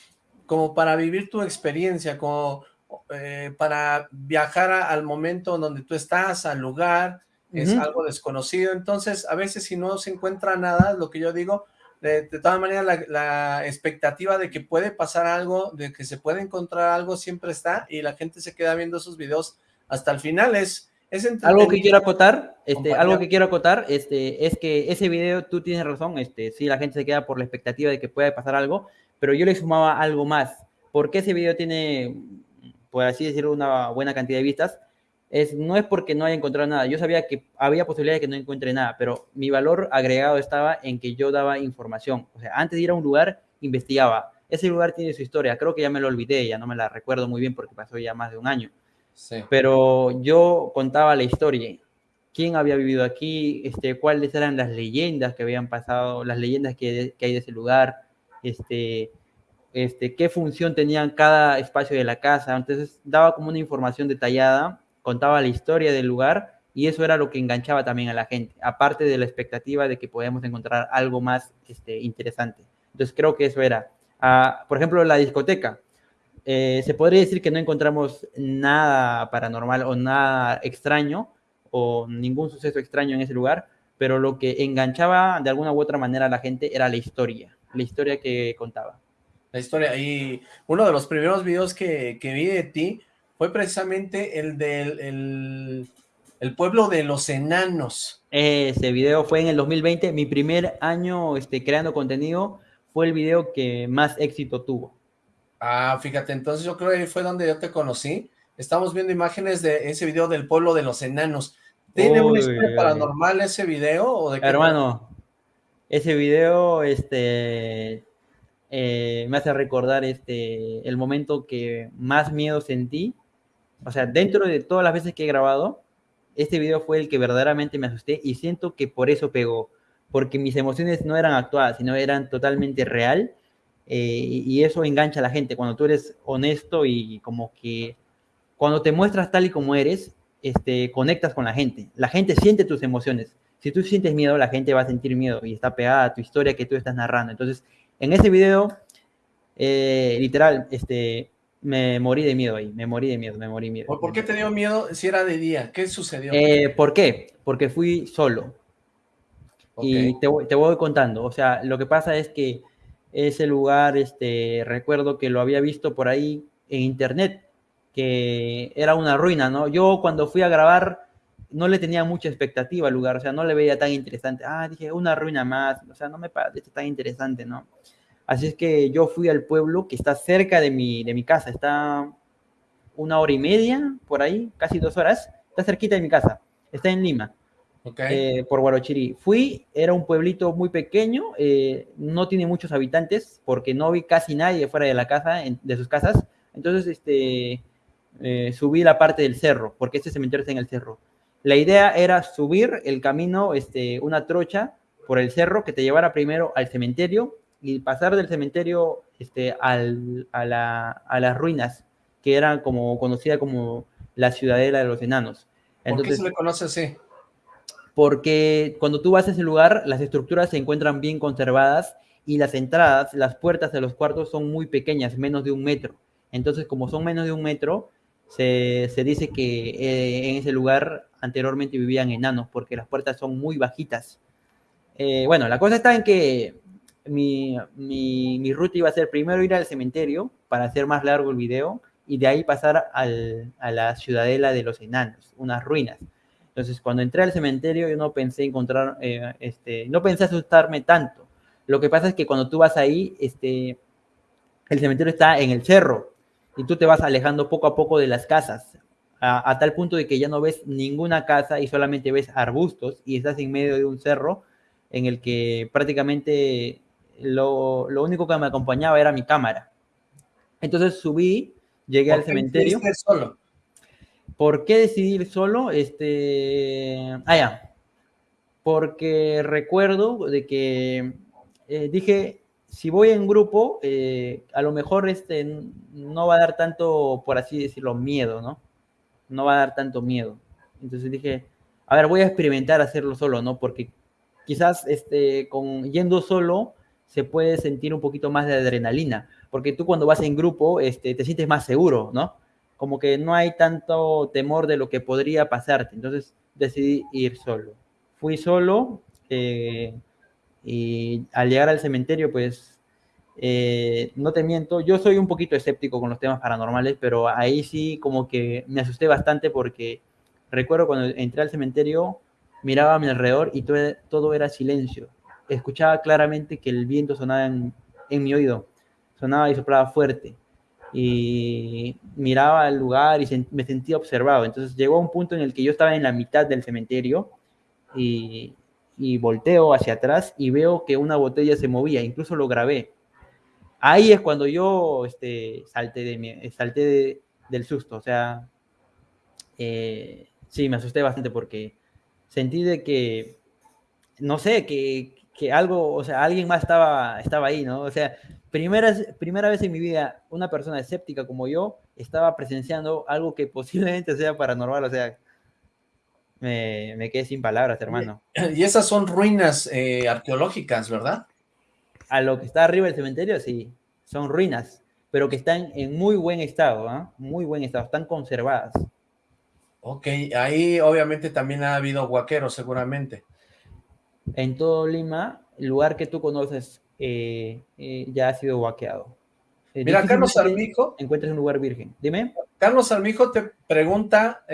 como para vivir tu experiencia, como eh, para viajar al momento donde tú estás, al lugar, es algo desconocido, entonces a veces si no se encuentra nada, lo que yo digo, de, todas maneras la, la, expectativa de que puede pasar algo, de que se puede encontrar algo siempre está y la gente se queda viendo esos videos hasta el final, es, algo que quiero acotar, este, algo que quiero acotar, este, es que ese video, tú tienes razón, este, sí, la gente se queda por la expectativa de que pueda pasar algo, pero yo le sumaba algo más. porque ese video tiene, por así decirlo, una buena cantidad de vistas? Es, no es porque no haya encontrado nada. Yo sabía que había posibilidad de que no encuentre nada, pero mi valor agregado estaba en que yo daba información. O sea, antes de ir a un lugar, investigaba. Ese lugar tiene su historia. Creo que ya me lo olvidé, ya no me la recuerdo muy bien porque pasó ya más de un año pero yo contaba la historia. ¿Quién había vivido aquí? Este, ¿Cuáles eran las leyendas que habían pasado? Las leyendas que, hay de ese lugar. Este, este, qué función tenían cada espacio de la casa. Entonces daba como una información detallada, contaba la historia del lugar y eso era lo que enganchaba también a la gente, aparte de la expectativa de que podíamos encontrar algo más este, interesante. Entonces creo que eso era. Ah, por ejemplo, la discoteca. Eh, se podría decir que no encontramos nada paranormal o nada extraño o ningún suceso extraño en ese lugar, pero lo que enganchaba de alguna u otra manera a la gente era la historia, la historia que contaba. La historia, y uno de los primeros videos que, vi de ti fue precisamente el del el, pueblo de los enanos. Ese video fue en el 2020, mi primer año este, creando contenido, fue el video que más éxito tuvo. Ah, fíjate, entonces yo creo que fue donde yo te conocí. Estamos viendo imágenes de ese video del pueblo de los enanos. ¿Tiene una historia paranormal ese video? O de Hermano, ese video este, eh, me hace recordar este, el momento que más miedo sentí. O sea, dentro de todas las veces que he grabado, este video fue el que verdaderamente me asusté y siento que por eso pegó. Porque mis emociones no eran actuadas, sino eran totalmente real eh, y eso engancha a la gente cuando tú eres honesto y como que cuando te muestras tal y como eres, este, conectas con la gente. La gente siente tus emociones. Si tú sientes miedo, la gente va a sentir miedo y está pegada a tu historia que tú estás narrando. Entonces, en ese video, eh, literal, este, me morí de miedo ahí, me morí de miedo, me morí de miedo. ¿Por qué te dio miedo si era de día? ¿Qué sucedió? Eh, ¿Por qué? Porque fui solo. Y te, te voy contando. O sea, lo que pasa es que ese lugar, este, recuerdo que lo había visto por ahí en internet, que era una ruina, ¿no? Yo cuando fui a grabar no le tenía mucha expectativa al lugar, o sea, no le veía tan interesante. Ah, dije, una ruina más, o sea, no me parece tan interesante, ¿no? Así es que yo fui al pueblo que está cerca de mi, de mi casa, está una hora y media, por ahí, casi dos horas, está cerquita de mi casa, está en Lima. Eh, por Guarochiri. Fui, era un pueblito muy pequeño, eh, no tiene muchos habitantes, porque no vi casi nadie fuera de la casa, de sus casas. Entonces, este, eh, subí la parte del cerro, porque este cementerio está en el cerro. La idea era subir el camino, este, una trocha por el cerro que te llevara primero al cementerio y pasar del cementerio este, al, a, la, a las ruinas, que eran como conocida como la ciudadela de los enanos. Entonces, ¿Por qué se le conoce así? porque cuando tú vas a ese lugar, las estructuras se encuentran bien conservadas y las entradas, las puertas de los cuartos son muy pequeñas, menos de un metro. Entonces, como son menos de un metro, se, dice que eh, en ese lugar anteriormente vivían enanos, porque las puertas son muy bajitas. Eh, bueno, la cosa está en que mi, ruta iba a ser primero ir al cementerio para hacer más largo el video y de ahí pasar a la ciudadela de los enanos, unas ruinas. Entonces, cuando entré al cementerio, yo no pensé encontrar, eh, este, no pensé asustarme tanto. Lo que pasa es que cuando tú vas ahí, este, el cementerio está en el cerro y tú te vas alejando poco a poco de las casas, a, tal punto de que ya no ves ninguna casa y solamente ves arbustos y estás en medio de un cerro en el que prácticamente lo, lo único que me acompañaba era mi cámara. Entonces subí, llegué al cementerio. Solo? ¿Por qué decidir solo? Este, ah, ya. Porque recuerdo de que eh, dije, si voy en grupo, eh, a lo mejor este, no va a dar tanto, por así decirlo, miedo, ¿no? No va a dar tanto miedo. Entonces dije, a ver, voy a experimentar hacerlo solo, ¿no? Porque quizás este, con, yendo solo se puede sentir un poquito más de adrenalina, porque tú cuando vas en grupo este, te sientes más seguro, ¿no? como que no hay tanto temor de lo que podría pasarte. Entonces decidí ir solo. Fui solo eh, y al llegar al cementerio, pues, eh, no te miento, yo soy un poquito escéptico con los temas paranormales, pero ahí sí como que me asusté bastante porque recuerdo cuando entré al cementerio, miraba a mi alrededor y todo, todo era silencio. Escuchaba claramente que el viento sonaba en, en mi oído, sonaba y soplaba fuerte y miraba el lugar y me sentía observado. Entonces llegó a un punto en el que yo estaba en la mitad del cementerio y, y, volteo hacia atrás y veo que una botella se movía, incluso lo grabé. Ahí es cuando yo este, salté, de salté del susto, o sea, eh, sí, me asusté bastante porque sentí de que, no sé, que, que algo, o sea, alguien más estaba, estaba ahí, ¿no? O sea, primera, primera vez en mi vida una persona escéptica como yo estaba presenciando algo que posiblemente sea paranormal, o sea, me, me quedé sin palabras, hermano. Y esas son ruinas eh, arqueológicas, ¿verdad? A lo que está arriba del cementerio, sí, son ruinas, pero que están en muy buen estado, ¿ah? muy buen estado, están conservadas. Ok, ahí obviamente también ha habido guaqueros seguramente. En todo Lima, el lugar que tú conoces eh, eh, ya ha sido vaqueado. Eh, Mira, Carlos Armijo. Encuentras un lugar virgen. Dime. Carlos Armijo te pregunta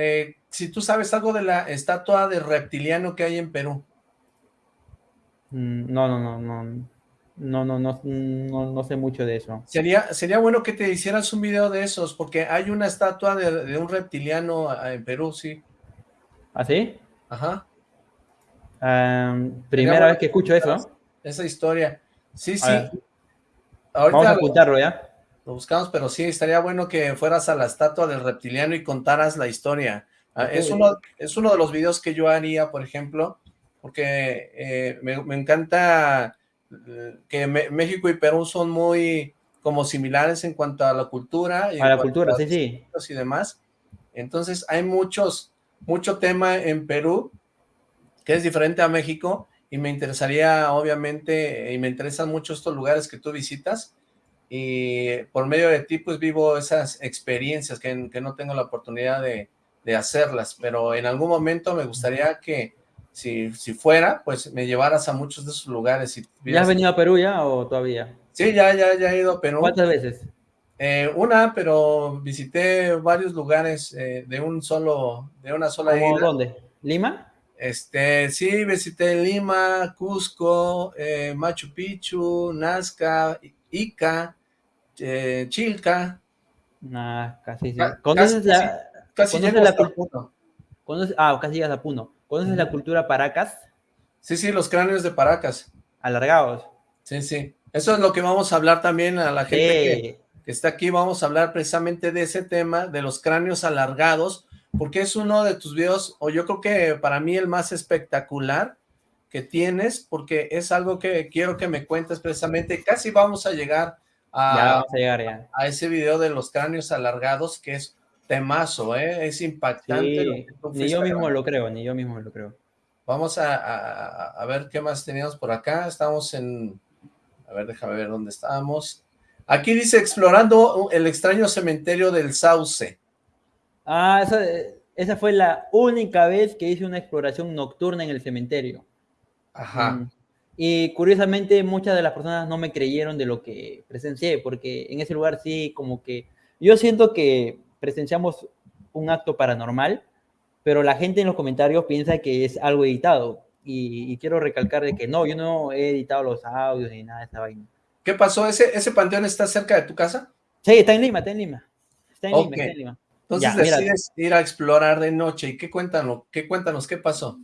si tú sabes algo de la estatua de reptiliano que hay en Perú. Mm, no, no, no, no. No, no, no, no, sé mucho de eso. Sería, sería bueno que te hicieras un video de esos, porque hay una estatua de, un reptiliano en Perú, sí. ¿Ah, sí? Ajá. Primera vez que escucho eso. Esa historia. Sí, sí. Ahorita Vamos a apuntarlo ya. Lo buscamos, pero sí, estaría bueno que fueras a la estatua del reptiliano y contaras la historia. Ah, es, uno, es uno de los videos que yo haría, por ejemplo, porque eh, me, encanta eh, que México y Perú son muy como similares en cuanto a la cultura. Y a la cultura, sí, sí. Y demás. Entonces hay muchos, mucho tema en Perú que es diferente a México y me interesaría, obviamente, y me interesan mucho estos lugares que tú visitas, y por medio de ti, pues vivo esas experiencias que, que no tengo la oportunidad de, de, hacerlas, pero en algún momento me gustaría que, si, si fuera, pues me llevaras a muchos de esos lugares. Y ¿Ya has venido a Perú ya o todavía? Sí, ya, ya, ya he ido a Perú. ¿Cuántas veces? Eh, una, pero visité varios lugares eh, de un solo, de una sola isla. ¿Dónde? ¿Lima? Este, sí, visité Lima, Cusco, eh, Machu Picchu, Nazca, Ica, eh, Chilca. Nazca, sí, sí. ¿Conoces la, casi, ¿conoces la cultura? Ah, casi llegas a Puno. ¿Conoces la cultura Paracas? Sí, sí, los cráneos de Paracas. Alargados. Sí, sí. Eso es lo que vamos a hablar también a la gente que, que está aquí. Vamos a hablar precisamente de ese tema, de los cráneos alargados, porque es uno de tus videos, o yo creo que para mí el más espectacular que tienes, porque es algo que quiero que me cuentes precisamente. Casi vamos a llegar a, a, ese video de los cráneos alargados, que es temazo, ¿eh? es impactante. ni yo mismo lo creo, ni yo mismo lo creo. Vamos a, a, ver qué más teníamos por acá. Estamos en... A ver, déjame ver dónde estamos. Aquí dice, explorando el extraño cementerio del Sauce. Ah, esa, esa fue la única vez que hice una exploración nocturna en el cementerio. Ajá. Mm. Y curiosamente muchas de las personas no me creyeron de lo que presencié, porque en ese lugar sí como que... Yo siento que presenciamos un acto paranormal, pero la gente en los comentarios piensa que es algo editado. Y, quiero recalcar de que no, yo no he editado los audios ni nada de esa vaina. ¿Qué pasó? ¿Ese, ese panteón está cerca de tu casa? Sí, está en Lima, está en Lima. Está en Lima, está en Lima. Entonces decides ir a explorar de noche. ¿Y qué cuéntanos? ¿Qué cuéntanos? ¿Qué pasó?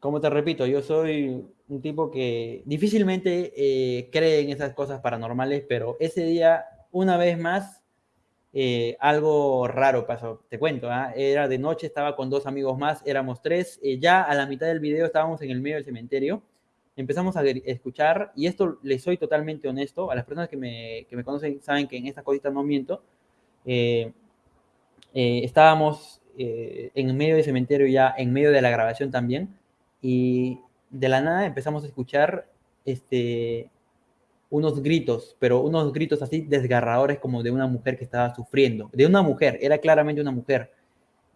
Como te repito, yo soy un tipo que difícilmente eh, cree en esas cosas paranormales, pero ese día, una vez más, eh, algo raro pasó. Te cuento, ¿ah? era de noche, estaba con dos amigos más, éramos tres. Eh, ya a la mitad del video estábamos en el medio del cementerio. Empezamos a escuchar, y esto les soy totalmente honesto, a las personas que me, que me conocen saben que en estas cositas no miento. Eh, estábamos eh, en medio del cementerio ya, en medio de la grabación también, y de la nada empezamos a escuchar este, unos gritos, pero unos gritos así desgarradores como de una mujer que estaba sufriendo, de una mujer, era claramente una mujer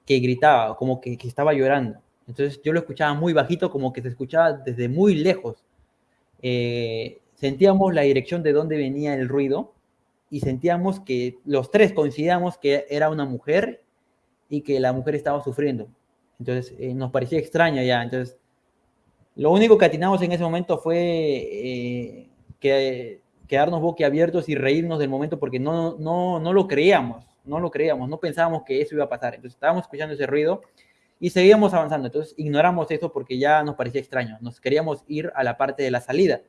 que gritaba, como que, que estaba llorando. Entonces yo lo escuchaba muy bajito, como que se escuchaba desde muy lejos. Eh, sentíamos la dirección de dónde venía el ruido y sentíamos que los tres coincidíamos que era una mujer y que la mujer estaba sufriendo. Entonces eh, nos parecía extraño ya. Entonces lo único que atinamos en ese momento fue eh, que, quedarnos boquiabiertos y reírnos del momento porque no, no, no lo creíamos, no lo creíamos, no pensábamos que eso iba a pasar. Entonces estábamos escuchando ese ruido y seguíamos avanzando. Entonces ignoramos eso porque ya nos parecía extraño. Nos queríamos ir a la parte de la salida.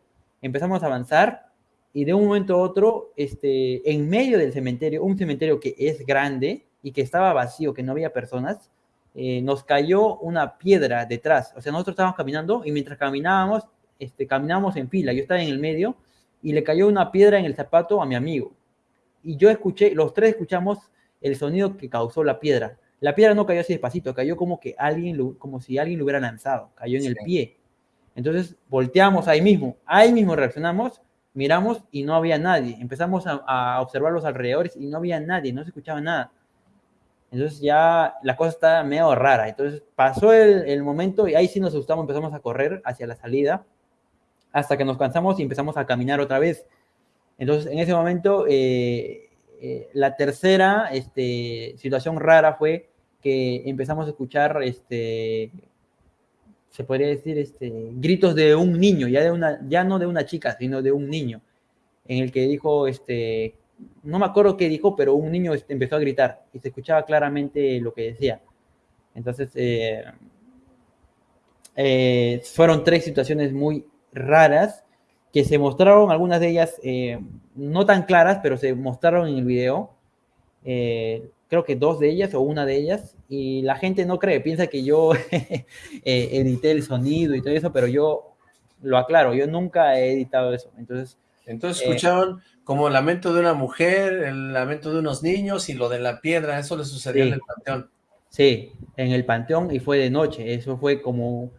Empezamos a avanzar y de un momento a otro, este, en medio del cementerio, un cementerio que es grande y que estaba vacío, que no había personas, eh, nos cayó una piedra detrás. O sea, nosotros estábamos caminando y mientras caminábamos, este, caminábamos en fila. Yo estaba en el medio y le cayó una piedra en el zapato a mi amigo. Y yo escuché, los tres escuchamos el sonido que causó la piedra. La piedra no cayó así despacito, cayó como que alguien, como si alguien lo hubiera lanzado, cayó en el pie. Entonces volteamos ahí mismo, ahí mismo reaccionamos, miramos y no había nadie. Empezamos a, observar los alrededores y no había nadie, no se escuchaba nada. Entonces ya la cosa está medio rara. Entonces pasó el, momento y ahí sí nos asustamos, empezamos a correr hacia la salida hasta que nos cansamos y empezamos a caminar otra vez. Entonces en ese momento eh, eh, la tercera este, situación rara fue que empezamos a escuchar, este, se podría decir, este, gritos de un niño, ya, de una, ya no de una chica, sino de un niño, en el que dijo, este, no me acuerdo qué dijo, pero un niño este, empezó a gritar y se escuchaba claramente lo que decía. Entonces, eh, eh, fueron tres situaciones muy raras que se mostraron, algunas de ellas eh, no tan claras, pero se mostraron en el video. Creo que dos de ellas o una de ellas, y la gente no cree, piensa que yo edité el sonido y todo eso, pero yo lo aclaro, yo nunca he editado eso. Entonces, entonces escucharon como el lamento de una mujer, el lamento de unos niños y lo de la piedra, eso le sucedió en el panteón. Sí, en el panteón y fue de noche, eso fue como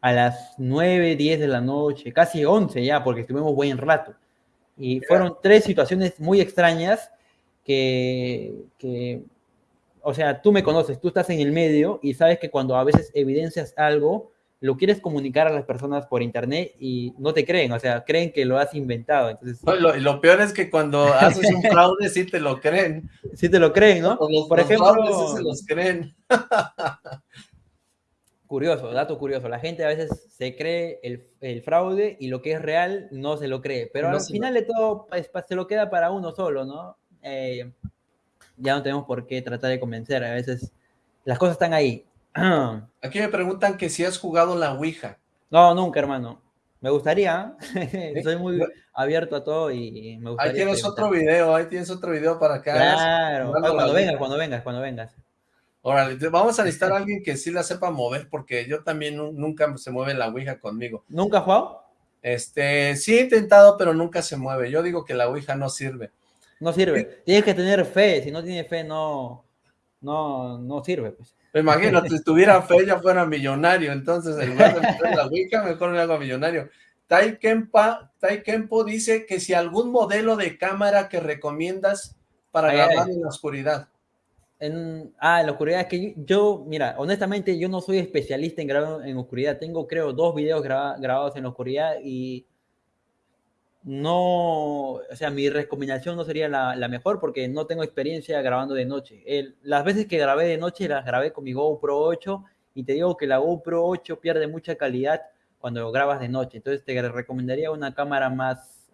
a las 9, 10 de la noche, casi 11 ya, porque estuvimos buen rato. Y fueron tres situaciones muy extrañas que, que, o sea, tú me conoces, tú estás en el medio y sabes que cuando a veces evidencias algo, lo quieres comunicar a las personas por internet y no te creen, o sea, creen que lo has inventado. Entonces... lo, peor es que cuando haces un fraude sí te lo creen. Sí te lo creen, ¿no? por ejemplo, sí se los creen. curioso, dato curioso. La gente a veces se cree el, fraude y lo que es real no se lo cree. Pero al final de todo pues, se lo queda para uno solo, ¿no? Eh, ya no tenemos por qué tratar de convencer. A veces las cosas están ahí. Aquí me preguntan que si has jugado la Ouija. No, nunca, hermano. Me gustaría. Soy muy abierto a todo y me gustaría. Ahí tienes otro video, ahí tienes otro video para que Claro, cuando vengas, cuando vengas, cuando vengas. Órale, vamos a necesitar a alguien que sí la sepa mover, porque yo también nunca se mueve la Ouija conmigo. ¿Nunca has jugado? Este, sí he intentado, pero nunca se mueve. Yo digo que la Ouija no sirve. No sirve. Tienes que tener fe. Si no tienes fe, no, no, no sirve, pues. Imagínate, si tuviera fe ya fuera millonario, entonces en lugar de meter la Wicca, mejor me hago millonario. Tai, Kempo dice que si algún modelo de cámara que recomiendas para grabar en la oscuridad. En, ah, en la oscuridad, es que yo, mira, honestamente yo no soy especialista en grabar en oscuridad, tengo creo dos videos grabados en la oscuridad y no, o sea, mi recomendación no sería la, mejor porque no tengo experiencia grabando de noche. las veces que grabé de noche las grabé con mi GoPro 8 y te digo que la GoPro 8 pierde mucha calidad cuando grabas de noche. Entonces te recomendaría una cámara más,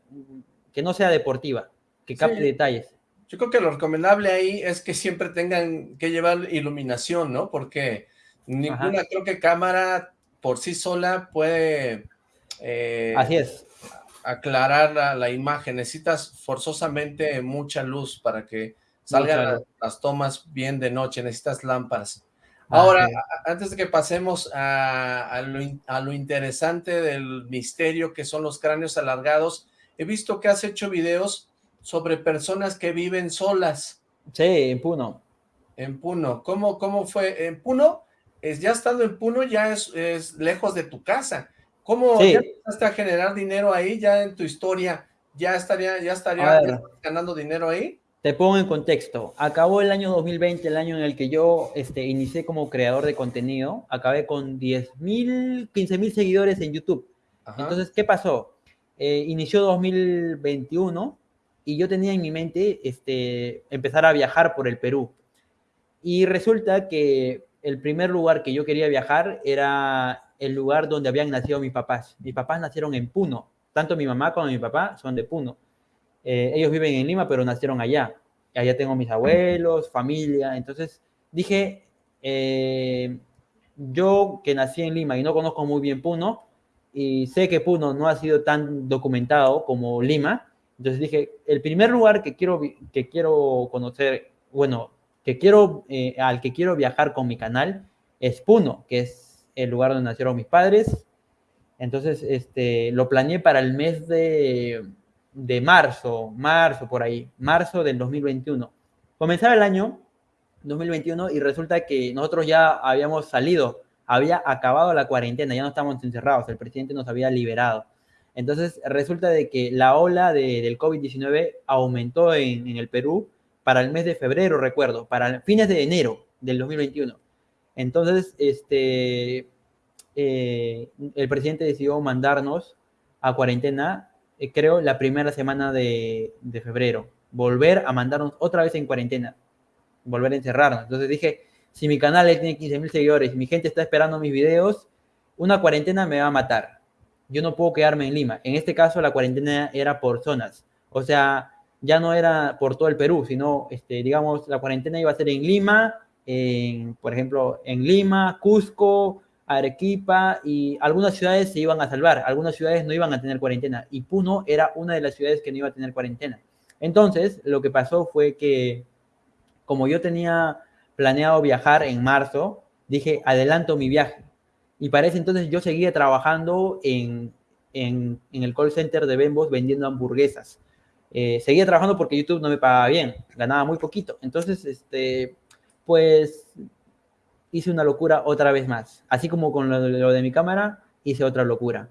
que no sea deportiva, que capte detalles. Yo creo que lo recomendable ahí es que siempre tengan que llevar iluminación, ¿no? Porque ninguna, creo que cámara por sí sola puede... Eh, Así es aclarar la, imagen, necesitas forzosamente mucha luz para que salgan las, tomas bien de noche, necesitas lámparas. Ahora, antes de que pasemos a, lo, interesante del misterio que son los cráneos alargados, he visto que has hecho videos sobre personas que viven solas. Sí, en Puno. En Puno. ¿Cómo, cómo fue? En Puno, es, ya estando en Puno, ya es, es lejos de tu casa. ¿Cómo empezaste a generar dinero ahí ya en tu historia ya estaría, ya estaría ganando dinero ahí. Te pongo en contexto. Acabó el año 2020, el año en el que yo este, inicié como creador de contenido. Acabé con 10.000, 15.000 seguidores en YouTube. Entonces, ¿qué pasó? Eh, inició 2021 y yo tenía en mi mente este, empezar a viajar por el Perú. Y resulta que el primer lugar que yo quería viajar era el lugar donde habían nacido mis papás. Mis papás nacieron en Puno. Tanto mi mamá como mi papá son de Puno. Eh, ellos viven en Lima, pero nacieron allá. Allá tengo mis abuelos, familia. Entonces dije, eh, yo que nací en Lima y no conozco muy bien Puno, y sé que Puno no ha sido tan documentado como Lima, entonces dije, el primer lugar que quiero, que quiero conocer, bueno, que quiero, eh, al que quiero viajar con mi canal es Puno, que es el lugar donde nacieron mis padres. Entonces, este, lo planeé para el mes de, de marzo, marzo por ahí, marzo del 2021. Comenzaba el año 2021 y resulta que nosotros ya habíamos salido, había acabado la cuarentena, ya no estábamos encerrados, el presidente nos había liberado. Entonces resulta de que la ola de, del COVID-19 aumentó en, en, el Perú para el mes de febrero, recuerdo, para fines de enero del 2021. Entonces, este, eh, el presidente decidió mandarnos a cuarentena eh, creo, la primera semana de, febrero. Volver a mandarnos otra vez en cuarentena. Volver a encerrarnos. Entonces dije, si mi canal tiene 15 mil seguidores mi gente está esperando mis videos, una cuarentena me va a matar. Yo no puedo quedarme en Lima. En este caso, la cuarentena era por zonas. O sea, ya no era por todo el Perú, sino, este, digamos, la cuarentena iba a ser en Lima, en, por ejemplo, en Lima, Cusco, Arequipa y algunas ciudades se iban a salvar, algunas ciudades no iban a tener cuarentena y Puno era una de las ciudades que no iba a tener cuarentena. Entonces, lo que pasó fue que como yo tenía planeado viajar en marzo, dije, adelanto mi viaje. Y para ese entonces yo seguía trabajando en, en, el call center de Bembos vendiendo hamburguesas. Eh, seguía trabajando porque YouTube no me pagaba bien, ganaba muy poquito. Entonces, este, pues hice una locura otra vez más. Así como con lo, de mi cámara, hice otra locura.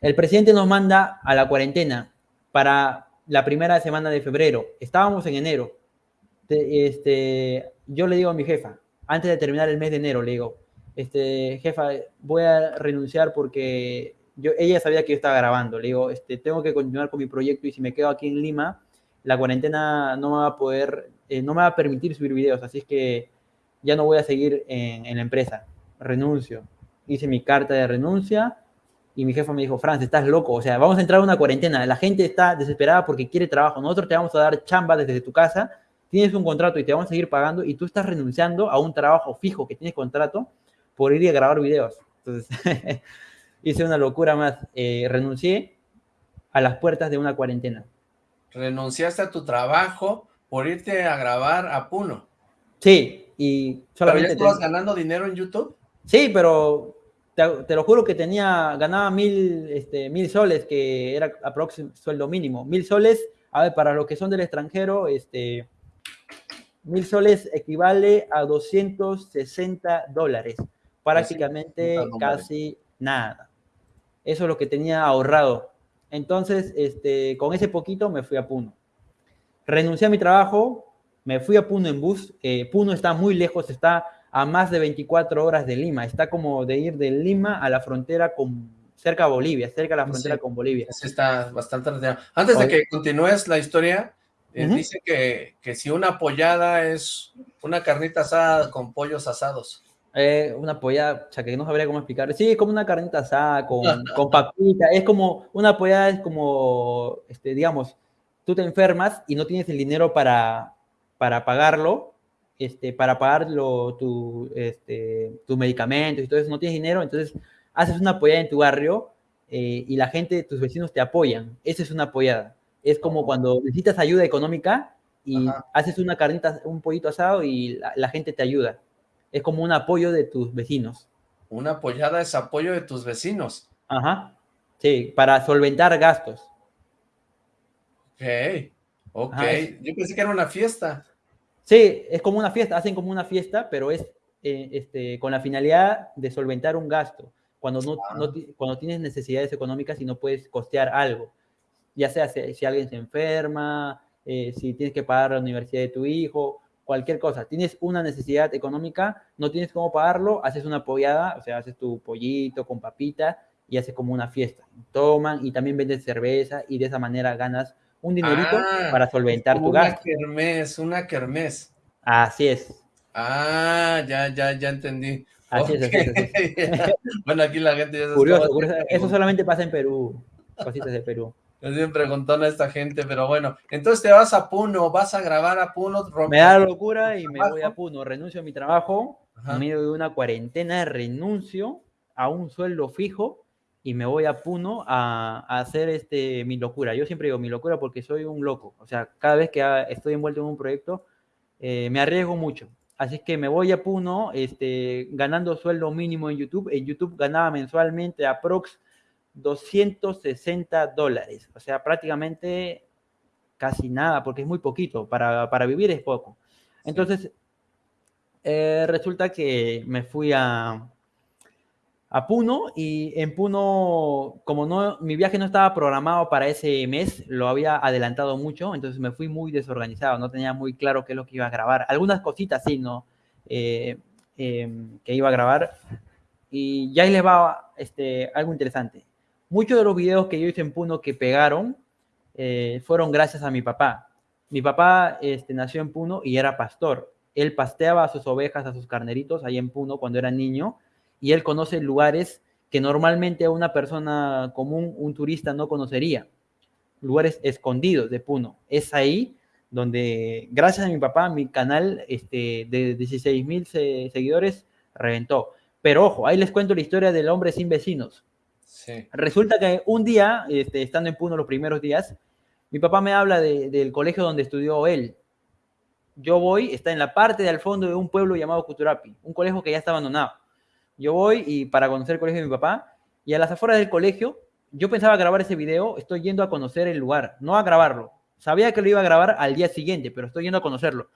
El presidente nos manda a la cuarentena para la primera semana de febrero. Estábamos en enero. Este, yo le digo a mi jefa, antes de terminar el mes de enero, le digo, este, jefa, voy a renunciar porque yo, ella sabía que yo estaba grabando. Le digo, este, tengo que continuar con mi proyecto y si me quedo aquí en Lima, la cuarentena no me va a poder, eh, no me va a permitir subir videos. Así es que ya no voy a seguir en, la empresa, renuncio. Hice mi carta de renuncia y mi jefa me dijo, Franz, estás loco, o sea, vamos a entrar a una cuarentena, la gente está desesperada porque quiere trabajo, nosotros te vamos a dar chamba desde tu casa, tienes un contrato y te vamos a seguir pagando y tú estás renunciando a un trabajo fijo que tienes contrato por ir a grabar videos. Entonces, hice una locura más, eh, renuncié a las puertas de una cuarentena. Renunciaste a tu trabajo por irte a grabar a Puno. Sí, y solamente... ¿Pero ya estabas ganando dinero en YouTube? Sí, pero te, lo juro que tenía, ganaba mil, este, mil soles, que era aproximadamente sueldo mínimo. Mil soles, a ver, para los que son del extranjero, este, mil soles equivale a 260 dólares. Prácticamente casi nada. Eso es lo que tenía ahorrado. Entonces, este, con ese poquito me fui a Puno. Renuncié a mi trabajo, me fui a Puno en bus. Eh, Puno está muy lejos, está a más de 24 horas de Lima. Está como de ir de Lima a la frontera con cerca a Bolivia, cerca a la frontera con Bolivia. está bastante. Antes de que continúes la historia, eh, dice que, que, si una pollada es una carnita asada con pollos asados. Eh, una pollada, o sea, que no sabría cómo explicar. Sí, como una carnita asada con, con papita. Es como, una pollada es como, este, digamos, tú te enfermas y no tienes el dinero para, para pagarlo, este, para pagar tu, este, tus medicamentos y todo eso, no tienes dinero, entonces haces una apoyada en tu barrio eh, y la gente, tus vecinos te apoyan. Esa es una apoyada. Es como cuando necesitas ayuda económica y haces una carnita, un pollito asado y la, gente te ayuda. Es como un apoyo de tus vecinos. Una apoyada es apoyo de tus vecinos. Ajá. Sí, para solventar gastos. Ok. Ok, yo pensé que era una fiesta. Sí, es como una fiesta, hacen como una fiesta, pero es eh, este, con la finalidad de solventar un gasto. Cuando, no, ah. cuando tienes necesidades económicas y no puedes costear algo. ya sea si, alguien se enferma, eh, si tienes que pagar la universidad de tu hijo, cualquier cosa. Tienes una necesidad económica, no tienes cómo pagarlo, haces una pollada, o sea, haces tu pollito con papita y haces como una fiesta. Toman y también vendes cerveza y de esa manera ganas un dinerito Ah, para solventar tu Una gasto. kermés, una kermés. Así es. Ah, ya, ya, ya entendí. Así es, así es, así es. bueno, aquí la gente ya se Curioso, curioso. Eso solamente pasa en Perú. Cositas de Perú. Me siguen preguntando a esta gente, pero bueno. Entonces te vas a Puno, vas a grabar a Puno. Me da locura y me voy a Puno. Renuncio a mi trabajo. Ajá. En medio de una cuarentena renuncio a un sueldo fijo y me voy a Puno a, a hacer este, mi locura. Yo siempre digo mi locura porque soy un loco. O sea, cada vez que estoy envuelto en un proyecto, eh, me arriesgo mucho. Así que me voy a Puno este, ganando sueldo mínimo en YouTube. En YouTube ganaba mensualmente aprox 260 dólares. O sea, prácticamente casi nada, porque es muy poquito. Para, para vivir es poco. Entonces, eh, resulta que me fui a, a Puno y en Puno, como no, mi viaje no estaba programado para ese mes, lo había adelantado mucho, entonces me fui muy desorganizado, no tenía muy claro qué es lo que iba a grabar. Algunas cositas sí, ¿no? Eh, eh, que iba a grabar. Y ya ahí les va este, algo interesante. Muchos de los videos que yo hice en Puno que pegaron eh, fueron gracias a mi papá. Mi papá este, nació en Puno y era pastor. Él pasteaba a sus ovejas, a sus carneritos ahí en Puno cuando era niño y él conoce lugares que normalmente una persona común, un turista, no conocería. Lugares escondidos de Puno. Es ahí donde, gracias a mi papá, mi canal este, de 16 mil se seguidores reventó. Pero ojo, ahí les cuento la historia del hombre sin vecinos. Sí. Resulta que un día, este, estando en Puno los primeros días, mi papá me habla de- del colegio donde estudió él. Yo voy, está en la parte de al fondo de un pueblo llamado Cuturapi, un colegio que ya está abandonado. Yo voy y para conocer el colegio de mi papá, y a las afueras del colegio, yo pensaba grabar ese video, estoy yendo a conocer el lugar, no a grabarlo. Sabía que lo iba a grabar al día siguiente, pero estoy yendo a conocerlo.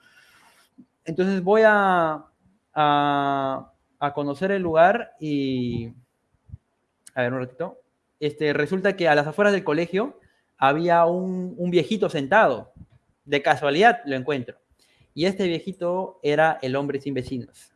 Entonces voy a, a, conocer el lugar y... A ver, un ratito. Este, resulta que a las afueras del colegio había un, un viejito sentado. De casualidad lo encuentro. Y este viejito era el hombre sin vecinos.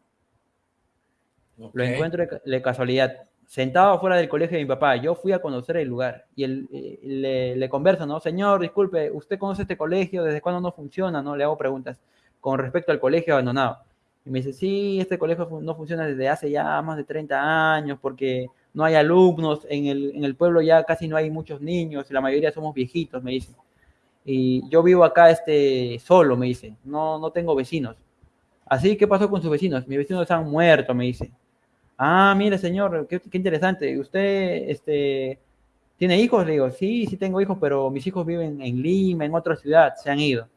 Lo ok. encuentro de, ca- de casualidad. Sentado afuera del colegio de mi papá. Yo fui a conocer el lugar. Y él, eh, le, le converso, ¿no? Señor, disculpe, ¿usted conoce este colegio? ¿Desde cuándo no funciona? ¿No? Le hago preguntas con respecto al colegio abandonado. Y me dice, sí, este colegio no funciona desde hace ya más de 30 años porque no hay alumnos, en el, en el pueblo ya casi no hay muchos niños, la mayoría somos viejitos, me dice. Y yo vivo acá este, solo, me dice, no, no tengo vecinos. Así, ¿qué pasó con sus vecinos? Mis vecinos han muerto, me dice. Ah, mire, señor, qué, interesante. ¿Usted este, tiene hijos? Le digo, sí, sí tengo hijos, pero mis hijos viven en Lima, en otra ciudad, se han ido.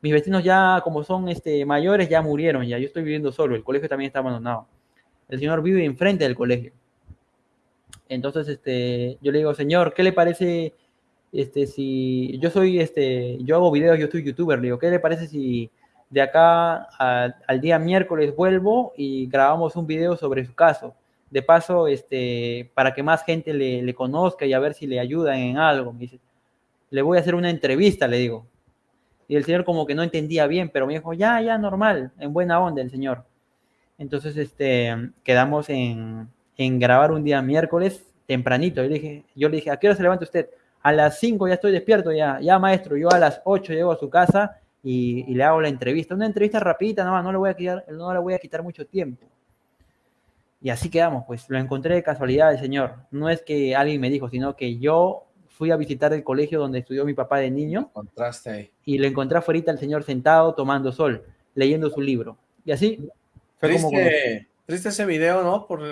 Mis vecinos ya, como son este, mayores, ya murieron, ya yo estoy viviendo solo, el colegio también está abandonado. El señor vive enfrente del colegio. Entonces, este, yo le digo, señor, ¿qué le parece, este, si yo soy, este, yo hago videos, yo soy youtuber, le digo, ¿qué le parece si de acá al día miércoles vuelvo y grabamos un video sobre su caso? De paso, este, para que más gente le, le conozca y a ver si le ayudan en algo. Me dice, le voy a hacer una entrevista, le digo. Y el señor como que no entendía bien, pero me dijo, ya, ya, normal, en buena onda el señor. Entonces, este, quedamos en, en grabar un día miércoles tempranito. Yo le dije, yo le dije, ¿a qué hora se levanta usted? A las 5 ya estoy despierto, ya, ya maestro, yo a las 8 llego a su casa y, y le hago la entrevista. Una entrevista rapidita, no, no le voy a quitar, no le voy a quitar mucho tiempo. Y así quedamos, pues lo encontré de casualidad el señor. No es que alguien me dijo, sino que yo fui a visitar el colegio donde estudió mi papá de niño Contraste ahí. y lo encontré afuera al señor sentado tomando sol, leyendo su libro. Y así fue como... Triste, triste ese video, ¿no? Por,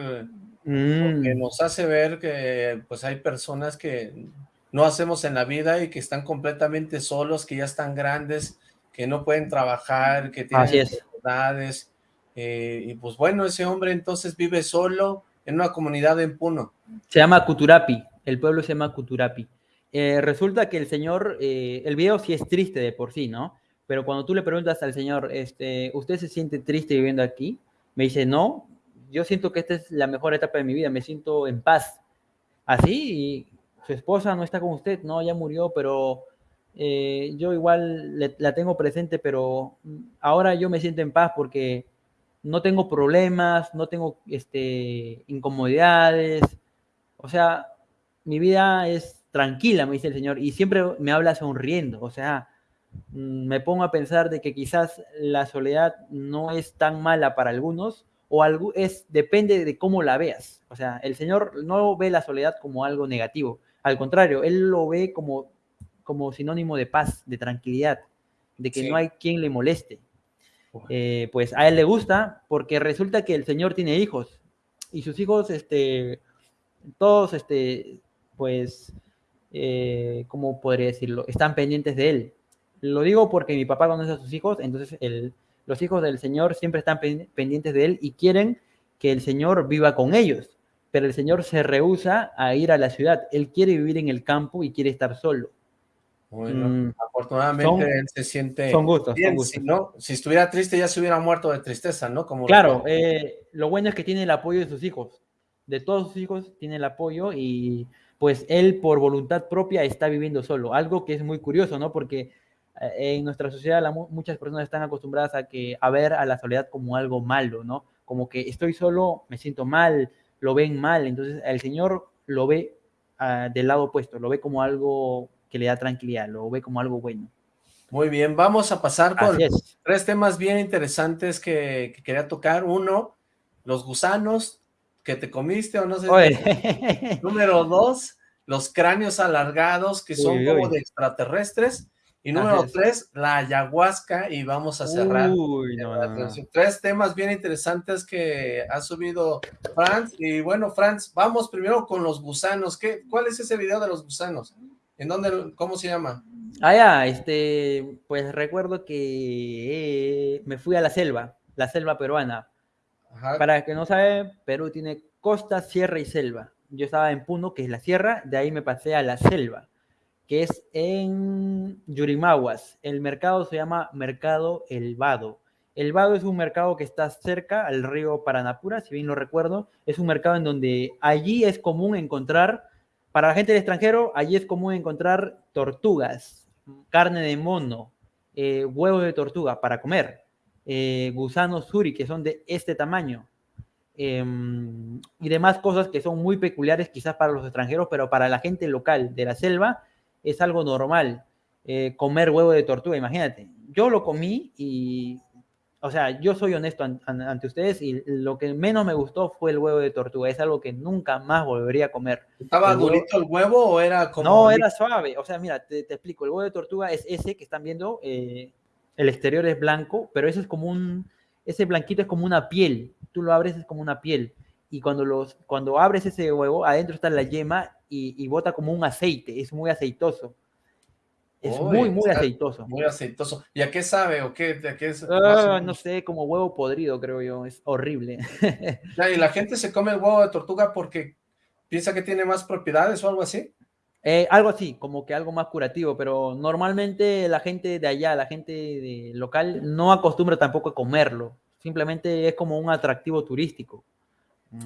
Mm, que nos hace ver que pues hay personas que no hacemos en la vida y que están completamente solos, que ya están grandes, que no pueden trabajar, que tienen Así es. enfermedades. eh, y pues bueno, ese hombre entonces vive solo en una comunidad en Puno. se llama Cuturapi, el pueblo se llama Cuturapi. Eh, resulta que el señor, eh, el video sí es triste de por sí, ¿no? Pero cuando tú le preguntas al señor, este, ¿usted se siente triste viviendo aquí? Me dice, no, yo siento que esta es la mejor etapa de mi vida, me siento en paz. Así, y su esposa no está con usted, no, ya murió, pero eh, yo igual la tengo presente, pero ahora yo me siento en paz porque no tengo problemas, no tengo este, incomodidades, o sea, mi vida es tranquila, me dice el Señor, y siempre me habla sonriendo, o sea, mm, me pongo a pensar de que quizás la soledad no es tan mala para algunos, o algo, es, depende de cómo la veas. O sea, el Señor no ve la soledad como algo negativo, al contrario, Él lo ve como como sinónimo de paz, de tranquilidad, de que no hay quien le moleste. Eh, pues a él le gusta porque resulta que el Señor tiene hijos y sus hijos, este, todos, este, pues, eh, ¿cómo podría decirlo? Están pendientes de él. Lo digo porque mi papá conoce a sus hijos, entonces el, los hijos del Señor siempre están pendientes de él y quieren que el Señor viva con ellos. Pero el Señor se rehúsa a ir a la ciudad. Él quiere vivir en el campo y quiere estar solo. Bueno, mm, afortunadamente él se siente son gustos, bien, Si, no, si estuviera triste ya se hubiera muerto de tristeza, ¿no? Como claro, eh, lo bueno es que tiene el apoyo de sus hijos, de todos sus hijos tiene el apoyo y pues él por voluntad propia está viviendo solo, algo que es muy curioso, ¿no? Porque eh, en nuestra sociedad muchas personas están acostumbradas a, que, a ver a la soledad como algo malo, ¿no? Como que estoy solo, me siento mal, lo ven mal, entonces el Señor lo ve ah, del lado opuesto, lo ve como algo que le da tranquilidad, lo ve como algo bueno. Muy bien, vamos a pasar con tres temas bien interesantes que, quería tocar. Uno, los gusanos que te comiste o no sé. Número dos, los cráneos alargados que son como de extraterrestres. Y número tres, la ayahuasca, y vamos a cerrar. Tres temas bien interesantes que ha subido Franz. Y bueno, Franz, vamos primero con los gusanos. ¿Qué, ¿Cuál es ese video de los gusanos? ¿En dónde, cómo se llama? Ah, ya, este, pues recuerdo que eh, me fui a la selva, la selva peruana. Para que no sabe, Perú tiene costa, sierra y selva. Yo estaba en Puno, que es la sierra, de ahí me pasé a la selva, que es en Yurimaguas. El mercado se llama Mercado El Vado. El Vado es un mercado que está cerca al río Paranapura, si bien lo recuerdo. Es un mercado en donde allí es común encontrar para la gente del extranjero, allí es común encontrar tortugas, carne de mono, eh, huevos de tortuga para comer, eh, gusanos suri que son de este tamaño, em, y demás cosas que son muy peculiares quizás para los extranjeros, pero para la gente local de la selva es algo normal eh, comer huevo de tortuga, imagínate. Yo lo comí y o sea, yo soy honesto ante ustedes y lo que menos me gustó fue el huevo de tortuga. Es algo que nunca más volvería a comer. ¿Estaba durito el huevo o era como...? No, era suave. O sea, mira, te, explico. El huevo de tortuga es ese que están viendo. Eh, el exterior es blanco, pero ese es como un... Ese blanquito es como una piel. Tú lo abres, es como una piel. Y cuando, los, cuando abres ese huevo, adentro está la yema y, y bota como un aceite. Es muy aceitoso. Es muy, muy aceitoso. Muy aceitoso. ¿Y a qué sabe o qué? qué es, ah, no sé, como huevo podrido, creo yo. Es horrible. y la gente se come el huevo de tortuga porque piensa que tiene más propiedades o algo así. Eh, algo así, como que algo más curativo, pero normalmente la gente de allá, la gente de local, no acostumbra tampoco a comerlo. Simplemente es como un atractivo turístico.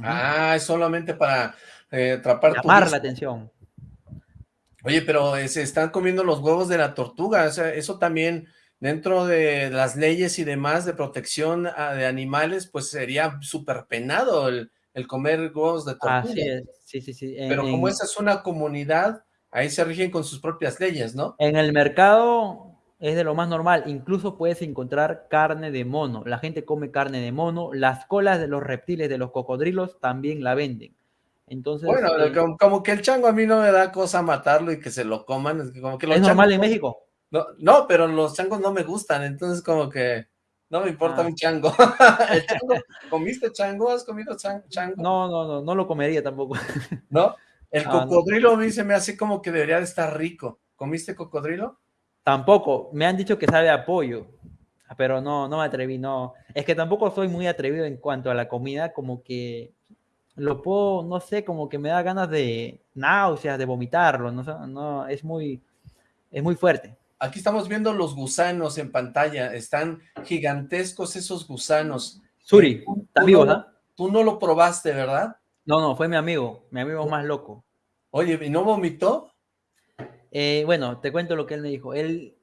Ah, es solamente para eh, atrapar Llamar la atención. Oye, pero eh, se están comiendo los huevos de la tortuga, o sea, eso también dentro de las leyes y demás de protección ah, de animales, pues sería súper penado el, comer huevos de tortuga. Así es, sí, sí, sí. pero como esa es una comunidad, ahí se rigen con sus propias leyes, ¿no? En el mercado es de lo más normal, incluso puedes encontrar carne de mono, la gente come carne de mono, las colas de los reptiles, de los cocodrilos, también la venden. Entonces, bueno, eh, como, que el chango a mí no me da cosa matarlo y que se lo coman. Es, como que ¿es normal en México? No, pero los changos no me gustan, entonces como que no me importa un ah. chango. ¿Comiste chango? ¿Has comido chango? No, no, no, no lo comería tampoco. ¿No? El ah, cocodrilo a mí se me hace como que debería de estar rico. ¿Comiste cocodrilo? Tampoco. Me han dicho que sabe a pollo, pero no, no me atreví, no. Es que tampoco soy muy atrevido en cuanto a la comida, como que lo puedo, no sé, como que me da ganas de náuseas, de vomitarlo, no, no es muy, es muy fuerte. Aquí estamos viendo los gusanos en pantalla, están gigantescos esos gusanos. Suri, está vivo, no, Tú no lo probaste, ¿verdad? No, no, fue mi amigo, mi amigo más loco. Oye, ¿y no vomitó? Eh, bueno, te cuento lo que él me dijo. Él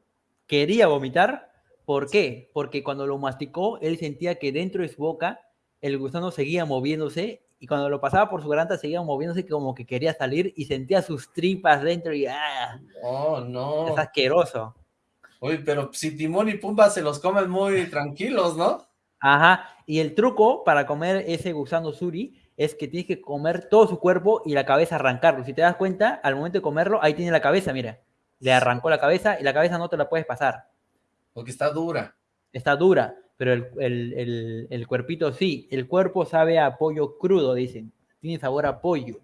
quería vomitar. ¿Por qué? Porque cuando lo masticó, él sentía que dentro de su boca el gusano seguía moviéndose y cuando lo pasaba por su garganta seguía moviéndose como que quería salir y sentía sus tripas dentro y ¡ah! Oh, no. Es asqueroso. Uy, pero si Timón y Pumba se los comen muy tranquilos, ¿no? Ajá, y el truco para comer ese gusano suri es que tienes que comer todo su cuerpo y la cabeza arrancarlo. Si te das cuenta, al momento de comerlo, ahí tiene la cabeza, mira. Le arrancó la cabeza y la cabeza no te la puedes pasar. Porque está dura. Está dura, pero el, el, el, el cuerpito sí. El cuerpo sabe a pollo crudo, dicen. Tiene sabor a pollo.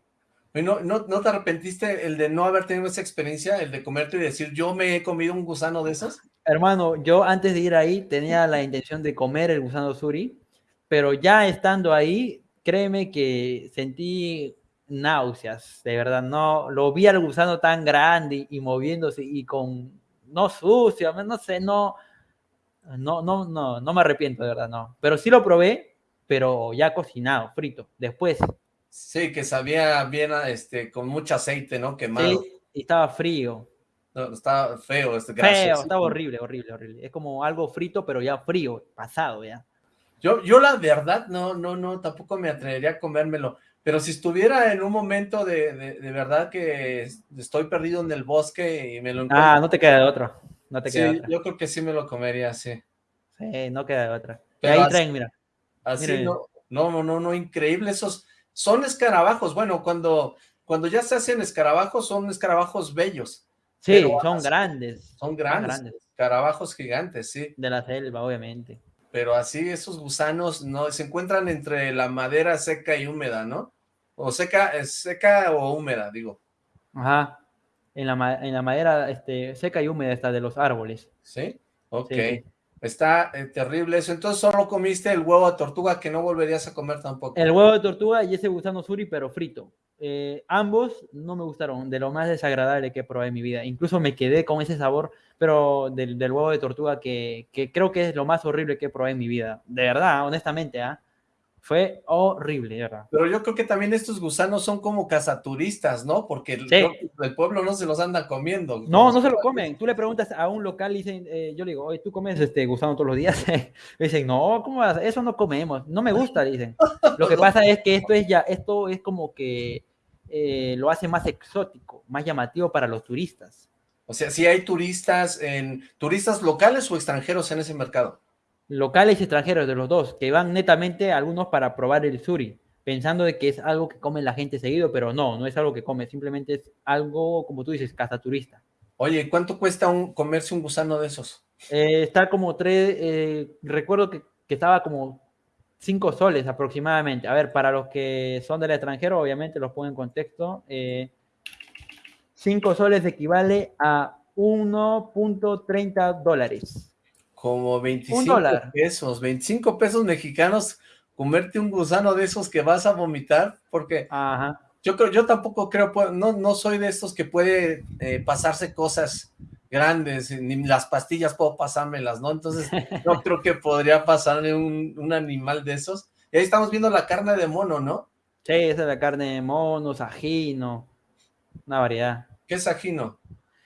¿No, no, ¿No te arrepentiste el de no haber tenido esa experiencia, el de comerte y decir, yo me he comido un gusano de esos? Hermano, yo antes de ir ahí tenía la intención de comer el gusano suri, pero ya estando ahí, créeme que sentí náuseas, de verdad, no, lo vi al gusano tan grande y moviéndose y con, no sucio, no sé, no, no, no, no, no me arrepiento, de verdad, no, pero sí lo probé, pero ya cocinado, frito, después. Sí, que sabía bien, este, con mucho aceite, ¿no? Quemado. Sí, y estaba frío. No, estaba feo, este Feo, estaba horrible, horrible, horrible. Es como algo frito, pero ya frío, pasado ya. Yo, yo la verdad, no, no, no, tampoco me atrevería a comérmelo. Pero si estuviera en un momento de, de, de verdad que estoy perdido en el bosque y me lo encuentro. Ah, no te queda de otro. No te sí, queda otra. yo creo que sí me lo comería, sí. Sí, no queda otra. Pero ahí así- traen, mira. Así no, no, no, no, no, increíble esos, son escarabajos, bueno, cuando, cuando ya se hacen escarabajos, son escarabajos bellos, Sí, Pero son así- grandes. son grandes, escarabajos gigantes, sí, De la selva, obviamente. pero así esos gusanos no, se encuentran entre la madera seca y húmeda, ¿no? O seca, seca o húmeda, digo, Ajá. En la, en la madera este, seca y húmeda está de los árboles. ¿sí? Ok, Sí, está eh, terrible eso, entonces solo comiste el huevo de tortuga que no volverías a comer tampoco. El huevo de tortuga y ese gusano suri, pero frito. Eh, ambos no me gustaron, de lo más desagradable que probé en mi vida. Incluso me quedé con ese sabor, pero del, del huevo de tortuga que, que creo que es lo más horrible que probé en mi vida. De verdad, honestamente, ¿ah? Fue horrible, verdad. Pero yo creo que también estos gusanos son como cazaturistas, ¿no? Porque el, Sí. pueblo no se los anda comiendo. No, no se lo comen. Tú le preguntas a un local y dicen, eh, yo le digo, oye, ¿tú comes este gusano todos los días? Me dicen, no, ¿cómo vas? Eso no comemos. No me gusta, dicen. Lo que pasa es que esto es ya, esto es como que eh, lo hace más exótico, más llamativo para los turistas. O sea, si hay turistas en turistas locales o extranjeros en ese mercado. Locales y extranjeros de los dos, que van netamente algunos para probar el suri, pensando de que es algo que come la gente seguido, pero no, no es algo que come, simplemente es algo, como tú dices, cazaturista. Oye, ¿cuánto cuesta un, comerse un gusano de esos? Eh, está como tres, eh, recuerdo que, que estaba como cinco soles aproximadamente. A ver, para los que son del extranjero, obviamente los pongo en contexto. eh, cinco soles equivale a 1.30 dólares. Como 25 dólar. pesos, 25 pesos mexicanos, comerte un gusano de esos que vas a vomitar, porque Ajá. yo creo, yo tampoco creo, pu- no, no soy de estos que puede eh, pasarse cosas grandes, ni las pastillas puedo pasármelas, ¿no? Entonces, no creo que podría pasarle un, un animal de esos. Y ahí estamos viendo la carne de mono, ¿no? Sí, esa es la carne de mono, sajino, una variedad. ¿Qué es ajino?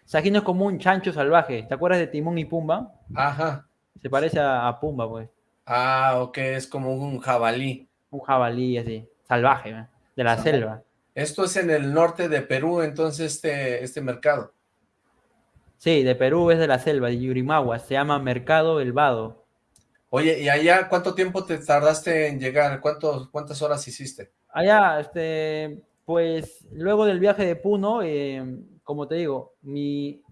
Sajino es como un chancho salvaje. ¿Te acuerdas de Timón y Pumba? Ajá. Se parece a, a Pumba, pues. Ah, ok, es como un jabalí. Un jabalí así, salvaje, ¿eh? de la selva. Esto es en el norte de Perú, entonces, este, este mercado. Sí, de Perú es de la selva, de Yurimaguas. Se llama Mercado El Vado. Oye, ¿y allá cuánto tiempo te tardaste en llegar? ¿Cuántos, ¿Cuántas horas hiciste? Allá, este, pues luego del viaje de Puno, eh, como te digo, mi,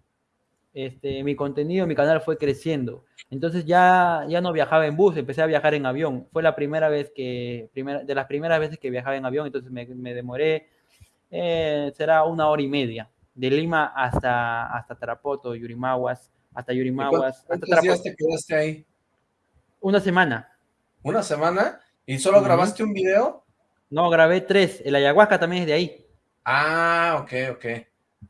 este, mi contenido, mi canal fue creciendo. Entonces ya, ya no viajaba en bus, empecé a viajar en avión. Fue la primera vez que, primera, de las primeras veces que viajaba en avión, entonces me, me demoré, eh, será una hora y media, de Lima hasta, hasta Tarapoto, Yurimaguas, hasta ¿Y Yurimaguas, hasta ¿Cuántos días Tarapoto. te quedaste ahí? Una semana. ¿Una semana? ¿Y solo Ujú. grabaste un video? No, grabé tres. El ayahuasca también es de ahí. Ah, ok, ok.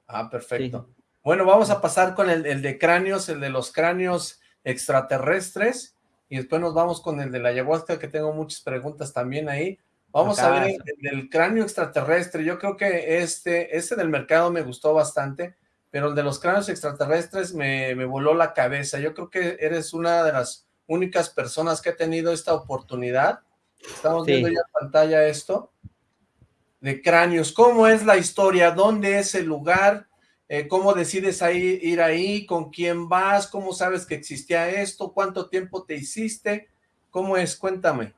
Ah, perfecto. Sí. Bueno, vamos a pasar con el, el de cráneos, el de los cráneos extraterrestres, y después nos vamos con el de la ayahuasca, que tengo muchas preguntas también ahí, Vamos a ver el, cráneo extraterrestre. Yo creo que este, este del mercado me gustó bastante, pero el de los cráneos extraterrestres me, me voló la cabeza. Yo creo que eres una de las únicas personas que ha tenido esta oportunidad. Estamos viendo ya en pantalla esto de cráneos. ¿Cómo es la historia? ¿Dónde es el lugar? Eh, ¿Cómo decides ahí, ir ahí? ¿Con quién vas? ¿Cómo sabes que existía esto? ¿Cuánto tiempo te hiciste? ¿Cómo es? Cuéntame.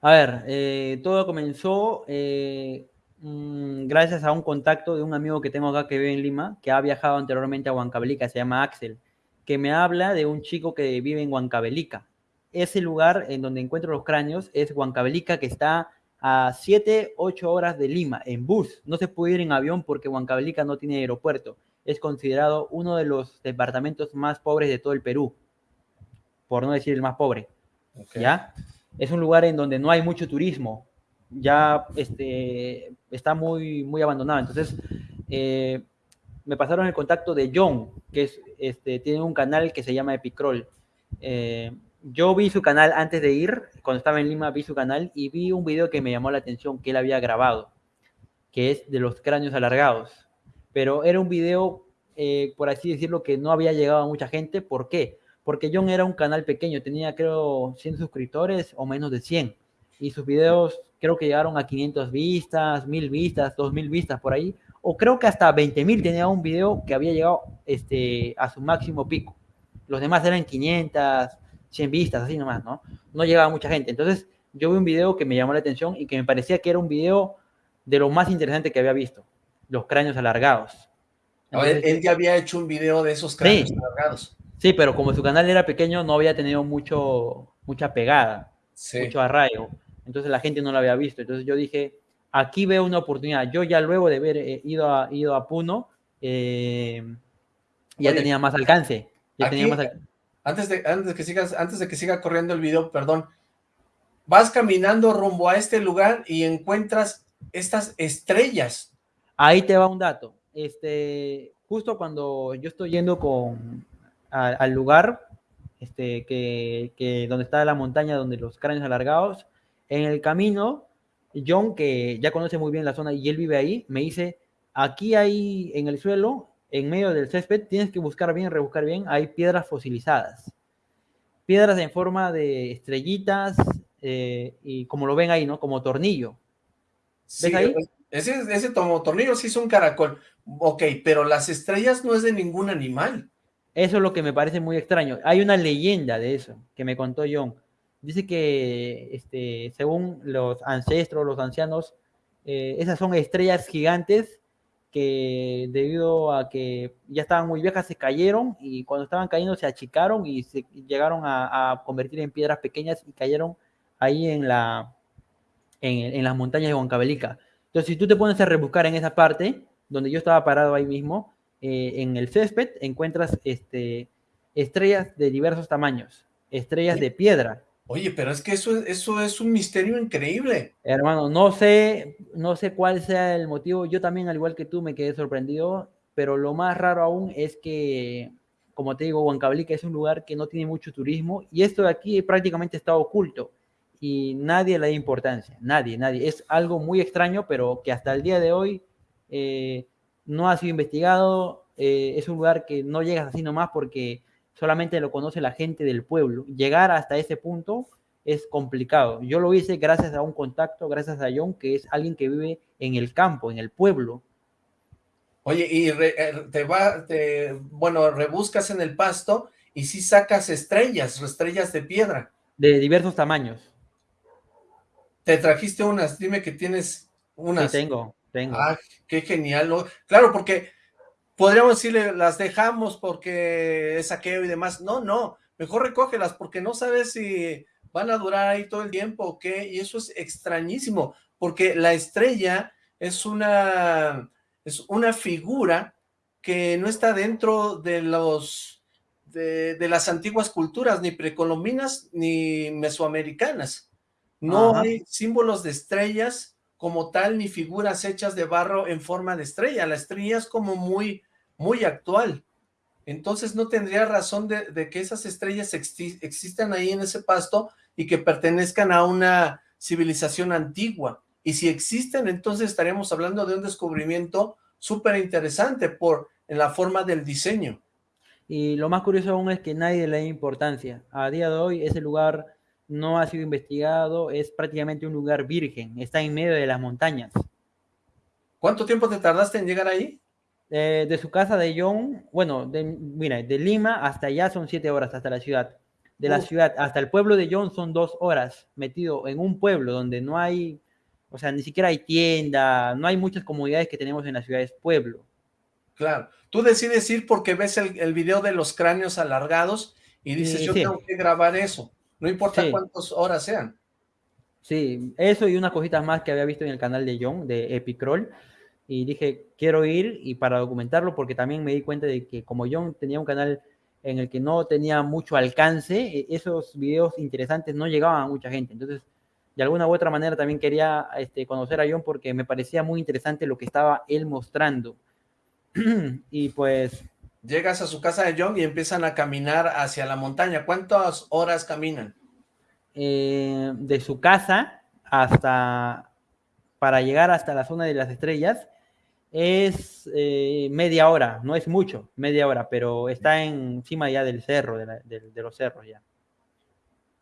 A ver, eh, todo comenzó eh, mm, gracias a un contacto de un amigo que tengo acá que vive en Lima, que ha viajado anteriormente a Huancavelica, se llama Axel, que me habla de un chico que vive en Huancavelica. Ese lugar en donde encuentro los cráneos es Huancavelica, que está a 7, 8 horas de Lima en bus. No se puede ir en avión porque Huancavelica no tiene aeropuerto. Es considerado uno de los departamentos más pobres de todo el Perú, por no decir el más pobre. ¿Ya? es un lugar en donde no hay mucho turismo, ya este, está muy, muy abandonado. Entonces, eh, me pasaron el contacto de John, que es, este, tiene un canal que se llama Epicroll. Eh, yo vi su canal antes de ir, cuando estaba en Lima vi su canal y vi un video que me llamó la atención que él había grabado, que es de los cráneos alargados. Pero era un video, eh, por así decirlo, que no había llegado a mucha gente. ¿Por qué? porque John era un canal pequeño, tenía creo 100 suscriptores o menos de 100. Y sus videos creo que llegaron a 500 vistas, 1000 vistas, 2000 vistas por ahí. O creo que hasta 20.000 tenía un video que había llegado este, a su máximo pico. Los demás eran 500, 100 vistas, así nomás, ¿no? No llegaba mucha gente. Entonces yo vi un video que me llamó la atención y que me parecía que era un video de lo más interesante que había visto. Los cráneos alargados. él ya había hecho un video de esos cráneos alargados. Sí, pero como su canal era pequeño, no había tenido mucho, mucha pegada, mucho arraigo. Entonces la gente no lo había visto. Entonces yo dije, aquí veo una oportunidad. Yo ya luego de haber eh, ido, a, ido a Puno, eh, ya tenía más alcance. Antes, de, antes, que sigas, antes de que siga corriendo el video, perdón, vas caminando rumbo a este lugar y encuentras estas estrellas. Ahí te va un dato. Este, justo cuando yo estoy yendo con, al lugar este, que, donde está la montaña, donde los cráneos alargados. En el camino, John, que ya conoce muy bien la zona y él vive ahí, me dice, aquí hay en el suelo, en medio del césped, tienes que buscar bien, rebuscar bien, hay piedras fosilizadas. Piedras en forma de estrellitas, eh, y como lo ven ahí, ¿no? Como tornillo. ¿Ves ahí? Ese, ese tornillo sí es un caracol. Ok, pero las estrellas no es de ningún animal. Eso es lo que me parece muy extraño. Hay una leyenda de eso que me contó John. Dice que, este, según los ancestros, los ancianos, eh, esas son estrellas gigantes que debido a que ya estaban muy viejas se cayeron y cuando estaban cayendo se achicaron y se llegaron a, convertir en piedras pequeñas y cayeron ahí en, la, en, en las montañas de Huancavelica. Entonces, si tú te pones a rebuscar en esa parte, donde yo estaba parado ahí mismo, eh, en el césped encuentras este, estrellas de diversos tamaños, estrellas de piedra. Oye, pero es que eso, eso es un misterio increíble. Hermano, no sé, no sé cuál sea el motivo. Yo también, al igual que tú, me quedé sorprendido, pero lo más raro aún es que, como te digo, Huancavelica es un lugar que no tiene mucho turismo y esto de aquí prácticamente está oculto y nadie le da importancia, nadie, nadie. Es algo muy extraño, pero que hasta el día de hoy eh, no ha sido investigado, eh, es un lugar que no llegas así nomás porque solamente lo conoce la gente del pueblo. Llegar hasta ese punto es complicado. Yo lo hice gracias a un contacto, gracias a John, que es alguien que vive en el campo, en el pueblo. Oye, y eh, te va, te, bueno, rebuscas en el pasto y si sacas estrellas, estrellas de piedra. De diversos tamaños. Te trajiste unas, dime que tienes unas. Sí, tengo. Ah, qué genial. Claro, porque podríamos decirle, las dejamos porque es saqueo y demás. No, no, mejor recógelas porque no sabes si van a durar ahí todo el tiempo o qué. Y eso es extrañísimo, porque la estrella es una, es una figura que no está dentro de los de, las antiguas culturas, ni precolombinas ni mesoamericanas. No hay símbolos de estrellas como tal ni figuras hechas de barro en forma de estrella. La estrella es como muy, muy actual. Entonces no tendría razón de, que esas estrellas existan ahí en ese pasto y que pertenezcan a una civilización antigua. Y si existen, entonces estaremos hablando de un descubrimiento súper interesante por en la forma del diseño. Y lo más curioso aún es que nadie le da importancia. A día de hoy ese lugar no ha sido investigado, es prácticamente un lugar virgen, está en medio de las montañas. ¿Cuánto tiempo te tardaste en llegar ahí? Eh, de su casa de John, bueno, de, mira, de Lima hasta allá son siete horas, hasta la ciudad. De la ciudad hasta el pueblo de John son dos horas, metido en un pueblo donde no hay, o sea, ni siquiera hay tienda, no hay muchas comunidades que tenemos en las ciudades pueblo. Claro, tú decides ir porque ves el, video de los cráneos alargados y dices, yo tengo que grabar eso, no importa cuántas horas sean. Sí, eso y unas cositas más que había visto en el canal de John, de Epicroll, y dije, quiero ir y para documentarlo, porque también me di cuenta de que como John tenía un canal en el que no tenía mucho alcance, e, esos videos interesantes no llegaban a mucha gente. Entonces, de alguna u otra manera también quería este, conocer a John porque me parecía muy interesante lo que estaba él mostrando. y pues... Llegas a su casa de John y empiezan a caminar hacia la montaña. ¿Cuántas horas caminan? Eh, de su casa hasta, para llegar hasta la zona de las estrellas, es eh, media hora, no es mucho, media hora, pero está encima ya del cerro, de, los cerros ya.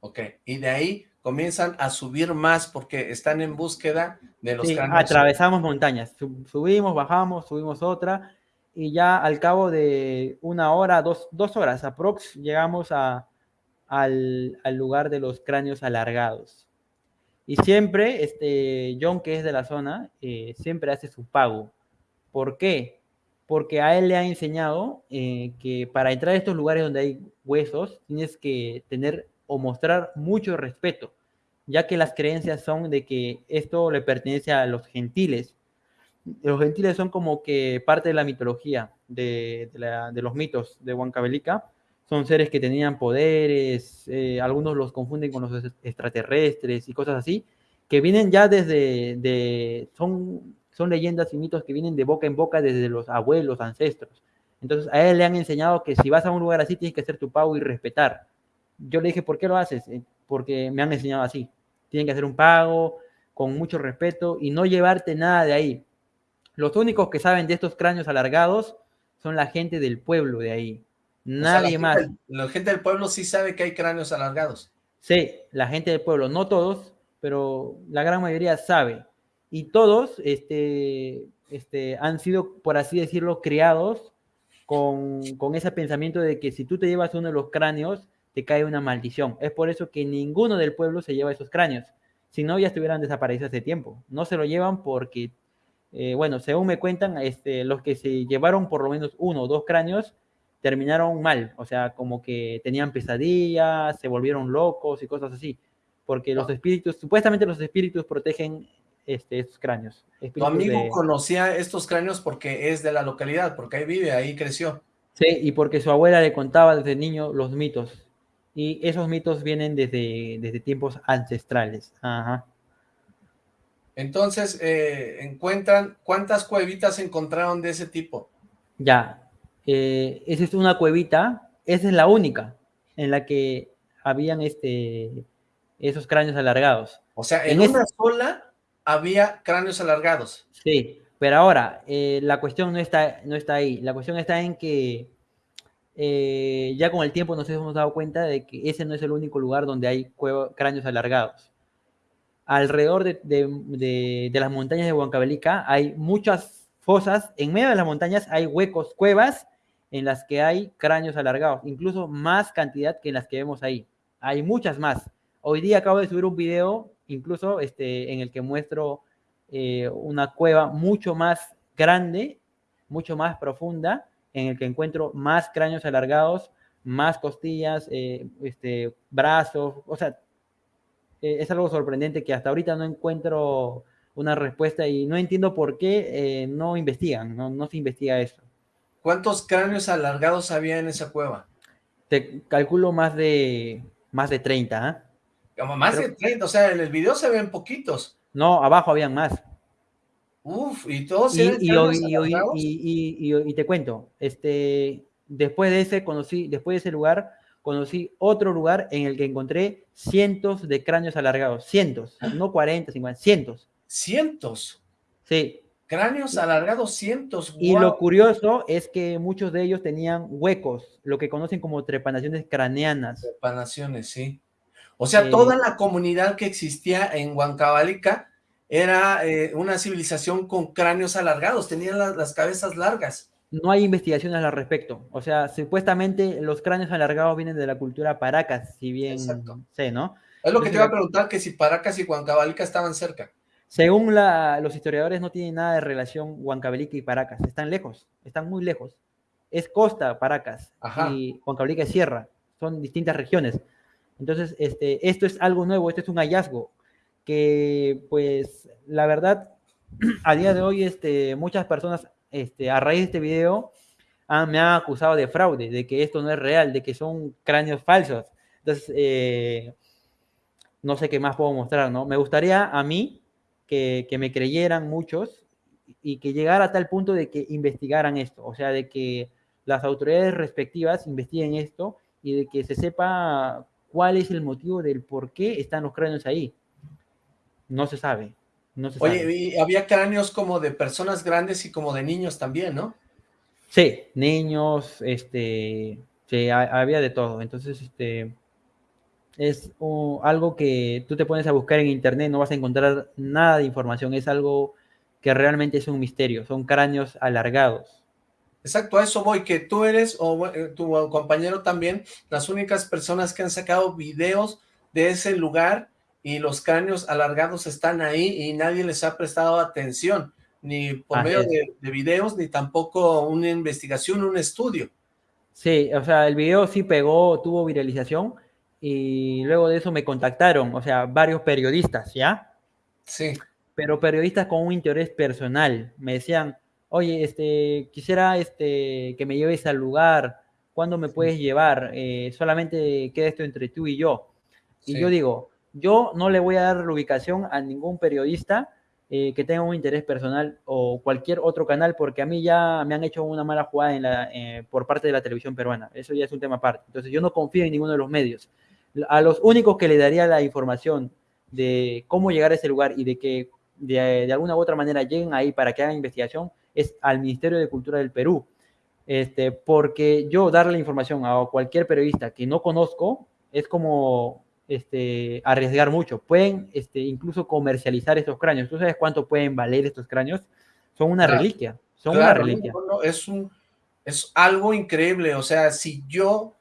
Ok, y de ahí comienzan a subir más porque están en búsqueda de los sí, atravesamos montañas, subimos, bajamos, subimos otra, y ya al cabo de una hora, dos, dos horas aprox, llegamos a, al, lugar de los cráneos alargados. Y siempre, este, John, que es de la zona, eh, siempre hace su pago. ¿Por qué? Porque a él le ha enseñado eh, que para entrar a estos lugares donde hay huesos, tienes que tener o mostrar mucho respeto, ya que las creencias son de que esto le pertenece a los gentiles. Los gentiles son como que parte de la mitología, de, de los mitos de Huancavelica, son seres que tenían poderes, eh, algunos los confunden con los extraterrestres y cosas así, que vienen ya desde, de, son, son leyendas y mitos que vienen de boca en boca desde los abuelos, ancestros. Entonces a él le han enseñado que si vas a un lugar así tienes que hacer tu pago y respetar. Yo le dije, ¿por qué lo haces? Eh, porque me han enseñado así. Tienen que hacer un pago con mucho respeto y no llevarte nada de ahí. Los únicos que saben de estos cráneos alargados son la gente del pueblo de ahí. Nadie más. la gente del pueblo sí sabe que hay cráneos alargados. Sí, la gente del pueblo, no todos, pero la gran mayoría sabe. Y todos este, este, han sido, por así decirlo, criados con, con ese pensamiento de que si tú te llevas uno de los cráneos, te cae una maldición. Es por eso que ninguno del pueblo se lleva esos cráneos. Si no, ya estuvieran desaparecidos hace tiempo. No se lo llevan porque, eh, bueno, según me cuentan, este, los que se llevaron por lo menos uno o dos cráneos terminaron mal, o sea, como que tenían pesadillas, se volvieron locos y cosas así, porque los espíritus, supuestamente los espíritus protegen este, estos cráneos. Tu amigo conocía estos cráneos porque es de la localidad, porque ahí vive, ahí creció. Sí, y porque su abuela le contaba desde niño los mitos, y esos mitos vienen desde, desde tiempos ancestrales. Ajá. Entonces, eh, encuentran, ¿cuántas cuevitas encontraron de ese tipo? Ya, eh, esa es una cuevita, esa es la única en la que habían este, esos cráneos alargados. O sea, en, una sola había cráneos alargados. Sí, pero ahora, eh, la cuestión no está, no está ahí. La cuestión está en que eh, ya con el tiempo nos hemos dado cuenta de que ese no es el único lugar donde hay cráneos alargados. Alrededor de, de, de las montañas de Huancavelica hay muchas fosas, en medio de las montañas hay huecos, cuevas, en las que hay cráneos alargados, incluso más cantidad que en las que vemos ahí. Hay muchas más. Hoy día acabo de subir un video, incluso este, en el que muestro eh, una cueva mucho más grande, mucho más profunda, en el que encuentro más cráneos alargados, más costillas, eh, este, brazos, o sea, eh, es algo sorprendente que hasta ahorita no encuentro una respuesta y no entiendo por qué no investigan, no, no se investiga eso. ¿Cuántos cráneos alargados había en esa cueva? Te calculo más de, más de 30, ¿eh? Como más de 30, o sea, en el video se ven poquitos. No, abajo habían más. Uf, y todos y, y, y, y, te cuento, este, después de ese conocí, después de ese lugar, conocí otro lugar en el que encontré cientos de cráneos alargados, cientos, no 40, 50, cientos. ¿Cientos? Sí. Cráneos alargados, cientos. Y lo curioso es que muchos de ellos tenían huecos, lo que conocen como trepanaciones craneanas. Trepanaciones, sí. O sea, eh, toda la comunidad que existía en Huancavalica era eh, una civilización con cráneos alargados, tenían las cabezas largas no hay investigaciones al respecto. O sea, supuestamente los cráneos alargados vienen de la cultura Paracas, si bien sé, ¿no? Es lo que te iba a preguntar, que si Paracas y Huancavelica estaban cerca. Según los historiadores, no tienen nada de relación Huancavelica y Paracas. Están lejos, están muy lejos. Es costa Paracas y Huancavelica es sierra. Son distintas regiones. Entonces, este, esto es algo nuevo, esto es un hallazgo que, pues, la verdad, a día de hoy, este, muchas personas este, a raíz de este video, me han acusado de fraude, de que esto no es real, de que son cráneos falsos. Entonces, eh, no sé qué más puedo mostrar, ¿no? Me gustaría a mí que, me creyeran muchos y que llegara a tal punto de que investigaran esto, o sea, de que las autoridades respectivas investiguen esto y de que se sepa cuál es el motivo del por qué están los cráneos ahí. No se sabe. Oye, y había cráneos como de personas grandes y como de niños también, ¿no? Sí, niños, este, sí, había de todo. Entonces, este, es algo que tú te pones a buscar en internet, no vas a encontrar nada de información, es algo que realmente es un misterio, son cráneos alargados. Exacto, a eso voy, que tú eres, o eh, tu compañero también, las únicas personas que han sacado videos de ese lugar y los cráneos alargados están ahí y nadie les ha prestado atención, ni por medio de, videos, ni tampoco una investigación, un estudio. Sí, o sea, el video sí pegó, tuvo viralización, y luego de eso me contactaron, o sea, varios periodistas, ¿ya? Sí. Pero periodistas con un interés personal, me decían, oye, este, quisiera este, que me lleves al lugar, ¿cuándo me puedes llevar? Eh, solamente queda esto entre tú y yo. Y yo digo, yo no le voy a dar la ubicación a ningún periodista eh, que tenga un interés personal o cualquier otro canal, porque a mí ya me han hecho una mala jugada en la, eh, por parte de la televisión peruana. Eso ya es un tema aparte. Entonces yo no confío en ninguno de los medios. A los únicos que le daría la información de cómo llegar a ese lugar y de que de, alguna u otra manera lleguen ahí para que hagan investigación es al Ministerio de Cultura del Perú. Este, porque yo darle la información a cualquier periodista que no conozco es como este, arriesgar mucho. Pueden este, incluso comercializar estos cráneos. ¿Tú sabes cuánto pueden valer estos cráneos? Son una reliquia. Son una reliquia. es, un, es algo increíble. O sea, si yo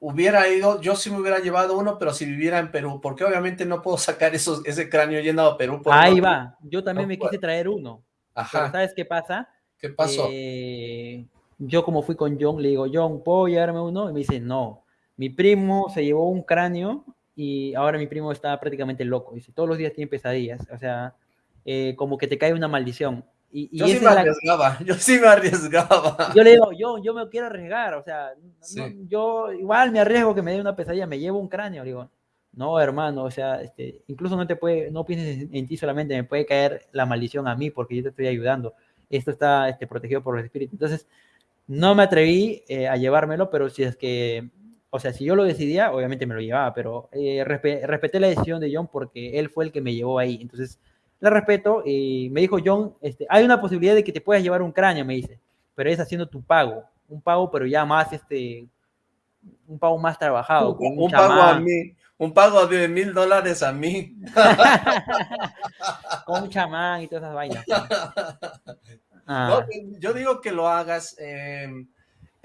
hubiera ido, yo sí me hubiera llevado uno, pero si viviera en Perú, porque obviamente no puedo sacar esos, ese cráneo yendo a Perú. Ahí va. Yo también me quise traer uno. Ajá. ¿sabes qué pasa? ¿Qué pasó? Eh, yo como fui con John, le digo, John, ¿puedo llevarme uno? Y me dice, no. Mi primo se llevó un cráneo y ahora mi primo está prácticamente loco. Dice, todos los días tiene pesadillas. O sea, eh, como que te cae una maldición. Y, yo sí me arriesgaba, yo sí me arriesgaba. Yo le digo, yo, yo me quiero arriesgar, o sea, yo igual me arriesgo que me dé una pesadilla, me llevo un cráneo, digo, no, hermano, o sea, este, incluso no te puede, no pienses en, ti solamente, me puede caer la maldición a mí porque yo te estoy ayudando. Esto está este, protegido por los espíritus. Entonces, no me atreví eh, a llevármelo, pero si es que o sea, si yo lo decidía, obviamente me lo llevaba, pero eh, respeté la decisión de John porque él fue el que me llevó ahí. Entonces, la respeto y me dijo John, este, hay una posibilidad de que te puedas llevar un cráneo, me dice, pero es haciendo tu pago, un pago pero ya más, este, un pago más trabajado. Un, pago a mí, un pago de mil dólares a mí. con un chamán y todas esas vainas. Ah. yo digo que lo hagas. Eh,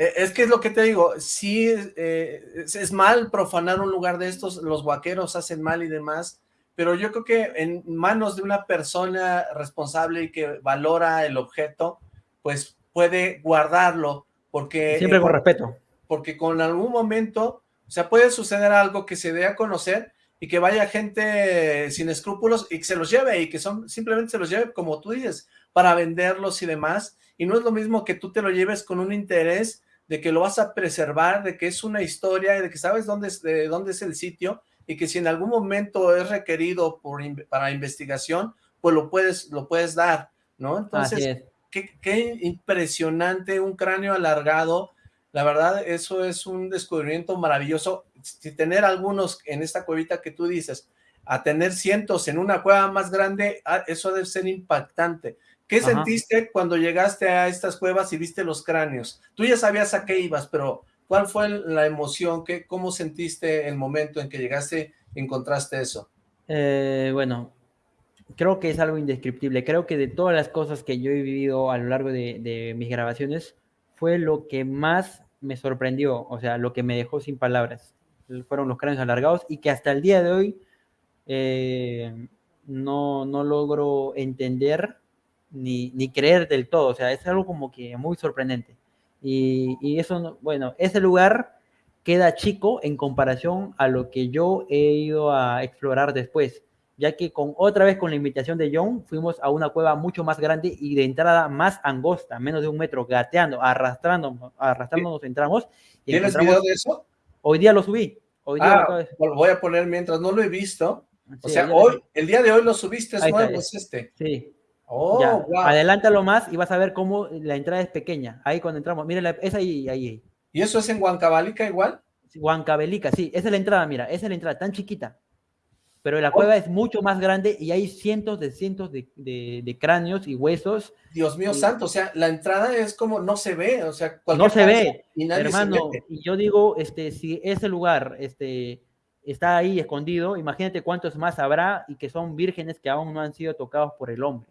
eh, es que es lo que te digo, sí eh, es, mal profanar un lugar de estos, los vaqueros hacen mal y demás, pero yo creo que en manos de una persona responsable y que valora el objeto, pues puede guardarlo, porque... Siempre con respeto. Porque con algún momento, o sea, puede suceder algo que se dé a conocer y que vaya gente sin escrúpulos y que se los lleve y que son simplemente se los lleve, como tú dices, para venderlos y demás, y no es lo mismo que tú te lo lleves con un interés de que lo vas a preservar, de que es una historia, de que sabes dónde es, de dónde es el sitio y que si en algún momento es requerido por, para investigación, pues lo puedes, lo puedes dar, ¿no? Entonces, qué, impresionante un cráneo alargado. La verdad, eso es un descubrimiento maravilloso. Si tener algunos en esta cuevita que tú dices, a tener cientos en una cueva más grande, ah, eso debe ser impactante. ¿Qué sentiste cuando llegaste a estas cuevas y viste los cráneos? Tú ya sabías a qué ibas, pero ¿cuál fue la emoción? ¿Qué, ¿Cómo sentiste el momento en que llegaste y encontraste eso? Eh, bueno, creo que es algo indescriptible. Creo que de todas las cosas que yo he vivido a lo largo de, mis grabaciones, fue lo que más me sorprendió, o sea, lo que me dejó sin palabras. Fueron los cráneos alargados y que hasta el día de hoy eh, no, no logro entender ni, ni, creer del todo. O sea, es algo como que muy sorprendente. Y, y eso, bueno, ese lugar queda chico en comparación a lo que yo he ido a explorar después ya que con otra vez con la invitación de John fuimos a una cueva mucho más grande y de entrada más angosta, menos de un metro, gateando, arrastrando, arrastrándonos entramos. Y ¿Tienes video de eso? Hoy día lo subí. Hoy día ah, lo voy a poner mientras no lo he visto. o sea, hoy, el día de hoy lo subiste, es nuevo, es este. Sí. Oh, wow. Adelántalo más y vas a ver cómo la entrada es pequeña. Ahí cuando entramos, mira, es ahí, ahí. ¿Y eso es en Huancabalica igual? Huancabelica, sí, esa es la entrada, mira, esa es la entrada, tan chiquita pero la cueva es mucho más grande y hay cientos de cientos de, cráneos y huesos. Dios mío santo, o sea, la entrada es como no se ve, o sea, no se ve, y hermano, y yo digo, este, si ese lugar, este, está ahí escondido, imagínate cuántos más habrá y que son vírgenes que aún no han sido tocados por el hombre.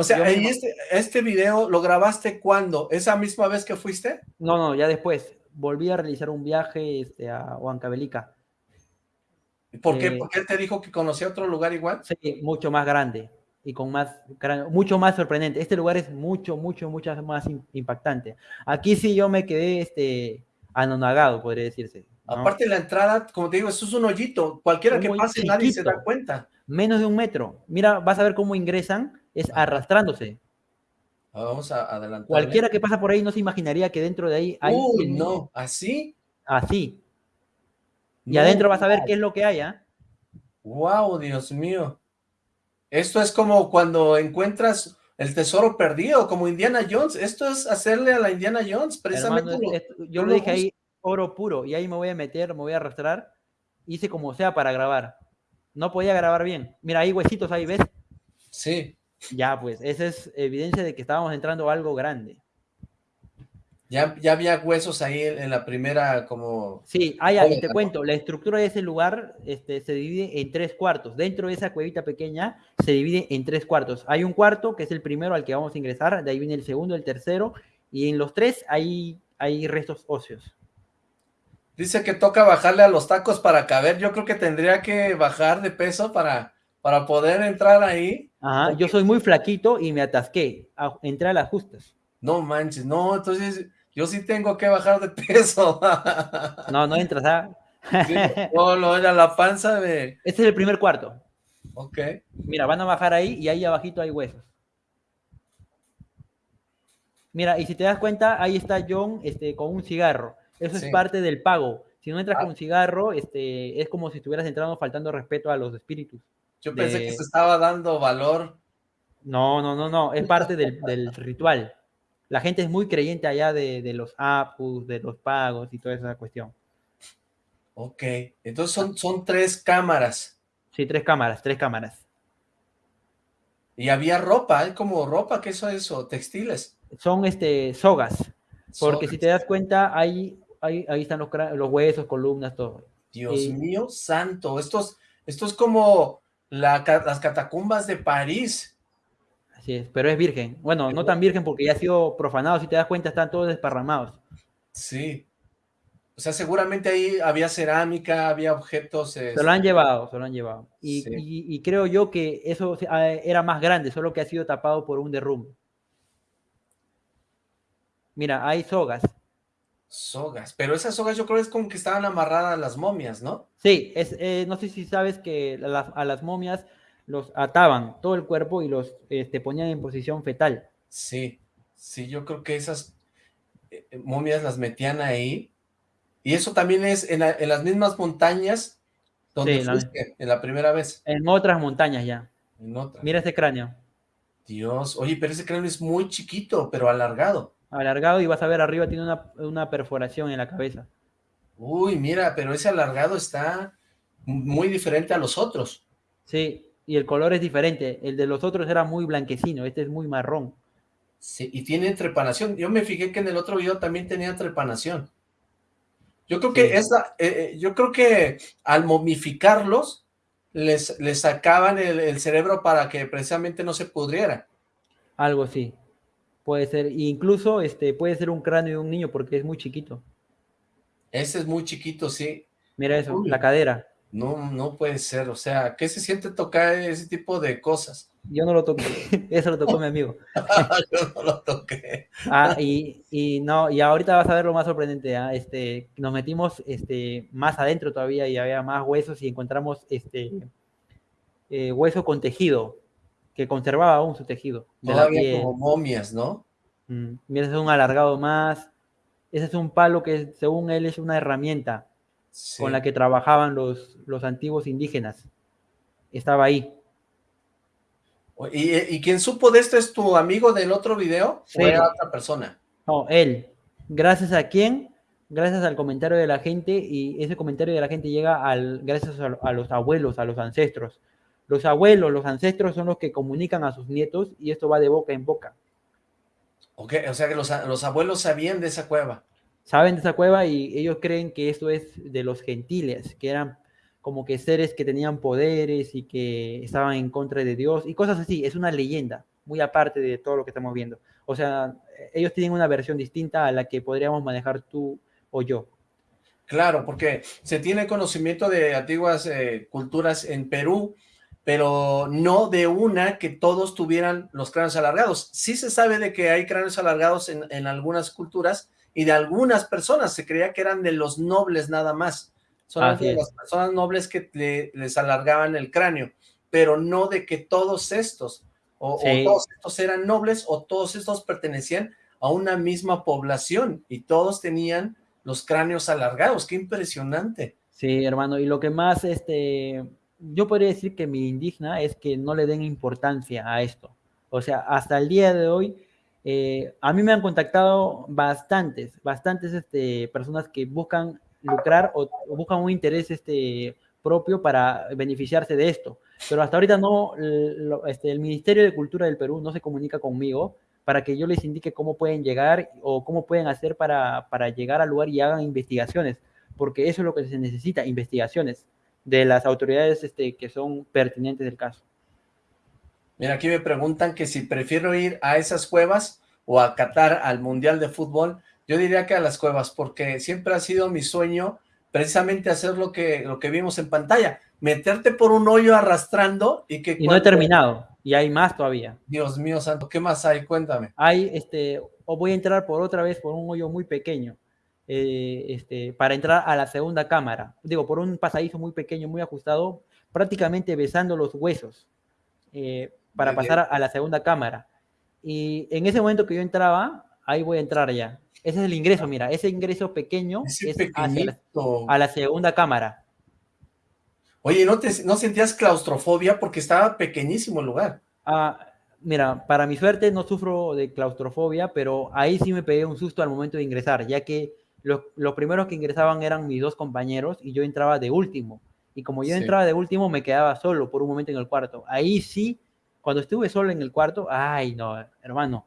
O sea, este, este video lo grabaste cuándo? ¿Esa misma vez que fuiste? No, no, ya después. Volví a realizar un viaje este, a Huancavelica ¿Por qué? ¿Por qué te dijo que conocía otro lugar igual? Sí, mucho más grande y con más, mucho más sorprendente. Este lugar es mucho, mucho, mucho más impactante. Aquí sí yo me quedé este, anonagado, podría decirse. Aparte de la entrada, como te digo, eso es un hoyito. Cualquiera que pase, nadie se da cuenta. Menos de un metro. Mira, vas a ver cómo ingresan, es arrastrándose. Ah, vamos a adelantar. Cualquiera que pasa por ahí no se imaginaría que dentro de ahí hay... Uy, no, ¿así? Así. Y adentro vas a ver qué es lo que hay, ¿ah? Wow, Dios mío. Esto es como cuando encuentras el tesoro perdido, como Indiana Jones. Esto es hacerle a la Indiana Jones, precisamente. yo le dije ahí oro puro y ahí me voy a meter, me voy a arrastrar. Hice como sea para grabar. No podía grabar bien. Mira, hay huesitos ahí, ¿ves? Sí. Ya, pues, esa es evidencia de que estábamos entrando a algo grande. Ya, ya había huesos ahí en, la primera como... Sí, ahí te cuento, la estructura de ese lugar este, se divide en tres cuartos. Dentro de esa cuevita pequeña se divide en tres cuartos. Hay un cuarto que es el primero al que vamos a ingresar, de ahí viene el segundo, el tercero, y en los tres hay, hay restos óseos. Dice que toca bajarle a los tacos para caber. Yo creo que tendría que bajar de peso para, para poder entrar ahí. Ajá, yo soy muy flaquito y me atasqué. entré a las justas. No manches, no, entonces yo sí tengo que bajar de peso. No, no entras, ¿ah? no, no, era la panza de... Este es el primer cuarto. Ok. Mira, van a bajar ahí y ahí abajito hay huesos. Mira, y si te das cuenta, ahí está John este, con un cigarro. Eso es parte del pago. Si no entras con ah. un cigarro, este, es como si estuvieras entrando faltando respeto a los espíritus. Yo pensé que se estaba dando valor. No, no, no, no. Es parte del, del ritual la gente es muy creyente allá de, los APUs, de los pagos y toda esa cuestión. Ok, entonces son, son tres cámaras. Sí, tres cámaras, tres cámaras. Y había ropa, hay como ropa, ¿qué es eso? ¿Textiles? Son este, sogas, porque si te das cuenta, ahí, ahí, ahí están los, los, huesos, columnas, todo. Dios mío santo, estos, esto es las catacumbas de París. Así es, pero es virgen. Bueno, no tan virgen porque ya ha sido profanado, si te das cuenta, están todos desparramados. Sí. O sea, seguramente ahí había cerámica, había objetos... Se lo han llevado, se lo han llevado. Y, creo yo que eso era más grande, solo que ha sido tapado por un derrumbe. Mira, hay sogas. Sogas, pero esas sogas yo creo que es como que estaban amarradas a las momias, ¿no? Sí, es, eh, no sé si sabes que a las momias los ataban todo el cuerpo y los este, ponían en posición fetal. Sí, sí, yo creo que esas eh, eh, momias las metían ahí. Y eso también es en, las mismas montañas donde fuiste en la primera vez. En otras montañas ya. En otras. Mira ese cráneo. Dios, oye, pero ese cráneo es muy chiquito, pero alargado. Alargado y vas a ver arriba tiene una, una perforación en la cabeza. Uy, mira, pero ese alargado está muy diferente a los otros. Sí, y el color es diferente. El de los otros era muy blanquecino, este es muy marrón. Sí, y tiene trepanación. Yo me fijé que en el otro video también tenía trepanación. Yo creo que esa, eh, eh, yo creo que al momificarlos les, les sacaban el, cerebro para que precisamente no se pudriera. Algo sí. Puede ser, incluso este puede ser un cráneo de un niño porque es muy chiquito. Ese es muy chiquito, sí. Mira eso, la cadera. No, no puede ser, o sea, ¿qué se siente tocar ese tipo de cosas? Yo no lo toqué, eso lo tocó mi amigo. Yo no lo toqué. ah, y, y, no, y ahorita vas a ver lo más sorprendente, ¿ah? este, nos metimos este, más adentro todavía y había más huesos y encontramos este eh, hueso con tejido, que conservaba aún su tejido. Todavía como momias, ¿no? Mm, mira, ese es un alargado más, ese es un palo que según él es una herramienta con la que trabajaban los, los antiguos indígenas. Estaba ahí. ¿Y, ¿Y quién supo de esto es tu amigo del otro video sí. o era otra persona? No, él. ¿Gracias a quién? Gracias al comentario de la gente y ese comentario de la gente llega al, gracias a, a los abuelos, a los ancestros. Los abuelos, los ancestros son los que comunican a sus nietos y esto va de boca en boca. Ok, o sea que los, los abuelos sabían de esa cueva saben de esa cueva y ellos creen que esto es de los gentiles, que eran como que seres que tenían poderes y que estaban en contra de Dios y cosas así. Es una leyenda, muy aparte de todo lo que estamos viendo. O sea, ellos tienen una versión distinta a la que podríamos manejar tú o yo. Claro, porque se tiene conocimiento de antiguas eh, culturas en Perú, pero no de una que todos tuvieran los cráneos alargados. Sí se sabe de que hay cráneos alargados en, en algunas culturas, y de algunas personas, se creía que eran de los nobles nada más, son de las personas nobles que les alargaban el cráneo, pero no de que todos estos, o, todos estos eran nobles, o todos estos pertenecían a una misma población, y todos tenían los cráneos alargados, qué impresionante. Sí, hermano, y lo que más, este, yo podría decir que me indigna es que no le den importancia a esto, o sea, hasta el día de hoy, eh, a mí me han contactado bastantes, bastantes este, personas que buscan lucrar o, buscan un interés este, propio para beneficiarse de esto. Pero hasta ahorita no, este, el Ministerio de Cultura del Perú no se comunica conmigo para que yo les indique cómo pueden llegar o cómo pueden hacer para, para llegar al lugar y hagan investigaciones, porque eso es lo que se necesita, investigaciones de las autoridades este, que son pertinentes del caso. Mira, aquí me preguntan que si prefiero ir a esas cuevas o a Qatar al Mundial de Fútbol. Yo diría que a las cuevas, porque siempre ha sido mi sueño precisamente hacer lo que, lo que vimos en pantalla, meterte por un hoyo arrastrando y que... Y no he terminado, y hay más todavía. Dios mío santo, ¿qué más hay? Cuéntame. Hay, este, o voy a entrar por otra vez por un hoyo muy pequeño, eh, este, para entrar a la segunda cámara. Digo, por un pasadizo muy pequeño, muy ajustado, prácticamente besando los huesos. Eh, para pasar a la segunda cámara. Y en ese momento que yo entraba, ahí voy a entrar ya. Ese es el ingreso, mira, ese ingreso pequeño es a la segunda cámara. Oye, ¿no, te, ¿no sentías claustrofobia? Porque estaba pequeñísimo el lugar. Ah, mira, para mi suerte no sufro de claustrofobia, pero ahí sí me pegué un susto al momento de ingresar, ya que los, los primeros que ingresaban eran mis dos compañeros y yo entraba de último. Y como yo entraba de último, me quedaba solo por un momento en el cuarto. Ahí sí cuando estuve solo en el cuarto, ay, no, hermano,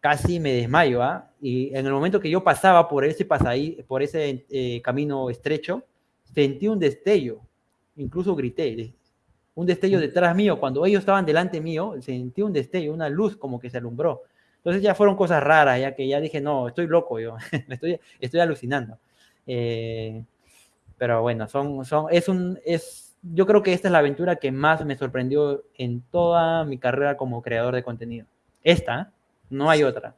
casi me desmayo, ¿ah? Y en el momento que yo pasaba por ese pasaí, por ese eh, camino estrecho, sentí un destello, incluso grité, un destello detrás mío, cuando ellos estaban delante mío, sentí un destello, una luz como que se alumbró. Entonces ya fueron cosas raras, ya que ya dije, no, estoy loco yo, estoy, estoy alucinando. Eh, pero bueno, son, son, es un, es yo creo que esta es la aventura que más me sorprendió en toda mi carrera como creador de contenido. Esta, no hay otra.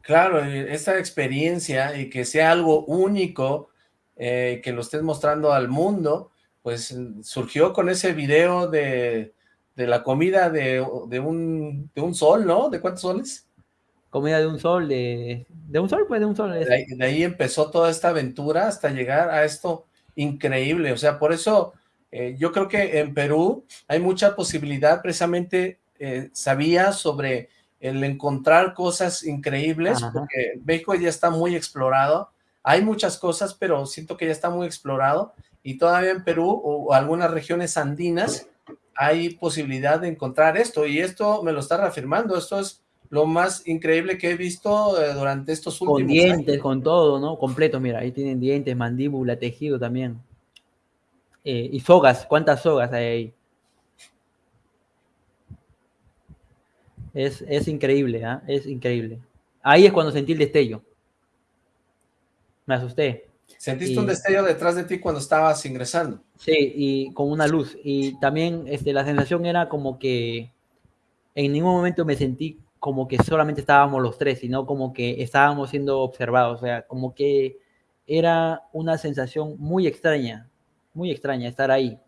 Claro, esta experiencia y que sea algo único, eh, que lo estés mostrando al mundo, pues surgió con ese video de, de la comida de, de, un, de un sol, ¿no? ¿De cuántos soles? Comida de un sol, de, de un sol, pues de un sol. De ahí, de ahí empezó toda esta aventura hasta llegar a esto increíble, o sea, por eso eh, yo creo que en Perú hay mucha posibilidad, precisamente eh, sabía sobre el encontrar cosas increíbles, porque México ya está muy explorado, hay muchas cosas, pero siento que ya está muy explorado, y todavía en Perú o algunas regiones andinas hay posibilidad de encontrar esto, y esto me lo está reafirmando, esto es lo más increíble que he visto eh, durante estos últimos Con dientes, con todo, ¿no? Completo, mira, ahí tienen dientes, mandíbula, tejido también. Eh, y sogas, ¿cuántas sogas hay ahí? Es, increíble, ¿ah? Es increíble. Ahí es cuando sentí el destello. Me asusté. ¿Sentiste un destello detrás de ti cuando estabas ingresando? Sí, y con una luz. Y también este, la sensación era como que en ningún momento me sentí como que solamente estábamos los tres, sino como que estábamos siendo observados. O sea, como que era una sensación muy extraña, muy extraña estar ahí.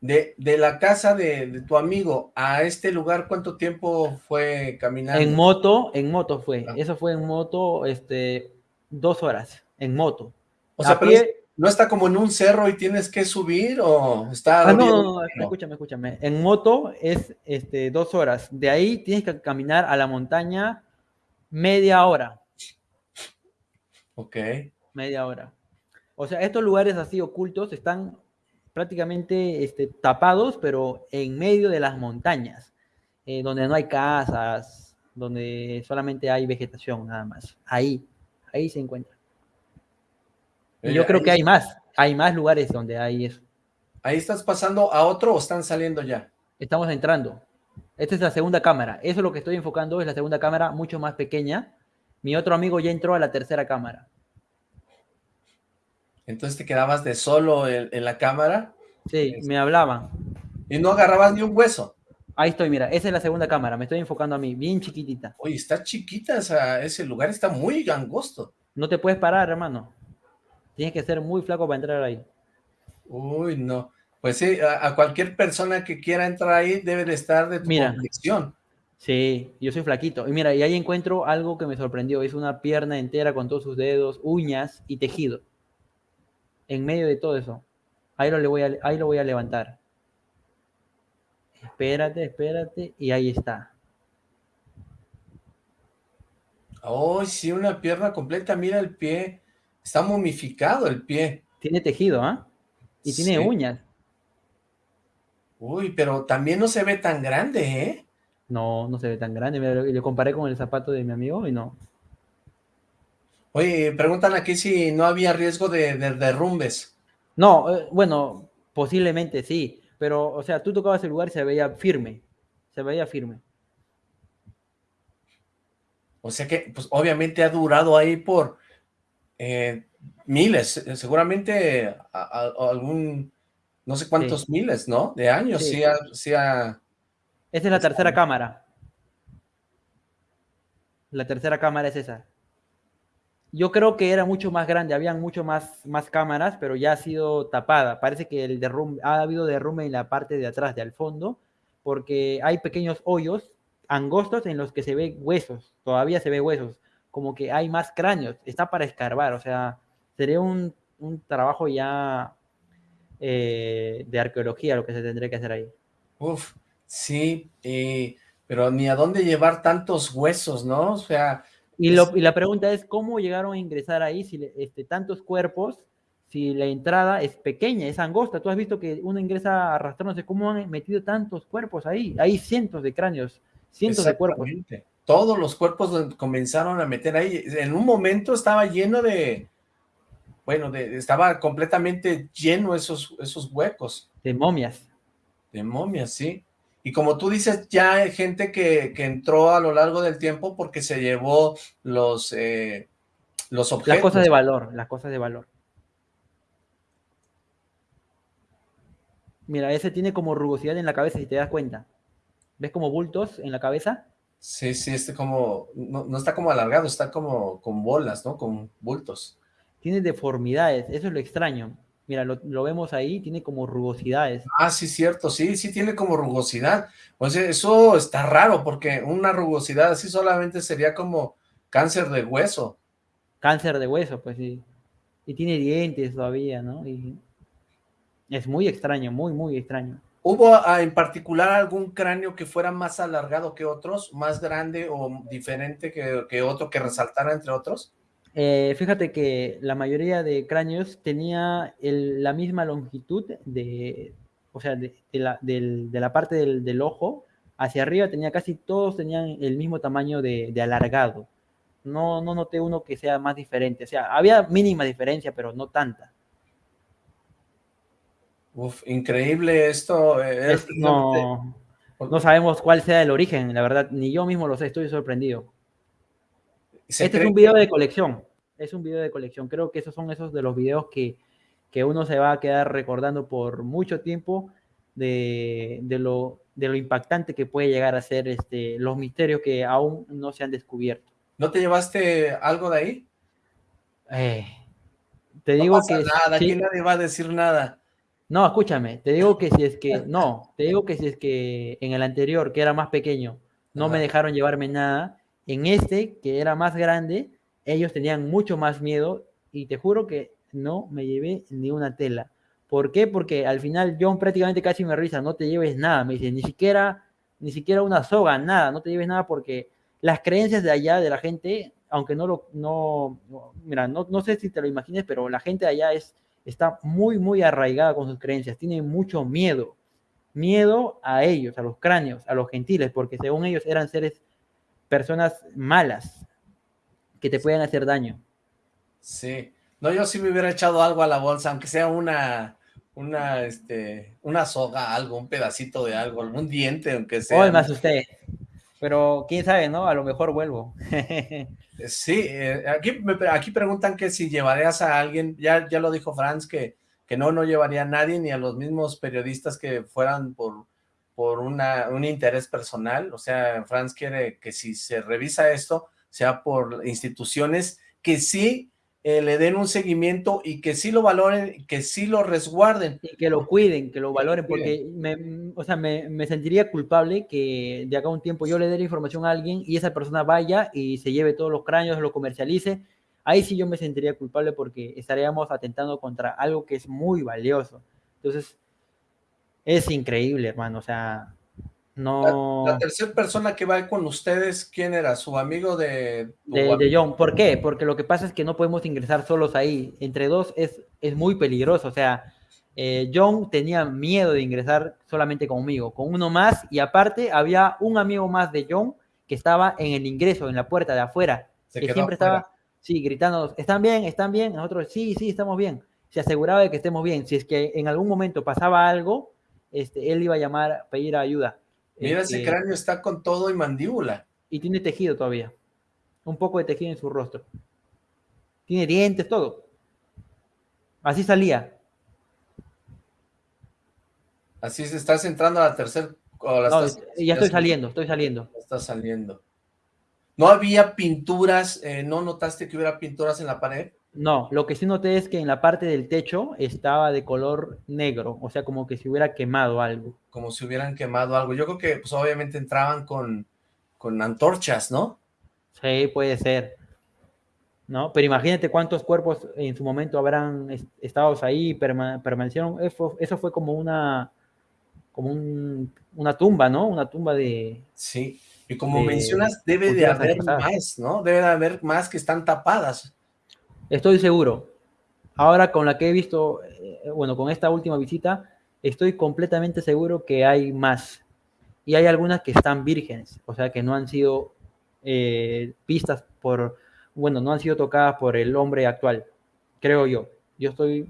De, de la casa de, tu amigo a este lugar, ¿cuánto tiempo fue caminando? En moto, en moto fue. Ah. Eso fue en moto, este, dos horas, en moto. O sea, pero ¿no está como en un cerro y tienes que subir o está...? Ah, no, no, no, escúchame, escúchame. En moto es este, dos horas. De ahí tienes que caminar a la montaña media hora. Ok. Media hora. O sea, estos lugares así ocultos están prácticamente este, tapados, pero en medio de las montañas, eh, donde no hay casas, donde solamente hay vegetación nada más. Ahí, ahí se encuentra. Y yo creo que hay más, hay más lugares donde hay eso. ¿Ahí estás pasando a otro o están saliendo ya? Estamos entrando. Esta es la segunda cámara. Eso es lo que estoy enfocando, es la segunda cámara, mucho más pequeña. Mi otro amigo ya entró a la tercera cámara. Entonces te quedabas de solo en, la cámara. Sí, me hablaban. Y no agarrabas ni un hueso. Ahí estoy, mira, esa es la segunda cámara, me estoy enfocando a mí, bien chiquitita. Oye, está chiquita ese lugar, está muy angosto. No te puedes parar, hermano. Tienes que ser muy flaco para entrar ahí. Uy, no. Pues sí, a, cualquier persona que quiera entrar ahí debe de estar de tu mira, Sí, yo soy flaquito. Y mira, y ahí encuentro algo que me sorprendió. Es una pierna entera con todos sus dedos, uñas y tejido en medio de todo eso. Ahí lo, le voy a, ahí lo voy a levantar. Espérate, espérate, y ahí está. Oh, sí, una pierna completa, mira el pie. Está momificado el pie. Tiene tejido, ¿ah? Y tiene uñas. Uy, pero también no se ve tan grande, ¿eh? No, no se ve tan grande. Le, le comparé con el zapato de mi amigo y no. Oye, preguntan aquí si no había riesgo de, derrumbes. No, eh, bueno, posiblemente sí, pero, o sea, tú tocabas el lugar y se veía firme, se veía firme. O sea que, pues, obviamente ha durado ahí por eh, miles, eh, seguramente algún, no sé cuántos miles, ¿no? De años, sí, sí, Esta es la tercera cámara. La tercera cámara es esa. Yo creo que era mucho más grande, habían mucho más, más cámaras, pero ya ha sido tapada. Parece que el derrumbe, ha habido derrumbe en la parte de atrás, de al fondo, porque hay pequeños hoyos angostos en los que se ve huesos, todavía se ve huesos, como que hay más cráneos, está para escarbar, o sea, sería un, trabajo ya eh, de arqueología lo que se tendría que hacer ahí. Uf, sí, pero ni a dónde llevar tantos huesos, ¿no? O sea, y, la pregunta es, ¿cómo llegaron a ingresar ahí si este, tantos cuerpos, si la entrada es pequeña, es angosta? Tú has visto que uno ingresa arrastrándose, ¿cómo han metido tantos cuerpos ahí? Hay cientos de cráneos, cientos de cuerpos. Todos los cuerpos comenzaron a meter ahí. En un momento estaba lleno de, bueno, de, estaba completamente lleno esos, esos huecos. De momias. De momias, sí. Y como tú dices, ya hay gente que, entró a lo largo del tiempo porque se llevó los, eh, los objetos. Las cosas de valor, las cosas de valor. Mira, ese tiene como rugosidad en la cabeza, si te das cuenta. ¿Ves como bultos en la cabeza? Sí, sí, este como, no, no está como alargado, está como con bolas, ¿no? Con bultos. Tiene deformidades, eso es lo extraño. Mira, lo, vemos ahí, tiene como rugosidades. Ah, sí, cierto, sí, sí tiene como rugosidad. O sea, eso está raro, porque una rugosidad así solamente sería como cáncer de hueso. Cáncer de hueso, pues sí. Y tiene dientes todavía, ¿no? Y es muy extraño, muy, muy extraño. ¿Hubo ah, en particular algún cráneo que fuera más alargado que otros, más grande o diferente que, otro, que resaltara entre otros? Eh, fíjate que la mayoría de cráneos tenía la misma longitud de, o sea, de, la, de la, parte del, ojo hacia arriba tenía casi todos tenían el mismo tamaño de, alargado. No, no noté uno que sea más diferente. O sea, había mínima diferencia, pero no tanta. Uf, increíble esto. Eh, no, no sabemos cuál sea el origen, la verdad, ni yo mismo lo sé, estoy sorprendido. Este es un video de colección, es un video de colección. Creo que esos son esos de los videos que, que uno se va a quedar recordando por mucho tiempo de, de, lo, de lo impactante que puede llegar a ser este, los misterios que aún no se han descubierto. ¿No te llevaste algo de ahí? Eh, te digo que... Nada, aquí nadie va a decir nada. No, escúchame, te digo que si es que, no, te digo que si es que en el anterior, que era más pequeño, no me dejaron llevarme nada, en este, que era más grande, ellos tenían mucho más miedo y te juro que no me llevé ni una tela. ¿Por qué? Porque al final John prácticamente casi me risa, no te lleves nada, me dice, ni siquiera, ni siquiera una soga, nada, no te lleves nada porque las creencias de allá, de la gente, aunque no lo, no, mira, no, no sé si te lo imagines, pero la gente de allá es está muy, muy arraigada con sus creencias, tiene mucho miedo, miedo a ellos, a los cráneos, a los gentiles, porque según ellos eran seres, personas malas, que te pueden hacer daño. Sí, no, yo sí me hubiera echado algo a la bolsa, aunque sea una, una, este, una soga, algo, un pedacito de algo, algún diente, aunque sea. Hoy me asusté, pero quién sabe, ¿no? A lo mejor vuelvo. Sí, eh, aquí, aquí preguntan que si llevarías a alguien, ya, ya lo dijo Franz, que, que no, no llevaría a nadie, ni a los mismos periodistas que fueran por, por una, un interés personal, o sea, Franz quiere que si se revisa esto, sea por instituciones que sí eh, le den un seguimiento y que sí lo valoren, que sí lo resguarden. Y que lo cuiden, que lo valoren, porque me, o sea, me, me, sentiría culpable que de acá a un tiempo yo le dé la información a alguien y esa persona vaya y se lleve todos los cráneos, lo comercialice. Ahí sí yo me sentiría culpable porque estaríamos atentando contra algo que es muy valioso. Entonces, es increíble, hermano. O sea, no... La, tercera persona que va con ustedes, ¿quién era? ¿Su amigo de, de, John? ¿Por qué? Porque lo que pasa es que no podemos ingresar solos ahí. Entre dos es, es muy peligroso. O sea, eh, John tenía miedo de ingresar solamente conmigo, con uno más. Y aparte había un amigo más de John que estaba en el ingreso, en la puerta de afuera. que siempre estaba, sí, gritando, ¿están bien? ¿Están bien? Nosotros, sí, sí, estamos bien. Se aseguraba de que estemos bien. Si es que en algún momento pasaba algo, este, él iba a llamar, a pedir ayuda Mira, ese este, cráneo está con todo y mandíbula. Y tiene tejido todavía. Un poco de tejido en su rostro. Tiene dientes, todo. Así salía. Así se estás entrando a la tercera... No, ya estoy saliendo, estoy saliendo. Está saliendo. ¿No había pinturas? Eh, ¿No notaste que hubiera pinturas en la pared? No, lo que sí noté es que en la parte del techo estaba de color negro, o sea, como que se hubiera quemado algo. Como si hubieran quemado algo. Yo creo que, pues, obviamente entraban con, con antorchas, ¿no? Sí, puede ser. ¿No? Pero imagínate cuántos cuerpos en su momento habrán estado ahí, permanecieron. Eso, eso, fue como una, como una tumba, ¿no? Una tumba de... Sí, y como mencionas, debe de haber más, ¿no? Debe de haber más que están tapadas. Estoy seguro. Ahora con la que he visto, eh, bueno, con esta última visita, estoy completamente seguro que hay más. Y hay algunas que están vírgenes, o sea, que no han sido eh, vistas por, bueno, no han sido tocadas por el hombre actual, creo yo. Yo estoy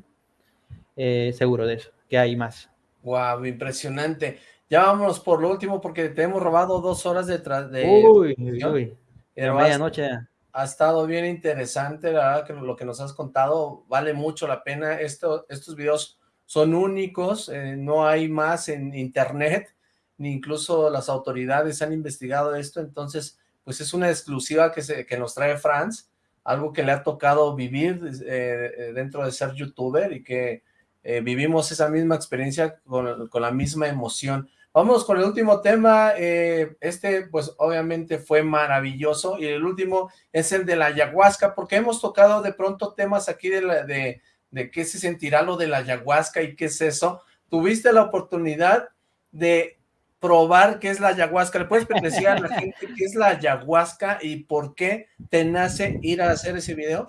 eh, seguro de eso, que hay más. Wow, impresionante. Ya vámonos por lo último porque te hemos robado dos horas detrás de... Uy, uy, de medianoche ha estado bien interesante, la verdad que lo que nos has contado vale mucho la pena, Esto, estos videos son únicos, eh, no hay más en internet, ni incluso las autoridades han investigado esto, entonces pues es una exclusiva que, se, que nos trae Franz, algo que le ha tocado vivir eh, dentro de ser youtuber y que eh, vivimos esa misma experiencia con, con la misma emoción. Vamos con el último tema, eh, este pues obviamente fue maravilloso y el último es el de la ayahuasca porque hemos tocado de pronto temas aquí de, la, de, de qué se sentirá lo de la ayahuasca y qué es eso. Tuviste la oportunidad de probar qué es la ayahuasca? ¿Le puedes decir a la gente qué es la ayahuasca y por qué te nace ir a hacer ese video?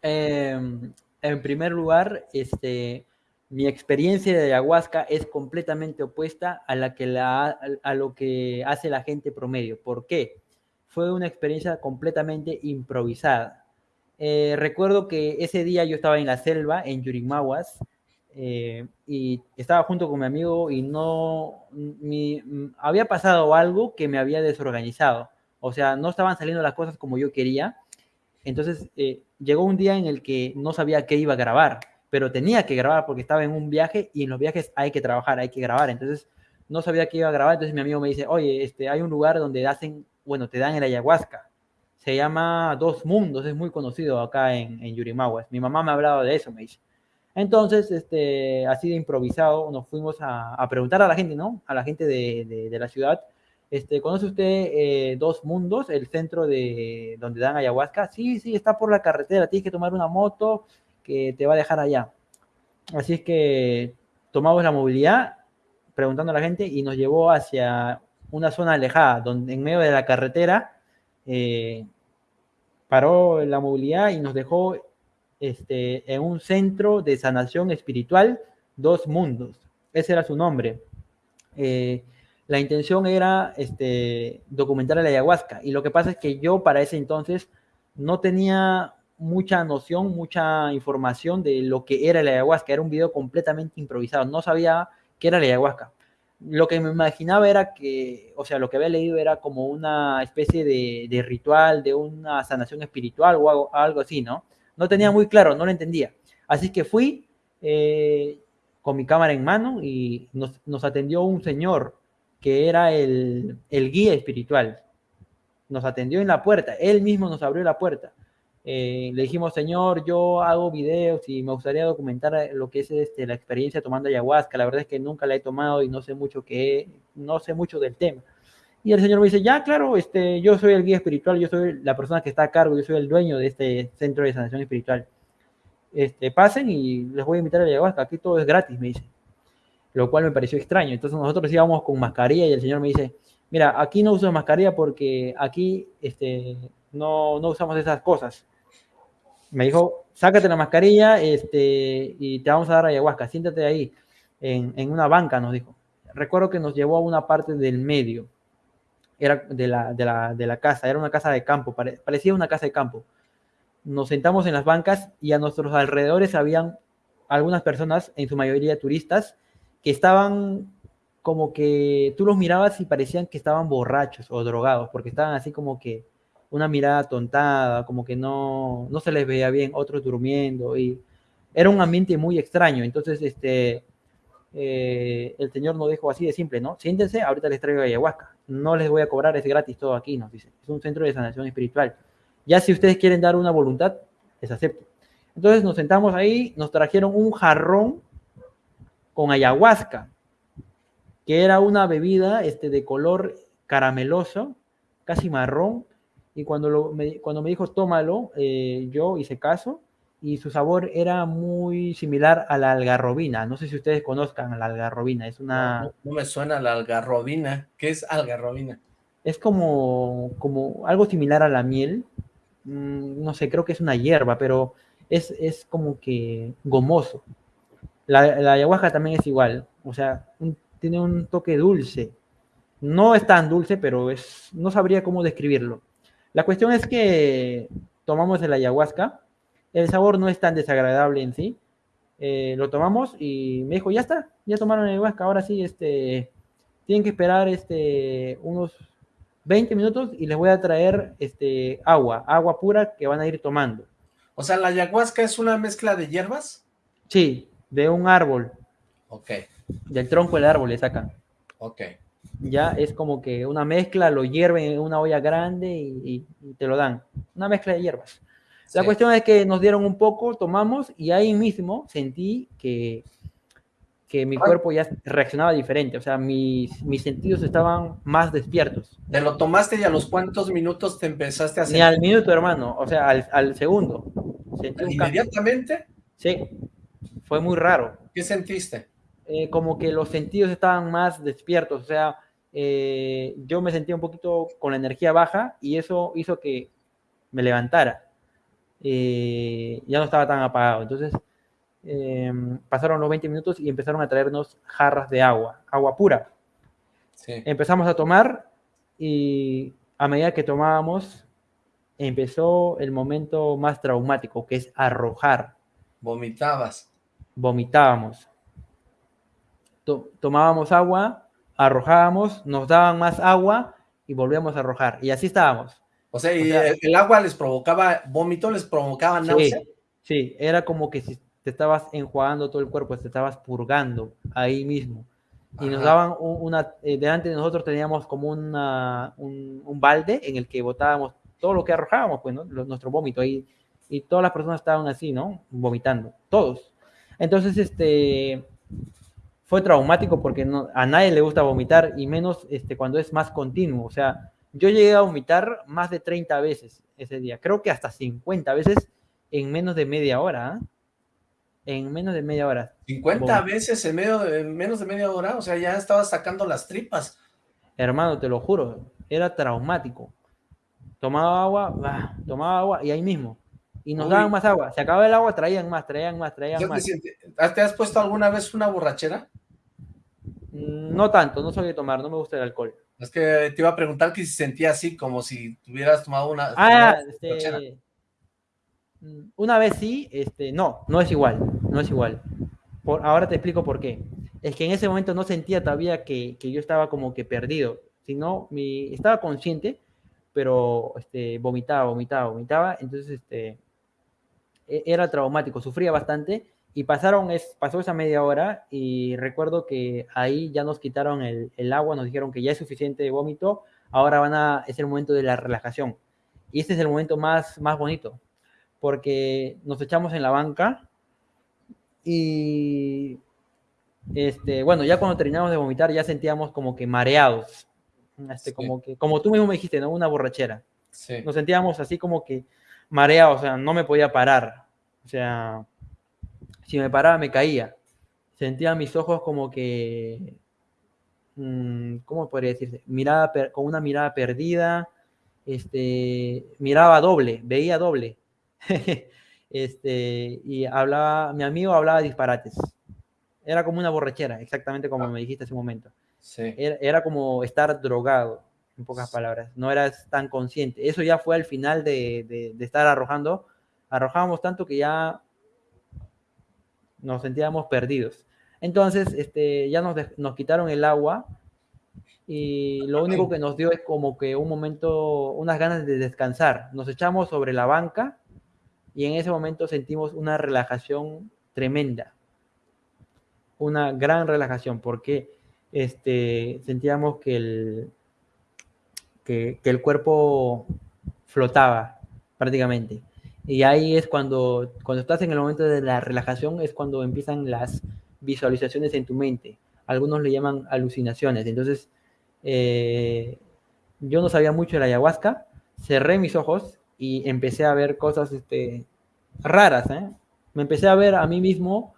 Em, en primer lugar, este, mi experiencia de ayahuasca es completamente opuesta a, la que lo que hace la gente promedio. ¿Por qué? Fue una experiencia completamente improvisada. Eh, recuerdo que ese día yo estaba en la selva, en Yurimaguas, eh, y estaba junto con mi amigo y no mi, había pasado algo que me había desorganizado. O sea, no estaban saliendo las cosas como yo quería. Entonces eh, llegó un día en el que no sabía qué iba a grabar, pero tenía que grabar porque estaba en un viaje y en los viajes hay que trabajar, hay que grabar. Entonces no sabía qué iba a grabar. Entonces mi amigo me dice, oye, este, hay un lugar donde hacen, bueno, te dan el ayahuasca. Se llama Dos Mundos, es muy conocido acá en, en Yurimaguas. Mi mamá me ha hablado de eso, me dice. Entonces, este, así de improvisado, nos fuimos a, preguntar a la gente, ¿no? A la gente de, la ciudad, este, ¿conoce usted eh, Dos Mundos, el centro de donde dan ayahuasca? Sí, sí, está por la carretera, tienes que tomar una moto que te va a dejar allá. Así es que tomamos la movilidad, preguntando a la gente, y nos llevó hacia una zona alejada, donde en medio de la carretera eh, paró la movilidad y nos dejó este, en un centro de sanación espiritual, Dos Mundos. Ese era su nombre. Eh, la intención era este, documentar la ayahuasca. Y lo que pasa es que yo para ese entonces no tenía mucha noción, mucha información de lo que era la ayahuasca. Era un video completamente improvisado. No sabía qué era la ayahuasca. Lo que me imaginaba era que, o sea, lo que había leído era como una especie de, ritual, de una sanación espiritual o algo así, ¿no? No tenía muy claro, no lo entendía. Así que fui eh, con mi cámara en mano y nos, atendió un señor que era el, guía espiritual. Nos atendió en la puerta, él mismo nos abrió la puerta. Eh, le dijimos, señor, yo hago videos y me gustaría documentar lo que es este, la experiencia tomando ayahuasca. La verdad es que nunca la he tomado y no sé mucho que, no sé mucho del tema. Y el Señor me dice, ya, claro, este, yo soy el guía espiritual, yo soy la persona que está a cargo, yo soy el dueño de este centro de sanación espiritual. Este, pasen y les voy a invitar a ayahuasca, aquí todo es gratis, me dice. Lo cual me pareció extraño. Entonces nosotros íbamos con mascarilla y el Señor me dice, mira, aquí no uso mascarilla porque aquí este, no usamos esas cosas. Me dijo, sácate la mascarilla este, y te vamos a dar ayahuasca, siéntate ahí, en, en una banca, nos dijo. Recuerdo que nos llevó a una parte del medio era de la, de la, de la casa, era una casa de campo, parecía una casa de campo. Nos sentamos en las bancas y a nuestros alrededores habían algunas personas, en su mayoría turistas, que estaban como que tú los mirabas y parecían que estaban borrachos o drogados, porque estaban así como que una mirada tontada, como que no, no se les veía bien, otros durmiendo, y era un ambiente muy extraño. Entonces, este, eh, el Señor nos dijo así de simple, ¿no? Siéntense, ahorita les traigo ayahuasca. No les voy a cobrar, es gratis todo aquí, nos dice. Es un centro de sanación espiritual. Ya si ustedes quieren dar una voluntad, les acepto. Entonces nos sentamos ahí, nos trajeron un jarrón con ayahuasca, que era una bebida este, de color carameloso, casi marrón, y cuando, me, cuando me dijo tómalo, eh, yo hice caso, y su sabor era muy similar a la algarrobina. No sé si ustedes conozcan la algarrobina, es una... No, me suena la algarrobina. ¿Qué es algarrobina? Es como, como algo similar a la miel. Mm, no sé, creo que es una hierba, pero es, es como que gomoso. La, la, ayahuasca también es igual, o sea, tiene un toque dulce. No es tan dulce, pero es, no sabría cómo describirlo. La cuestión es que tomamos el ayahuasca el sabor no es tan desagradable en sí. Eh, lo tomamos y me dijo, ya está, ya tomaron el huasca, ahora sí, este, tienen que esperar este, unos 20 minutos y les voy a traer este, agua, agua pura que van a ir tomando. O sea, ¿la ayahuasca es una mezcla de hierbas? Sí, de un árbol. Ok. Del tronco del árbol le sacan. Ok. Ya es como que una mezcla, lo hierven en una olla grande y te lo dan. Una mezcla de hierbas. La cuestión es que nos dieron un poco, tomamos y ahí mismo sentí que, que mi cuerpo ya reaccionaba diferente, o sea, mis, mis sentidos estaban más despiertos. ¿Te lo tomaste y a los cuántos minutos te empezaste a sentir? Ni al minuto, hermano, o sea, al, al segundo. ¿Inmediatamente? Sí, fue muy raro. ¿Qué sentiste? Eh, como que los sentidos estaban más despiertos, o sea, eh, yo me sentía un poquito con la energía baja y eso hizo que me levantara. Eh, ya no estaba tan apagado. Entonces, em, pasaron los 20 minutos y empezaron a traernos jarras de agua, agua pura. Empezamos a tomar y a medida que tomábamos, empezó el momento más traumático, que es arrojar. Vomitabas. Vomitábamos. Tomábamos agua, arrojábamos, nos daban más agua y volvíamos a arrojar. Y así estábamos. O sea, ¿y el agua les provocaba vómito, les provocaba náusea? Sí, era como que si te estabas enjuagando todo el cuerpo, te estabas purgando ahí mismo. Y nos daban una, eh, delante de nosotros teníamos como una, un, balde en el que botábamos todo lo que arrojábamos, pues, ¿no? nuestro vómito ahí. Y todas las personas estaban así, ¿no? Vomitando, todos. Entonces, este, fue traumático porque no, a nadie le gusta vomitar y menos este, cuando es más continuo. O sea, yo llegué a vomitar más de 30 veces ese día, creo que hasta 50 veces en menos de media hora. ¿ah? En menos de media hora. 50 veces en, medio de, menos de media hora, o sea, ya estaba sacando las tripas. Hermano, te lo juro, era traumático. Tomaba agua, tomaba agua y ahí mismo. Y nos daban más agua. Se acababa el agua, traían más, traían más, traían más. ¿Te has puesto alguna vez una borrachera? Mm, no tanto, no soy de tomar, no me gusta el alcohol. Es que te iba a preguntar que si sentía así, como si tuvieras tomado una... Ah, este, mm, una vez sí, este, no, no es igual, no es igual. Por, ahora te explico por qué. Es que en ese momento no sentía todavía que, que yo estaba como que perdido, sino mi, estaba consciente, pero este, vomitaba, vomitaba, vomitaba, entonces este, e, era traumático, sufría bastante y pasaron, es, pasó esa media hora y recuerdo que ahí ya nos quitaron el, el, agua, nos dijeron que ya es suficiente de vómito, ahora van a, es el momento de la relajación. Y este es el momento más, más bonito, porque nos echamos en la banca y, este, bueno, ya cuando terminamos de vomitar ya sentíamos como que mareados, este, como, que, como tú mismo me dijiste, ¿no? Una borrachera. Nos sentíamos así como que mareados, o sea, no me podía parar. O sea, si me paraba me caía. Sentía mis ojos como que, mm, ¿cómo podría decirse? Mirada con una mirada perdida, este, miraba doble, veía doble. este, y hablaba, mi amigo hablaba disparates. Era como una borrachera, exactamente como me dijiste hace un momento. Era, como estar drogado, en pocas palabras. No eras tan consciente. Eso ya fue al final de, de estar arrojando. Arrojábamos tanto que ya nos sentíamos perdidos. Entonces, este, ya nos, nos quitaron el agua y lo único que nos dio es como que un momento, unas ganas de descansar. Nos echamos sobre la banca y en ese momento sentimos una relajación tremenda. Una gran relajación porque este, sentíamos que el, que, que el cuerpo flotaba prácticamente. Y ahí es cuando, cuando estás en el momento de la relajación, es cuando empiezan las visualizaciones en tu mente. Algunos le llaman alucinaciones. Entonces, eh, yo no sabía mucho de la ayahuasca, cerré mis ojos y empecé a ver cosas este, raras. ¿eh? Me empecé a ver a mí mismo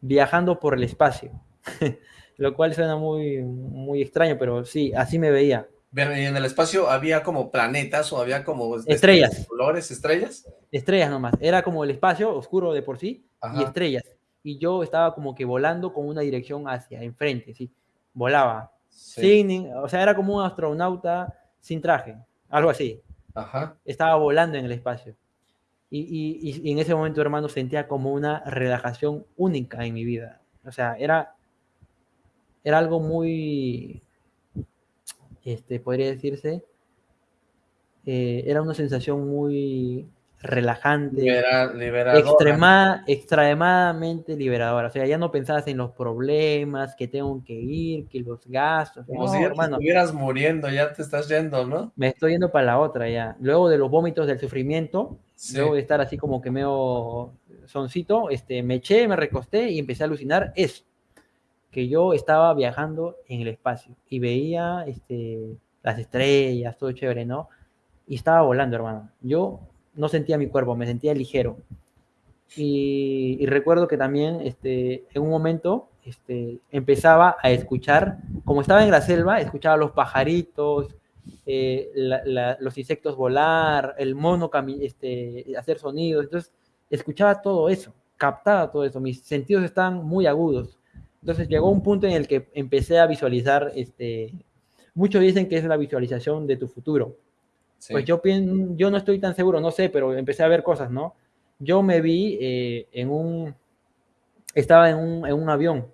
viajando por el espacio, lo cual suena muy, muy extraño, pero sí, así me veía. ¿Y en el espacio había como planetas o había como... Estrellas. ¿Colores? ¿Estrellas? Estrellas nomás. Era como el espacio oscuro de por sí y estrellas. Y yo estaba como que volando con una dirección hacia enfrente, ¿sí? Volaba. Sin, o sea, era como un astronauta sin traje, algo así. Ajá. Estaba volando en el espacio. Y, y, y en ese momento, hermano, sentía como una relajación única en mi vida. O sea, era, era algo muy, este, podría decirse, eh, era una sensación muy relajante, extremadamente liberadora. O sea, ya no pensabas en los problemas, que tengo que ir, que los gastos. Como si ya estuvieras muriendo, ya te estás yendo, ¿no? Me estoy yendo para la otra ya. Luego de los vómitos del sufrimiento, luego de estar así como que medio soncito, este, me eché, me recosté y empecé a alucinar eso que yo estaba viajando en el espacio y veía este, las estrellas, todo chévere, ¿no? Y estaba volando, hermano. Yo no sentía mi cuerpo, me sentía ligero. Y, recuerdo que también este, en un momento este, empezaba a escuchar, como estaba en la selva, escuchaba los pajaritos, eh, los insectos volar, el mono este, hacer sonidos, entonces escuchaba todo eso, captaba todo eso, mis sentidos estaban muy agudos. Entonces llegó un punto en el que empecé a visualizar, este, muchos dicen que es la visualización de tu futuro. Pues yo, yo no estoy tan seguro, no sé, pero empecé a ver cosas, ¿no? Yo me vi eh, en un, estaba en un, en un avión,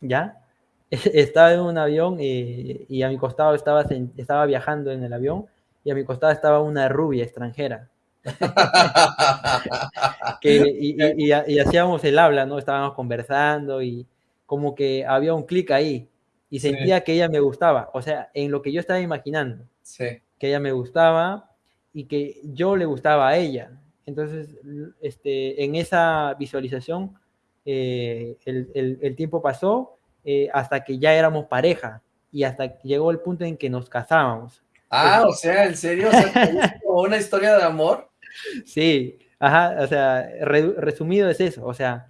¿ya? estaba en un avión y, y, a mi costado estaba, estaba viajando en el avión y a mi costado estaba una rubia extranjera. y, y, y, hacíamos el habla, ¿no? Estábamos conversando y como que había un clic ahí y sentía que ella me gustaba, o sea, en lo que yo estaba imaginando, sí. que ella me gustaba y que yo le gustaba a ella. Entonces, este, en esa visualización, eh, el, el, el, tiempo pasó eh, hasta que ya éramos pareja y hasta que llegó el punto en que nos casábamos. Ah, o sea, ¿en serio? O ¿Una historia de amor? Sí, ajá, o sea, resumido es eso, o sea,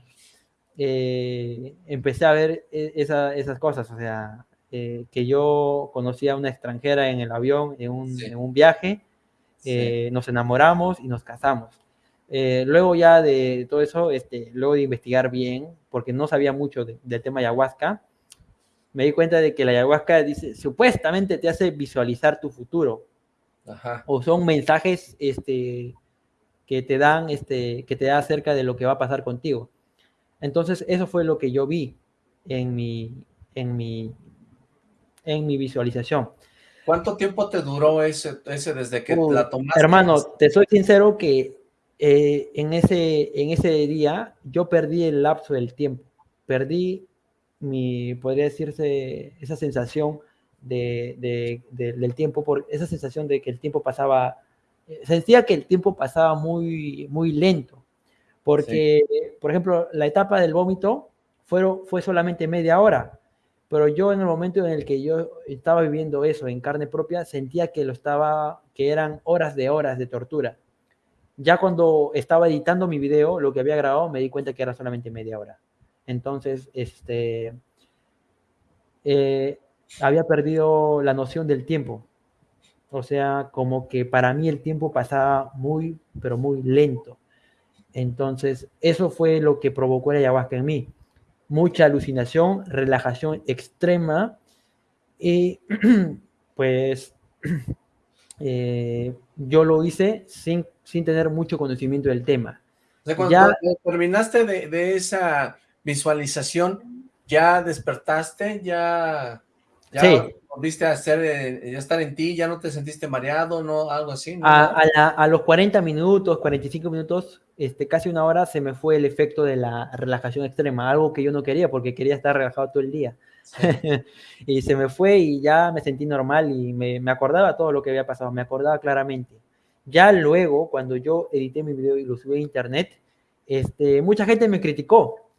eh, empecé a ver e, esa, esas cosas, o sea, eh, que yo conocí a una extranjera en el avión, en un, en un viaje, eh, nos enamoramos y nos casamos. luego ya de todo eso, este, luego de investigar bien, porque no sabía mucho de, del tema ayahuasca, me di cuenta de que la ayahuasca dice, supuestamente te hace visualizar tu futuro. Ajá. O son mensajes este, que te dan, este, que te da acerca de lo que va a pasar contigo. Entonces, eso fue lo que yo vi en mi, en mi, en mi visualización. ¿Cuánto tiempo te duró ese, ese desde que la tomaste? Hermano, te soy sincero que eh, en, ese, en ese día yo perdí el lapso del tiempo. Perdí mi, podría decirse, esa sensación de, de, de, del tiempo, por esa sensación de que el tiempo pasaba, eh, sentía que el tiempo pasaba muy, muy lento. Porque, por ejemplo, la etapa del vómito fue, fue solamente media hora, pero yo en el momento en el que yo estaba viviendo eso en carne propia, sentía que lo estaba, que eran horas de horas de tortura. Ya cuando estaba editando mi video, lo que había grabado, me di cuenta que era solamente media hora. Entonces, este, eh, había perdido la noción del tiempo. O sea, como que para mí el tiempo pasaba muy, pero muy lento. Entonces, eso fue lo que provocó la ayahuasca en mí. Mucha alucinación, relajación extrema y pues eh, yo lo hice sin, sin tener mucho conocimiento del tema. O sea, cuando ya, terminaste de, de, esa visualización, ¿ya despertaste? ¿Ya, ya sí. volviste a hacer, eh, ya estar en ti? ¿Ya no te sentiste mareado? ¿no? Algo así. ¿no? A, a, la, a los 40 minutos, 45 minutos, este, casi una hora se me fue el efecto de la relajación extrema, algo que yo no quería porque quería estar relajado todo el día. Sí. y se me fue y ya me sentí normal y me, me, acordaba todo lo que había pasado, me acordaba claramente. Ya luego, cuando yo edité mi video y lo subí a internet, este, mucha gente me criticó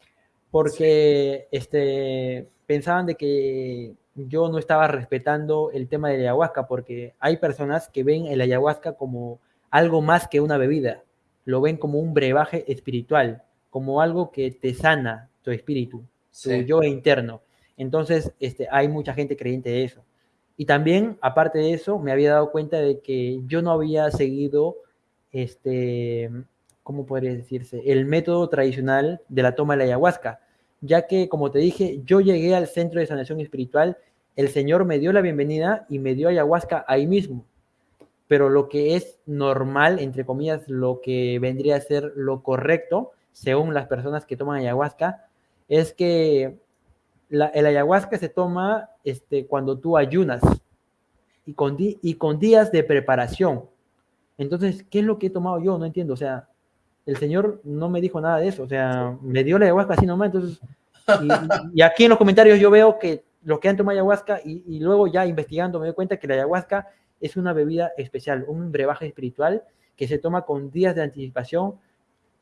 porque sí. este, pensaban de que yo no estaba respetando el tema de la ayahuasca porque hay personas que ven el ayahuasca como algo más que una bebida lo ven como un brebaje espiritual, como algo que te sana tu espíritu, tu sí. yo interno. Entonces, este, hay mucha gente creyente de eso. Y también, aparte de eso, me había dado cuenta de que yo no había seguido, este, ¿cómo podría decirse? El método tradicional de la toma de la ayahuasca, ya que, como te dije, yo llegué al centro de sanación espiritual, el Señor me dio la bienvenida y me dio ayahuasca ahí mismo pero lo que es normal, entre comillas, lo que vendría a ser lo correcto, según las personas que toman ayahuasca, es que el ayahuasca se toma este, cuando tú ayunas y con, y con días de preparación. Entonces, ¿qué es lo que he tomado yo? No entiendo. O sea, el Señor no me dijo nada de eso. O sea, me dio la ayahuasca así nomás. Entonces, y, y aquí en los comentarios yo veo que los que han tomado ayahuasca y, y luego ya investigando me doy cuenta que la ayahuasca es una bebida especial, un brebaje espiritual que se toma con días de anticipación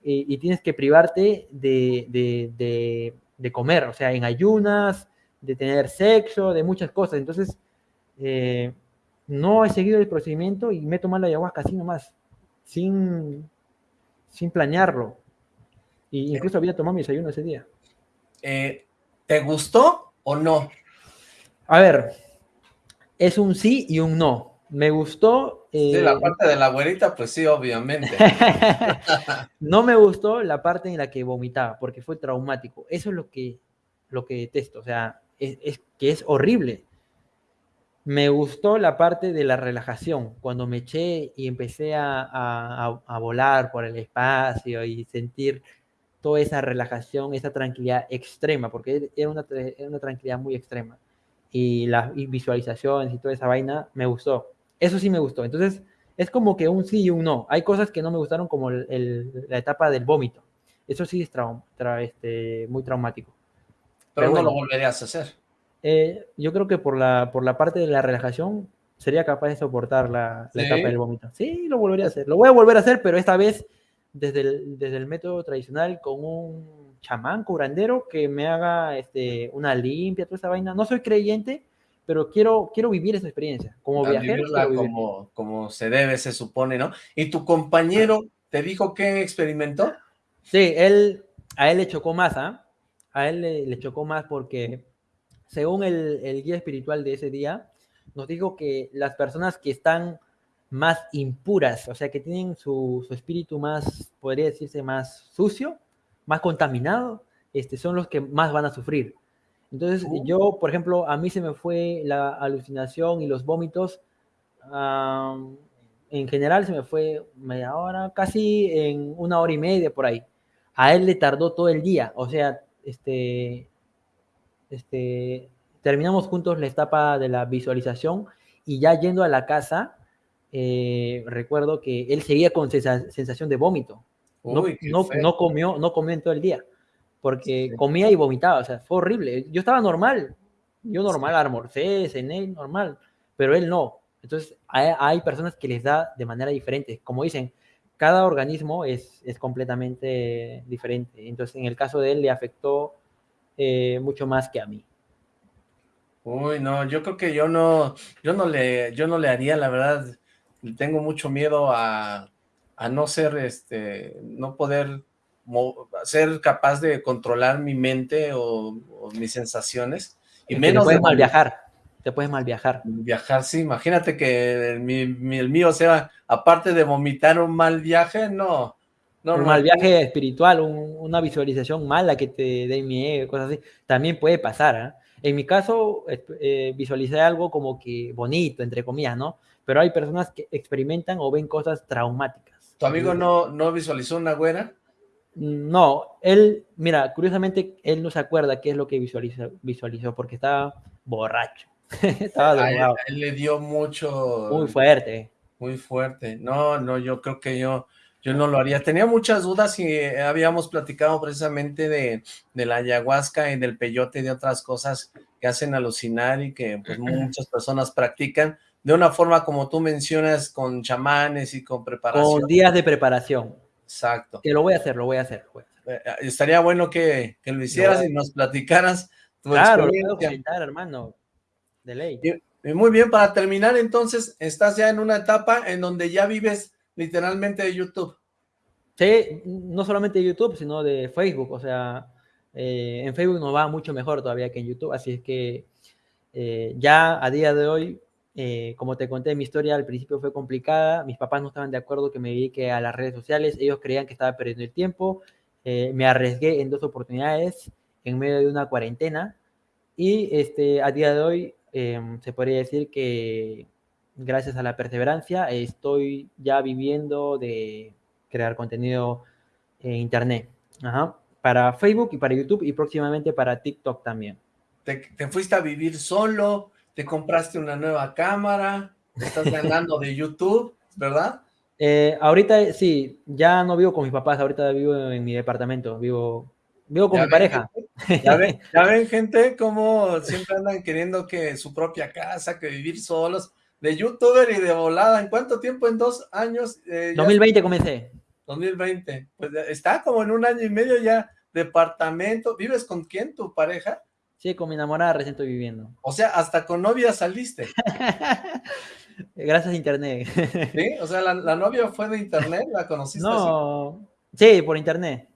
eh, y tienes que privarte de, de, de, de, comer, o sea, en ayunas, de tener sexo, de muchas cosas. Entonces, eh, no he seguido el procedimiento y me he tomado la ayahuasca así nomás, sin, sin planearlo. Y incluso había tomado mi desayuno ese día. Eh, ¿Te gustó o no? A ver, es un sí y un no. Me gustó. sí, la eh, parte de la güerita, pues sí, obviamente. no me gustó la parte en la que vomitaba, porque fue traumático. Eso es lo que, lo que detesto. O sea, es, que es horrible. Me gustó la parte de la relajación, cuando me eché y empecé a, volar por el espacio y sentir toda esa relajación, esa tranquilidad extrema, porque era una, una tranquilidad muy extrema. Y las visualizaciones y toda esa vaina me gustó. Eso sí me gustó. Entonces, es como que un sí y un no. Hay cosas que no me gustaron, como la etapa del vómito. Eso sí es este, muy traumático. Pero, no lo volverías a hacer. Eh, yo creo que por la, por la parte de la relajación sería capaz de soportar la, etapa del vómito. Sí, lo volvería a hacer. Lo voy a volver a hacer, pero esta vez desde el, desde el método tradicional con un chamán curandero que me haga este, una limpia, toda esa vaina. No soy creyente, pero quiero, quiero vivir esa experiencia. Como viajero. Como, como se debe, se supone, ¿no? ¿Y tu compañero te dijo que experimentó? Sí, él, a él le chocó más, ¿ah? A él le, chocó más porque, según el, el, guía espiritual de ese día, nos dijo que las personas que están más impuras, o sea, que tienen su, su espíritu más, podría decirse, más sucio, más contaminado, este, son los que más van a sufrir. Entonces, oh. yo, por ejemplo, a mí se me fue la alucinación y los vómitos. en general se me fue media hora, casi en una hora y media por ahí. A él le tardó todo el día. O sea, este, este, terminamos juntos la etapa de la visualización y ya yendo a la casa, eh, recuerdo que él seguía con sensación de vómito. no, no, comió, no comió en todo el día porque comía y vomitaba, o sea, fue horrible. Yo estaba normal, yo normal, almorcé, cené, normal, pero él no. Entonces, hay, personas que les da de manera diferente. Como dicen, cada organismo es, es completamente diferente. Entonces, en el caso de él, le afectó eh, mucho más que a mí. Uy, no, yo creo que yo no, yo no le, yo no le haría, la verdad, tengo mucho miedo a, a no ser, este, no poder ser capaz de controlar mi mente o, mis sensaciones. Y menos te puedes mal viajar, te puedes mal viajar. Viajar, sí, imagínate que el, mío sea, aparte de vomitar un mal viaje, no. Un mal viaje espiritual, una visualización mala que te dé miedo, cosas así, también puede pasar. ¿ah? En mi caso, eh, visualicé algo como que bonito, entre comillas, ¿no? Pero hay personas que experimentan o ven cosas traumáticas. ¿Tu amigo no, no visualizó una güera? No, él, mira, curiosamente, él no se acuerda qué es lo que visualizó, visualizó porque estaba borracho. estaba drogado. Él, le dio mucho... Muy fuerte. Muy fuerte. No, no, yo creo que yo, yo no lo haría. Tenía muchas dudas y habíamos platicado precisamente de, de la ayahuasca y del peyote y de otras cosas que hacen alucinar y que pues, muchas personas practican de una forma como tú mencionas, con chamanes y con preparación. Con días de preparación. Exacto. Que lo voy a hacer, lo voy a hacer. Eh, eh, estaría bueno que, lo hicieras y nos platicaras tu claro, experiencia. hermano. De ley. muy bien, para terminar, entonces, estás ya en una etapa en donde ya vives literalmente de YouTube. Sí, no solamente de YouTube, sino de Facebook. O sea, eh, en Facebook nos va mucho mejor todavía que en YouTube. Así es que ya a día de hoy eh, como te conté, mi historia al principio fue complicada. Mis papás no estaban de acuerdo que me dedique a las redes sociales. Ellos creían que estaba perdiendo el tiempo. Eh, me arriesgué en dos oportunidades en medio de una cuarentena. Y este, a día de hoy em, se podría decir que gracias a la perseverancia estoy ya viviendo de crear contenido en internet. Para Facebook y para YouTube y próximamente para TikTok también. ¿Te, te fuiste a vivir solo? te compraste una nueva cámara, estás ganando de YouTube, ¿verdad? Eh, ahorita sí, ya no vivo con mis papás, ahorita vivo en mi departamento, vivo, vivo con mi pareja. ¿Ya ven, ¿Ya ven, gente, cómo siempre andan queriendo que su propia casa, que vivir solos, de youtuber y de volada, ¿en cuánto tiempo? ¿En dos años? 2020 eh, comencé. 2020, pues está como en un año y medio ya, departamento, ¿vives con quién, tu pareja? Sí, con mi enamorada recién estoy viviendo. O sea, hasta con novia saliste. Gracias a internet. ¿Sí? O sea, la, novia fue de internet, ¿la conociste No, sí, por internet.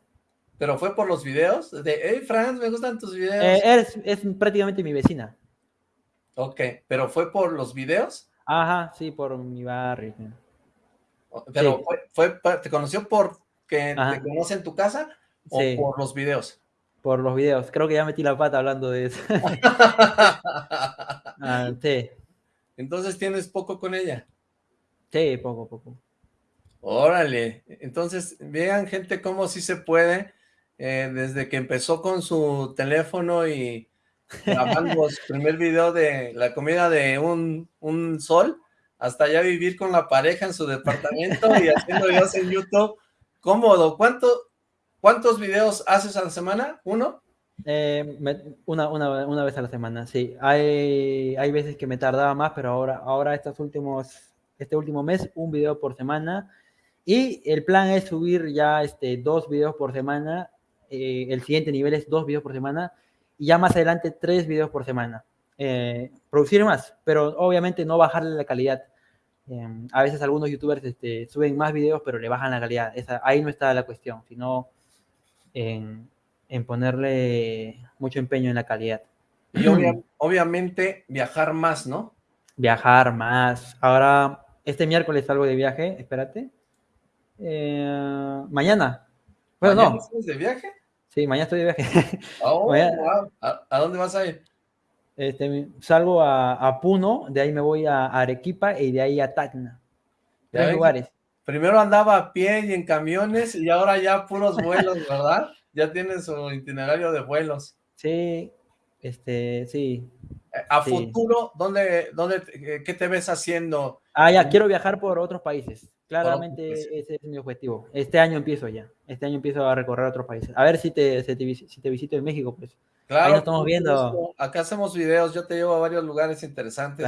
¿Pero fue por los videos? De, hey, Franz, me gustan tus videos. Eh, es, prácticamente mi vecina. Ok, ¿pero fue por los videos? Ajá, sí, por mi barrio. ¿Pero fue, te conoció por que te conoce en tu casa o por los videos? Por los videos. Creo que ya metí la pata hablando de eso. Ah, sí. Entonces, ¿tienes poco con ella? Sí, poco, poco. Órale. Entonces, vean, gente, cómo sí se puede eh, desde que empezó con su teléfono y grabando su primer video de la comida de un, un, sol, hasta ya vivir con la pareja en su departamento y haciendo videos en YouTube, cómodo. ¿Cuánto, ¿Cuántos videos haces a la semana? ¿Uno? Eh, una, una, una, vez a la semana, sí. Hay, hay veces que me tardaba más, pero ahora, ahora estos últimos, este último mes, un video por semana. Y el plan es subir ya este, dos videos por semana eh, el siguiente nivel es dos videos por semana y ya más adelante tres videos por semana. Eh, producir más, pero obviamente no bajarle la calidad. Em, a veces algunos youtubers este, suben más videos, pero le bajan la calidad. ahí no está la cuestión, sino en, ponerle mucho empeño en la calidad. Y obviamente viajar más, ¿no? Viajar más. Ahora, este miércoles salgo de viaje, espérate. Eh, mañana. Bueno, no. de viaje? Sí, mañana estoy de viaje. Oh, ¿A, dónde vas a ir? Este, salgo a, Puno, de ahí me voy a Arequipa y de ahí a Tacna. Tres lugares. Primero andaba a pie y en camiones y ahora ya puros vuelos, ¿verdad? ya tienen su itinerario de vuelos. Sí, este, sí. Eh, a futuro, ¿dónde, dónde, ¿qué te ves haciendo? Ah, ya, quiero viajar por otros países. Claramente ese es mi objetivo. Este año empiezo ya. Este año empiezo a recorrer otros países. A ver si te, si te, visito en México, pues. Claro. Ahí estamos viendo. Acá hacemos videos. Yo te llevo a varios lugares interesantes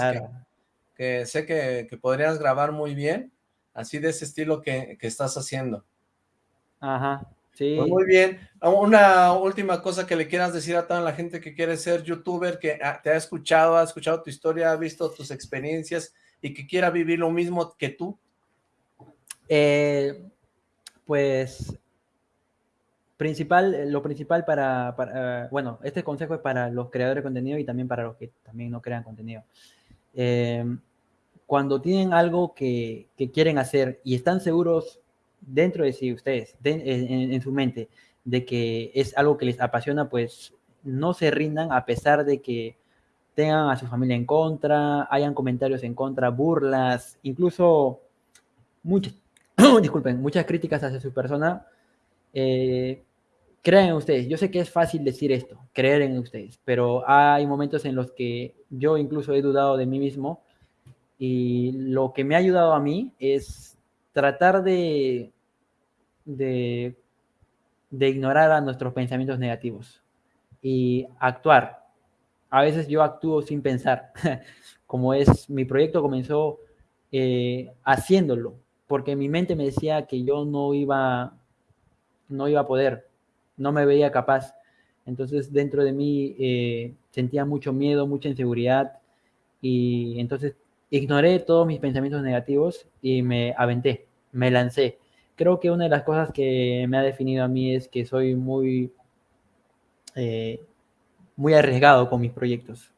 que, sé que, podrías grabar muy bien. Así de ese estilo que, estás haciendo. Ajá. Sí. Pues muy bien. Una última cosa que le quieras decir a toda la gente que quiere ser youtuber, que te ha escuchado, ha escuchado tu historia, ha visto tus experiencias y que quiera vivir lo mismo que tú. Eh, pues principal, lo principal para, bueno, este consejo es para los creadores de contenido y también para los que también no crean contenido. Eh, cuando tienen algo que, quieren hacer y están seguros dentro de sí ustedes, en, su mente, de que es algo que les apasiona, pues no se rindan a pesar de que tengan a su familia en contra, hayan comentarios en contra, burlas, incluso muchas, disculpen, muchas críticas hacia su persona, eh, crean ustedes. Yo sé que es fácil decir esto, creer en ustedes, pero hay momentos en los que yo incluso he dudado de mí mismo y lo que me ha ayudado a mí es tratar de, de, de ignorar a nuestros pensamientos negativos y actuar. A veces yo actúo sin pensar, como es mi proyecto comenzó eh, haciéndolo, porque mi mente me decía que yo no iba, no iba a poder, no me veía capaz. Entonces dentro de mí eh, sentía mucho miedo, mucha inseguridad y entonces ignoré todos mis pensamientos negativos y me aventé, me lancé. Creo que una de las cosas que me ha definido a mí es que soy muy, eh, muy arriesgado con mis proyectos.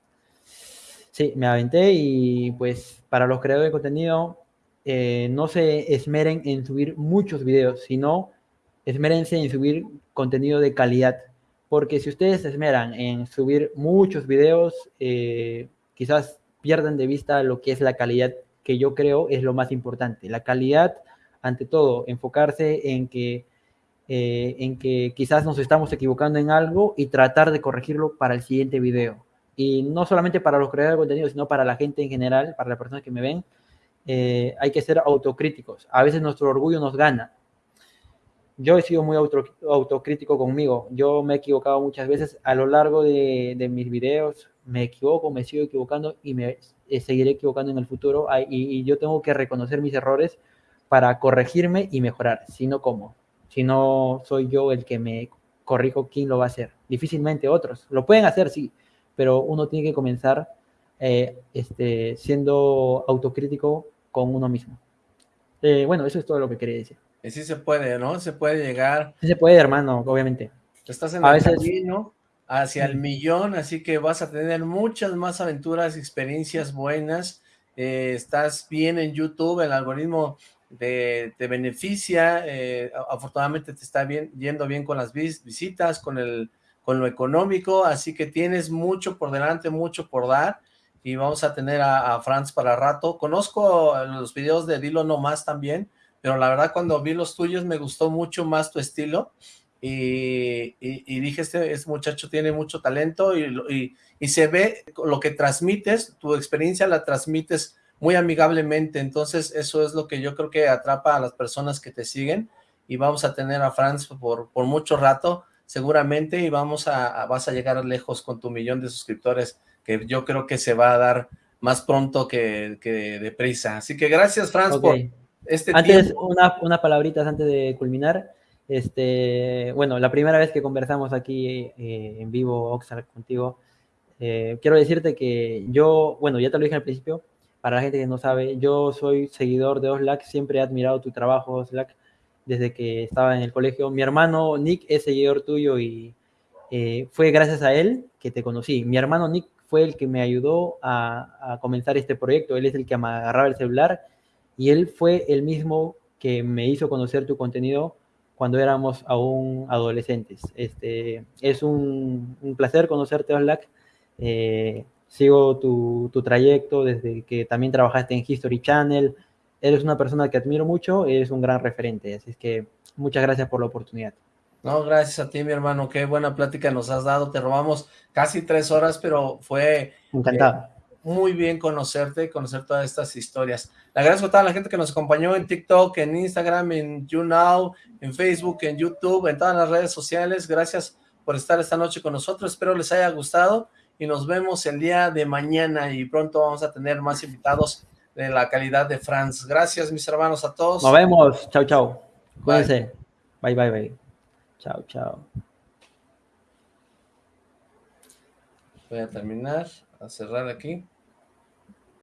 Sí, me aventé y pues para los creadores de contenido eh, no se esmeren en subir muchos videos, sino esmérense en subir contenido de calidad. Porque si ustedes se esmeran en subir muchos videos, eh, quizás pierdan de vista lo que es la calidad, que yo creo es lo más importante. La calidad, ante todo, enfocarse en que, eh, en que quizás nos estamos equivocando en algo y tratar de corregirlo para el siguiente video. Y no solamente para los creadores de contenido, sino para la gente en general, para las personas que me ven, eh, hay que ser autocríticos. A veces nuestro orgullo nos gana. Yo he sido muy autocrítico conmigo. Yo me he equivocado muchas veces a lo largo de, mis videos. Me equivoco, me sigo equivocando y me eh, seguiré equivocando en el futuro. Y, yo tengo que reconocer mis errores para corregirme y mejorar. Si no, ¿cómo? Si no soy yo el que me corrijo, ¿quién lo va a hacer? Difícilmente otros. Lo pueden hacer, sí, pero uno tiene que comenzar eh, este, siendo autocrítico con uno mismo. Eh, bueno, eso es todo lo que quería decir. Y sí se puede, ¿no? Se puede llegar. Sí se puede, hermano, obviamente. Estás en el camino hacia el millón, así que vas a tener muchas más aventuras, experiencias buenas. Eh, estás bien en YouTube, el algoritmo te, beneficia, eh, afortunadamente te está bien, yendo bien con las visitas, con, el, con lo económico, así que tienes mucho por delante, mucho por dar, y vamos a tener a, Franz para rato. Conozco los videos de Dilo No Más también, pero la verdad cuando vi los tuyos me gustó mucho más tu estilo, y, dije, este, este, muchacho tiene mucho talento, y, y se ve lo que transmites, tu experiencia la transmites muy amigablemente, entonces eso es lo que yo creo que atrapa a las personas que te siguen. Y vamos a tener a Franz por, por mucho rato seguramente y vamos a, vas a llegar lejos con tu millón de suscriptores que yo creo que se va a dar más pronto que, que deprisa. Así que gracias Franz por este Antes, una, una palabrita antes de culminar. Este, bueno, la primera vez que conversamos aquí eh, en vivo, Oxar, contigo, eh, quiero decirte que yo, bueno, ya te lo dije al principio, para la gente que no sabe, yo soy seguidor de Oslac, siempre he admirado tu trabajo, Oslac, desde que estaba en el colegio. Mi hermano Nick es seguidor tuyo y eh, fue gracias a él que te conocí. Mi hermano Nick fue el que me ayudó a, comenzar este proyecto, él es el que me agarraba el celular y él fue el mismo que me hizo conocer tu contenido cuando éramos aún adolescentes. Este, es un, placer conocerte, Oslac. Eh, sigo tu, trayecto desde que también trabajaste en History Channel. Eres una persona que admiro mucho, eres un gran referente, así que muchas gracias por la oportunidad. No, gracias a ti, mi hermano, qué buena plática nos has dado, te robamos casi tres horas, pero fue Encantado. Eh, muy bien conocerte, conocer todas estas historias. Le agradezco a toda la gente que nos acompañó en TikTok, en Instagram, en YouNow, en Facebook, en YouTube, en todas las redes sociales. Gracias por estar esta noche con nosotros, espero les haya gustado y nos vemos el día de mañana y pronto vamos a tener más invitados de la calidad de Franz. Gracias, mis hermanos, a todos. Nos vemos. Chao, chao. Cuídense. Bye, bye, bye. Chao, chao. Voy a terminar, a cerrar aquí.